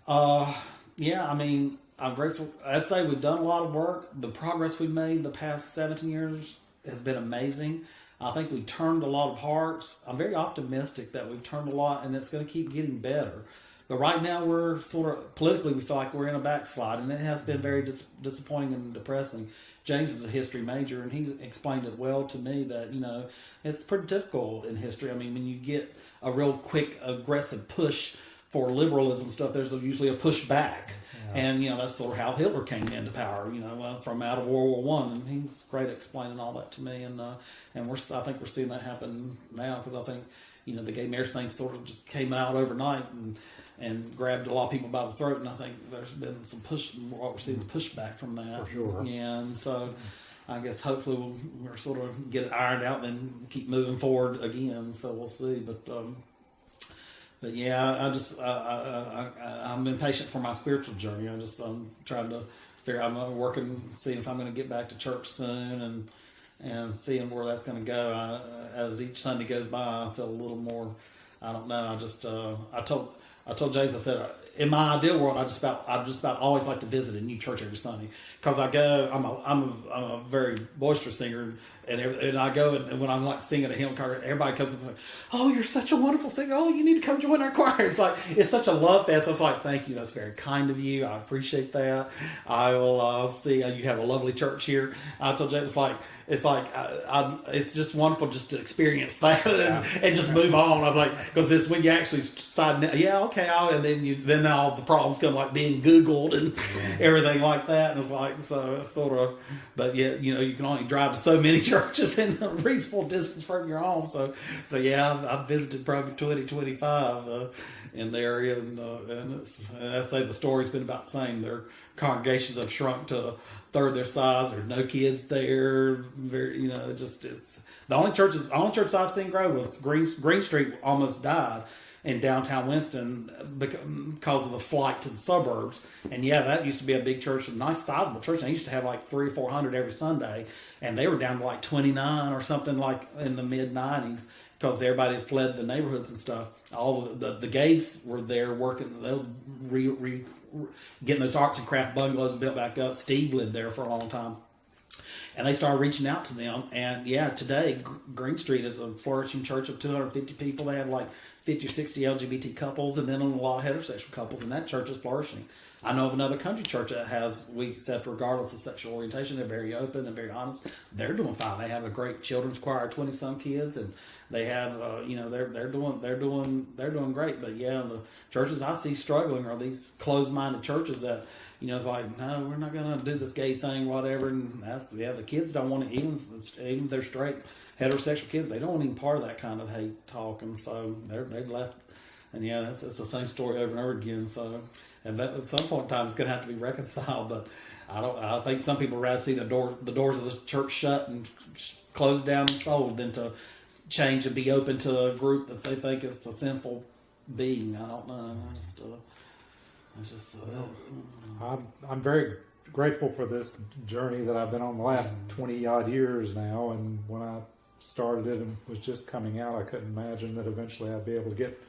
uh, yeah, I mean, I'm grateful. I say we've done a lot of work. The progress we've made the past 17 years has been amazing. I think we turned a lot of hearts. I'm very optimistic that we've turned a lot, and it's going to keep getting better. But right now, we're sort of politically, we feel like we're in a backslide, and it has been very mm-hmm. dis- disappointing and depressing. James is a history major, and he's explained it well to me that you know it's pretty typical in history. I mean, when you get a real quick, aggressive push for liberalism stuff, there's usually a pushback, and you know that's sort of how Hitler came into power. You know, uh, from out of World War One, and he's great at explaining all that to me, and uh, and we're I think we're seeing that happen now because I think you know the gay marriage thing sort of just came out overnight and and grabbed a lot of people by the throat, and I think there's been some push. We're seeing the pushback from that, For sure. and so. I guess hopefully we'll, we'll sort of get it ironed out and keep moving forward again. So we'll see. But um, but yeah, I just I, I, I'm impatient for my spiritual journey. I just I'm trying to figure. I'm uh, working, seeing if I'm going to get back to church soon, and and seeing where that's going to go. I, as each Sunday goes by, I feel a little more. I don't know. I just uh, I told I told James I said in my ideal world I just about I just about always like to visit a new church every Sunday. Because I go I'm a I'm a, I'm a very boisterous singer and every, and I go and, when I'm like singing a hymn card everybody comes up and says oh you're such a wonderful singer. Oh you need to come join our *laughs* choir. It's like it's such a love fest. I was like thank you. That's very kind of you. I appreciate that. I will uh, see uh, you have a lovely church here. I told James it's like it's like I, I, it's just wonderful just to experience *laughs* that and, Yeah. and just move on. I'm like because this when you actually decide, yeah, okay, I'll, and then you then all the problems come like being Googled and *laughs* everything like that, and it's like so it's sort of, but yet you know you can only drive to so many *laughs* churches in a reasonable distance from your home. So so yeah, I've, visited probably 20, 25 uh, in the area, and, uh, and, it's, and I say the story's been about the same. Their congregations have shrunk to a third their size. There's no kids there. Very, you know, just it's the only churches. The only church I've seen grow was Green Green Street. Almost died in downtown Winston because of the flight to the suburbs. And yeah, that used to be a big church, a nice sizable church. And They used to have like three or four hundred every Sunday, and they were down to like twenty nine or something like in the mid nineties because everybody fled the neighborhoods and stuff. All the the, the gays were there working. They were re, re, re, getting those arts and craft bungalows built back up. Steve lived there for a long time and they started reaching out to them. And yeah, today Green Street is a flourishing church of 250 people. They have like 50 or 60 LGBT couples, and then a lot of heterosexual couples, and that church is flourishing. I know of another country church that has we accept regardless of sexual orientation. They're very open and very honest. They're doing fine. They have a great children's choir, twenty some kids, and they have uh, you know they're they're doing they're doing they're doing great. But yeah, the churches I see struggling are these closed minded churches that you know it's like no, we're not gonna do this gay thing, whatever. And that's yeah, the kids don't want to even even they're straight heterosexual kids, they don't want any part of that kind of hate talk, and so they're they've left. And yeah, it's, it's the same story over and over again. So, and that, at some point in time, it's going to have to be *laughs* reconciled. But I don't. I think some people rather see the door, the doors of the church shut and closed down and sold than to change and be open to a group that they think is a sinful being. I don't know. I just, uh, I just. Uh, I'm, I'm very grateful for this journey that I've been on the last 20 odd years now. And when I started it and was just coming out, I couldn't imagine that eventually I'd be able to get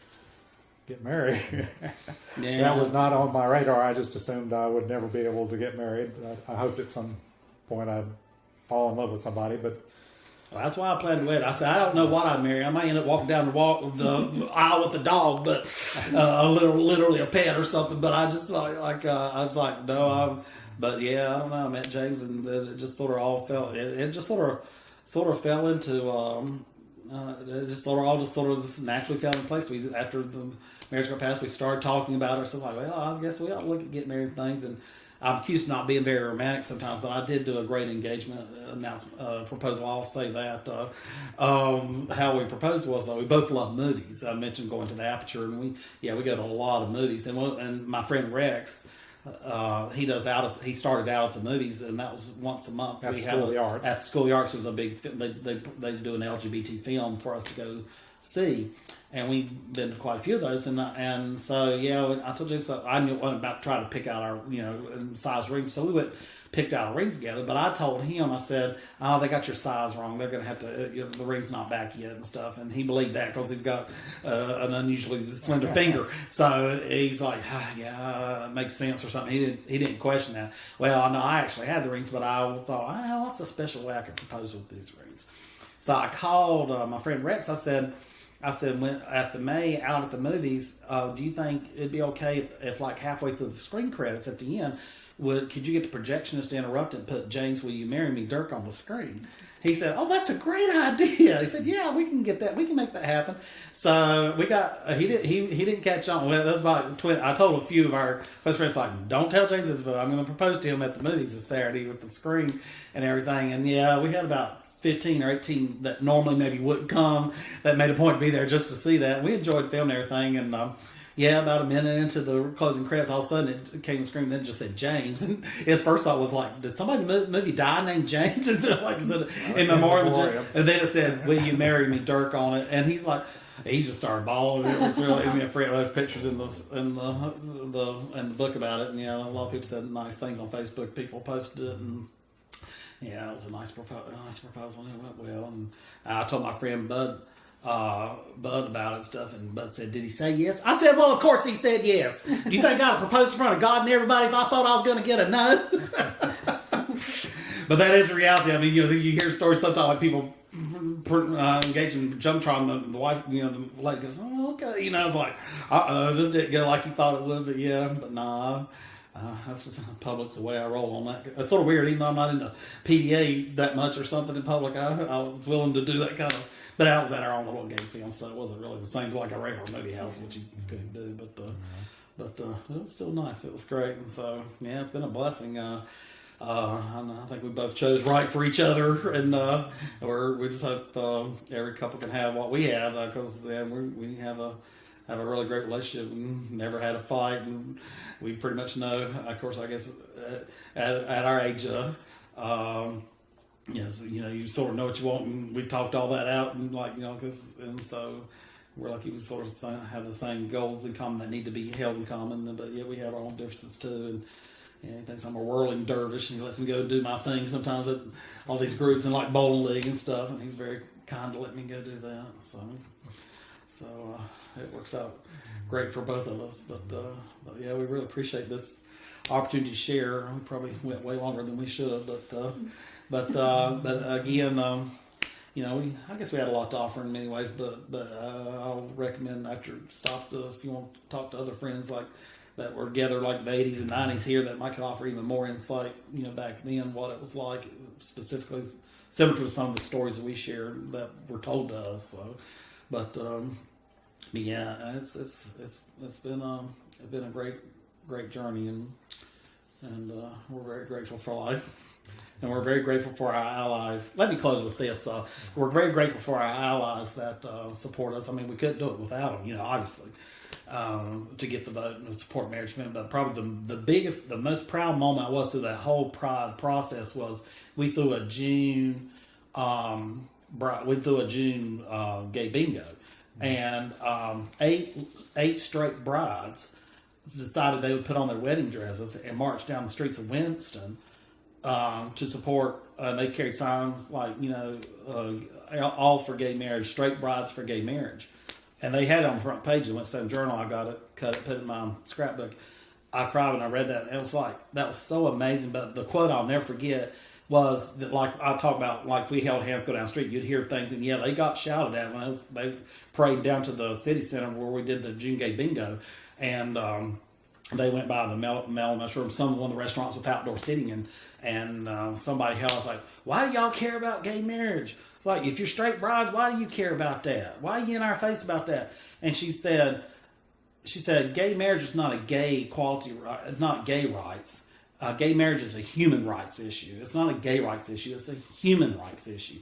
get married. *laughs* yeah, that was not on my radar. I just assumed I would never be able to get married. I, I hoped at some point I'd fall in love with somebody, but Well, that's why I planned to wed. I said I don't know what I'd marry. I might end up walking down the walk the aisle with a dog, but uh, a little literally a pet or something. But I just like like uh, I was like no, I'm. But yeah, I don't know. I met James and it just sort of all felt It, it just sort of sort of fell into. Um, uh, just sort of all just sort of just naturally fell into place. We after the marriage got passed, we started talking about. So like, well, I guess we ought to look at getting married and things. And I'm accused of not being very romantic sometimes, but I did do a great engagement announcement uh, proposal. I'll say that. Uh, um, how we proposed was uh, we both love movies. I mentioned going to the Aperture, and we yeah we go to a lot of movies. And and my friend Rex. Uh, he does out. At, he started out at the movies, and that was once a month. At we School of the Arts. At School of the Arts, it was a big. They they they do an LGBT film for us to go see, and we've been to quite a few of those. And uh, and so yeah, I told you so. I knew wasn't about to try to pick out our you know size rings, so we went picked out our rings together. But I told him, I said, "Oh, they got your size wrong. They're going to have to. Uh, you know, the ring's not back yet and stuff." And he believed that because he's got uh, an unusually slender finger. So he's like, ah, "Yeah, it makes sense or something." He didn't. He didn't question that. Well, no, I actually had the rings, but I thought, "Ah, what's a special way I could propose with these rings?" So I called uh, my friend Rex. I said. I said, when at the May out at the movies, uh, do you think it'd be okay if, if, like halfway through the screen credits at the end, would could you get the projectionist to interrupt and put James, will you marry me, Dirk on the screen? He said, "Oh, that's a great *laughs* idea." He said, "Yeah, we can get that. We can make that happen." So we got. Uh, he did. He he didn't catch on. Well, that's about twin. I told a few of our close friends like, "Don't tell James this, but I'm going to propose to him at the movies this Saturday with the screen and everything." And yeah, we had about 15 or 18 that normally maybe wouldn't come that made a point to be there just to see that. We enjoyed filming everything. And um, yeah, about a minute into the closing credits, all of a sudden it came and then just said James. And his first thought was like, did somebody in the movie die named James? *laughs* like, is it in memoriam? And then it said, will you marry me, Dirk on it? And he's like, he just started bawling. It was really, I mean, Fred, there's pictures in the in the the in the book about it, and yeah, a lot of people said nice things on Facebook. People posted it, and yeah, it was a nice proposal. Nice proposal, and it went well. And I told my friend Bud. Uh, Bud about it and stuff, and Bud said, "Did he say yes?" I said, "Well, of course he said yes." Do you think I'd propose in front of God and everybody if I thought I was going to get a no? *laughs* but that is the reality. I mean, you know, you hear stories sometimes like people uh, engage in jump trial, the, the wife, you know, the lady goes, "Oh, okay," you know, it's like, "Uh oh, this didn't go like you thought it would," but yeah, but nah. Uh, that's just public's the way I roll on that. It's sort of weird, even though I'm not into PDA that much or something in public. I, I was willing to do that kind of, but that was at our own little game film, so it wasn't really the same like a regular movie house, which you couldn't do. But uh, but uh, it was still nice. It was great, and so yeah, it's been a blessing. Uh, uh, I think we both chose right for each other, and uh, we're, we just hope uh, every couple can have what we have because yeah, we we have a have a really great relationship. We never had a fight, and we pretty much know. Of course, I guess uh, at, at our age, uh, um, yes, you know, you sort of know what you want, and we talked all that out, and like you know, cause, and so we're lucky we sort of have the same goals in common that need to be held in common, but yeah, we have our own differences too, and. Yeah, he thinks I'm a whirling dervish, and he lets me go do my thing sometimes at all these groups and like bowling league and stuff. And he's very kind to let me go do that. So, so uh, it works out great for both of us. But, uh, but yeah, we really appreciate this opportunity to share. We probably went way longer than we should, but uh, but uh, *laughs* but again, um, you know, we I guess we had a lot to offer in many ways. But but uh, I'll recommend after stop to if you want to talk to other friends like that were together like the 80s and 90s here that might could offer even more insight. You know, back then what it was like specifically similar to some of the stories that we shared that were told to us. So, but um, yeah, it's it's it's it's been um it's been a great great journey and and uh, we're very grateful for life. And we're very grateful for our allies. Let me close with this. Uh, we're very grateful for our allies that uh, support us. I mean, we couldn't do it without them, you know, obviously, um, to get the vote and support marriage amendment. But probably the, the biggest, the most proud moment I was through that whole pride process was we threw a June, um, bri- we threw a June uh, gay bingo, and um, eight eight straight brides decided they would put on their wedding dresses and march down the streets of Winston um, to support. Uh, they carried signs like you know, uh, all for gay marriage, straight brides for gay marriage, and they had it on the front page of the Winston Journal. I got it, cut it, put it in my scrapbook. I cried when I read that. And it was like that was so amazing. But the quote I'll never forget was that, like I talk about, like we held hands go down the street, you'd hear things, and yeah, they got shouted at when it was, they prayed down to the city center where we did the June Gay Bingo, and. Um, they went by the Mel, Mel Mushroom, some one of the restaurants with outdoor seating, and and uh, somebody held us like, "Why do y'all care about gay marriage? It's like if you're straight brides, why do you care about that? Why are you in our face about that?" And she said, "She said gay marriage is not a gay equality, right, not gay rights. Uh, gay marriage is a human rights issue. It's not a gay rights issue. It's a human rights issue."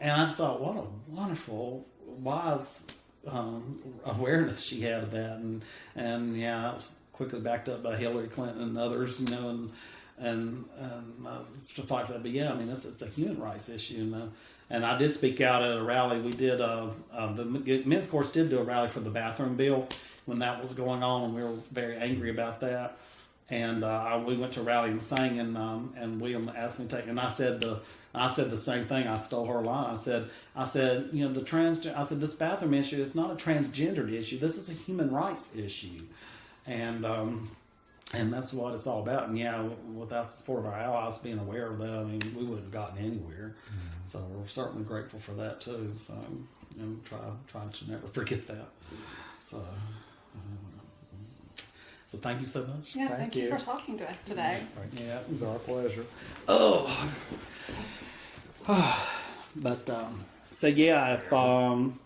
And I just thought, what a wonderful, wise um, awareness she had of that, and and yeah. It was, quickly backed up by Hillary Clinton and others, you know, and and, and uh, to fight for that. But yeah, I mean, it's, it's a human rights issue, and uh, and I did speak out at a rally. We did uh, uh, the men's chorus did do a rally for the bathroom bill when that was going on, and we were very angry about that. And uh, we went to a rally and sang, and um, and William asked me to take, and I said the I said the same thing. I stole her line. I said I said you know the trans I said this bathroom issue is not a transgendered issue. This is a human rights issue and um, and that's what it's all about. And yeah, without the support of our allies being aware of that, I mean, we wouldn't have gotten anywhere. Mm-hmm. So we're certainly grateful for that too. So and try try to never forget that. So. So thank you so much. Yeah, Thank thank, you. you. for talking to us today. Yeah. It was our pleasure. Oh. *sighs* but um, so yeah, if um,